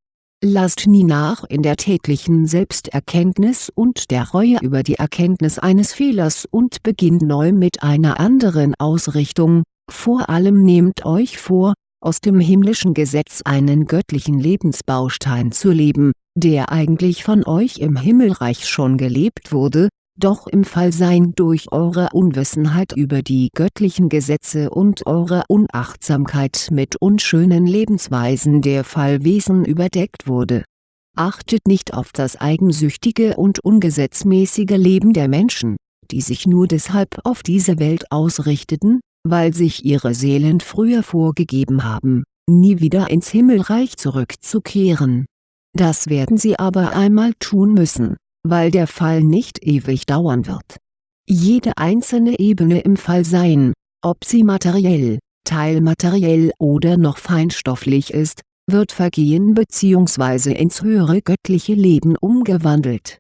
Lasst nie nach in der täglichen Selbsterkenntnis und der Reue über die Erkenntnis eines Fehlers und beginnt neu mit einer anderen Ausrichtung, vor allem nehmt euch vor, aus dem himmlischen Gesetz einen göttlichen Lebensbaustein zu leben, der eigentlich von euch im Himmelreich schon gelebt wurde, doch im Fallsein durch eure Unwissenheit über die göttlichen Gesetze und eure Unachtsamkeit mit unschönen Lebensweisen der Fallwesen überdeckt wurde. Achtet nicht auf das eigensüchtige und ungesetzmäßige Leben der Menschen, die sich nur deshalb auf diese Welt ausrichteten, weil sich ihre Seelen früher vorgegeben haben, nie wieder ins Himmelreich zurückzukehren. Das werden sie aber einmal tun müssen weil der Fall nicht ewig dauern wird. Jede einzelne Ebene im Fallsein, ob sie materiell, teilmateriell oder noch feinstofflich ist, wird vergehen bzw. ins höhere göttliche Leben umgewandelt.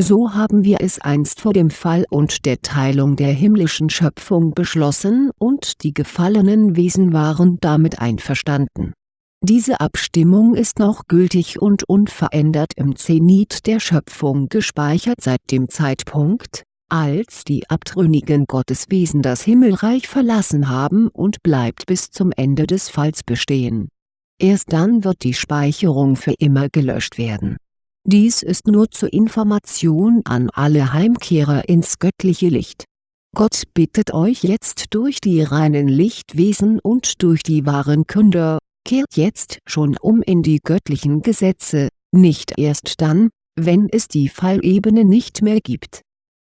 So haben wir es einst vor dem Fall und der Teilung der himmlischen Schöpfung beschlossen und die gefallenen Wesen waren damit einverstanden diese Abstimmung ist noch gültig und unverändert im Zenit der Schöpfung gespeichert seit dem Zeitpunkt, als die abtrünnigen Gotteswesen das Himmelreich verlassen haben und bleibt bis zum Ende des Falls bestehen. Erst dann wird die Speicherung für immer gelöscht werden. Dies ist nur zur Information an alle Heimkehrer ins göttliche Licht. Gott bittet euch jetzt durch die reinen Lichtwesen und durch die wahren Künder, kehrt jetzt schon um in die göttlichen Gesetze, nicht erst dann, wenn es die Fallebene nicht mehr gibt.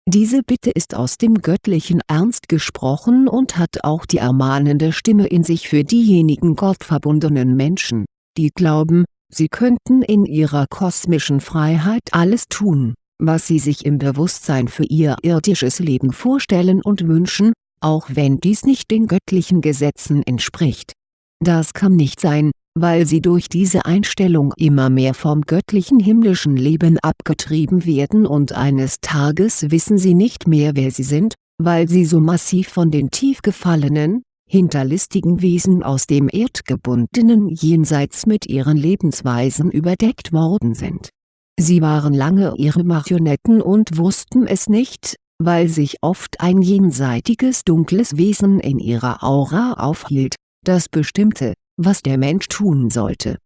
Diese Bitte ist aus dem göttlichen Ernst gesprochen und hat auch die ermahnende Stimme in sich für diejenigen gottverbundenen Menschen, die glauben, sie könnten in ihrer kosmischen Freiheit alles tun, was sie sich im Bewusstsein für ihr irdisches Leben vorstellen und wünschen, auch wenn dies nicht den göttlichen Gesetzen entspricht das kann nicht sein, weil sie durch diese Einstellung immer mehr vom göttlichen himmlischen Leben abgetrieben werden und eines Tages wissen sie nicht mehr wer sie sind, weil sie so massiv von den tief gefallenen, hinterlistigen Wesen aus dem erdgebundenen Jenseits mit ihren Lebensweisen überdeckt worden sind. Sie waren lange ihre Marionetten und wussten es nicht, weil sich oft ein jenseitiges dunkles Wesen in ihrer Aura aufhielt das bestimmte, was der Mensch tun sollte.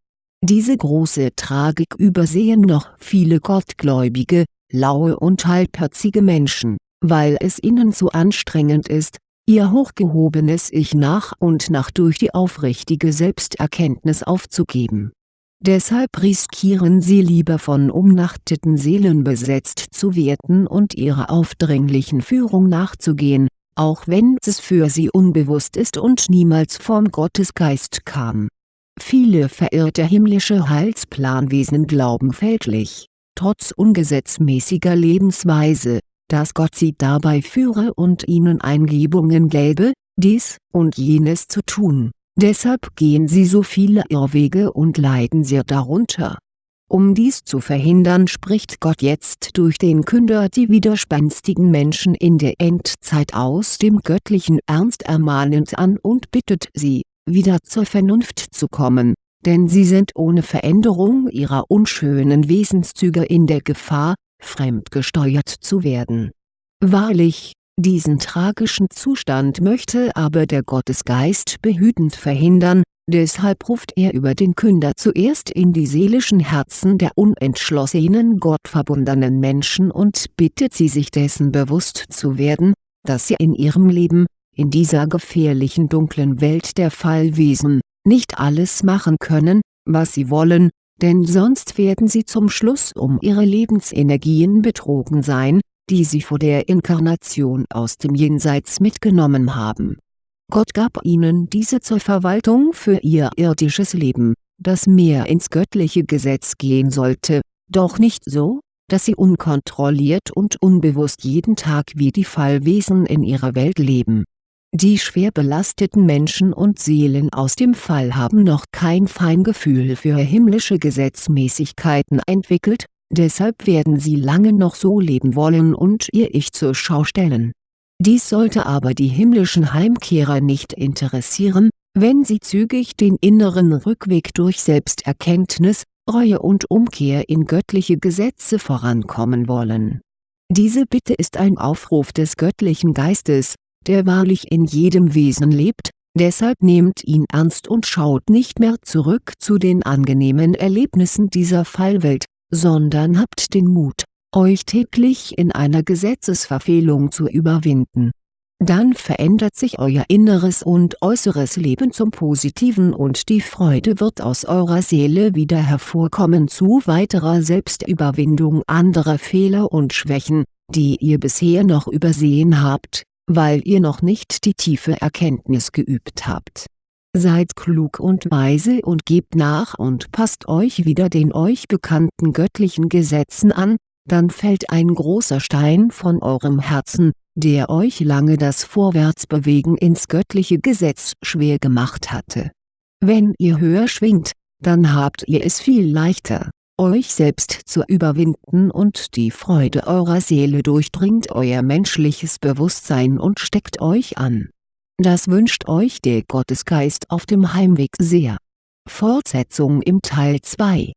Diese große Tragik übersehen noch viele gottgläubige, laue und halbherzige Menschen, weil es ihnen zu anstrengend ist, ihr hochgehobenes Ich nach und nach durch die aufrichtige Selbsterkenntnis aufzugeben. Deshalb riskieren sie lieber von umnachteten Seelen besetzt zu werden und ihrer aufdringlichen Führung nachzugehen, auch wenn es für sie unbewusst ist und niemals vom Gottesgeist kam. Viele verirrte himmlische Heilsplanwesen glauben fälschlich, trotz ungesetzmäßiger Lebensweise, dass Gott sie dabei führe und ihnen Eingebungen gäbe, dies und jenes zu tun, deshalb gehen sie so viele Irrwege und leiden sehr darunter um dies zu verhindern spricht Gott jetzt durch den Künder die widerspenstigen Menschen in der Endzeit aus dem göttlichen Ernst ermahnend an und bittet sie, wieder zur Vernunft zu kommen, denn sie sind ohne Veränderung ihrer unschönen Wesenszüge in der Gefahr, fremdgesteuert zu werden. Wahrlich, diesen tragischen Zustand möchte aber der Gottesgeist behütend verhindern, Deshalb ruft er über den Künder zuerst in die seelischen Herzen der unentschlossenen gottverbundenen Menschen und bittet sie sich dessen bewusst zu werden, dass sie in ihrem Leben, in dieser gefährlichen dunklen Welt der Fallwesen, nicht alles machen können, was sie wollen, denn sonst werden sie zum Schluss um ihre Lebensenergien betrogen sein, die sie vor der Inkarnation aus dem Jenseits mitgenommen haben Gott gab ihnen diese zur Verwaltung für ihr irdisches Leben, das mehr ins göttliche Gesetz gehen sollte, doch nicht so, dass sie unkontrolliert und unbewusst jeden Tag wie die Fallwesen in ihrer Welt leben. Die schwer belasteten Menschen und Seelen aus dem Fall haben noch kein Feingefühl für himmlische Gesetzmäßigkeiten entwickelt, deshalb werden sie lange noch so leben wollen und ihr Ich zur Schau stellen dies sollte aber die himmlischen Heimkehrer nicht interessieren, wenn sie zügig den inneren Rückweg durch Selbsterkenntnis, Reue und Umkehr in göttliche Gesetze vorankommen wollen. Diese Bitte ist ein Aufruf des göttlichen Geistes, der wahrlich in jedem Wesen lebt, deshalb nehmt ihn ernst und schaut nicht mehr zurück zu den angenehmen Erlebnissen dieser Fallwelt, sondern habt den Mut euch täglich in einer Gesetzesverfehlung zu überwinden. Dann verändert sich euer inneres und äußeres Leben zum Positiven und die Freude wird aus eurer Seele wieder hervorkommen zu weiterer Selbstüberwindung anderer Fehler und Schwächen, die ihr bisher noch übersehen habt, weil ihr noch nicht die tiefe Erkenntnis geübt habt. Seid klug und weise und gebt nach und passt euch wieder den euch bekannten göttlichen Gesetzen an, dann fällt ein großer Stein von eurem Herzen, der euch lange das Vorwärtsbewegen ins göttliche Gesetz schwer gemacht hatte. Wenn ihr höher schwingt, dann habt ihr es viel leichter, euch selbst zu überwinden und die Freude eurer Seele durchdringt euer menschliches Bewusstsein und steckt euch an. Das wünscht euch der Gottesgeist auf dem Heimweg sehr. Fortsetzung im Teil 2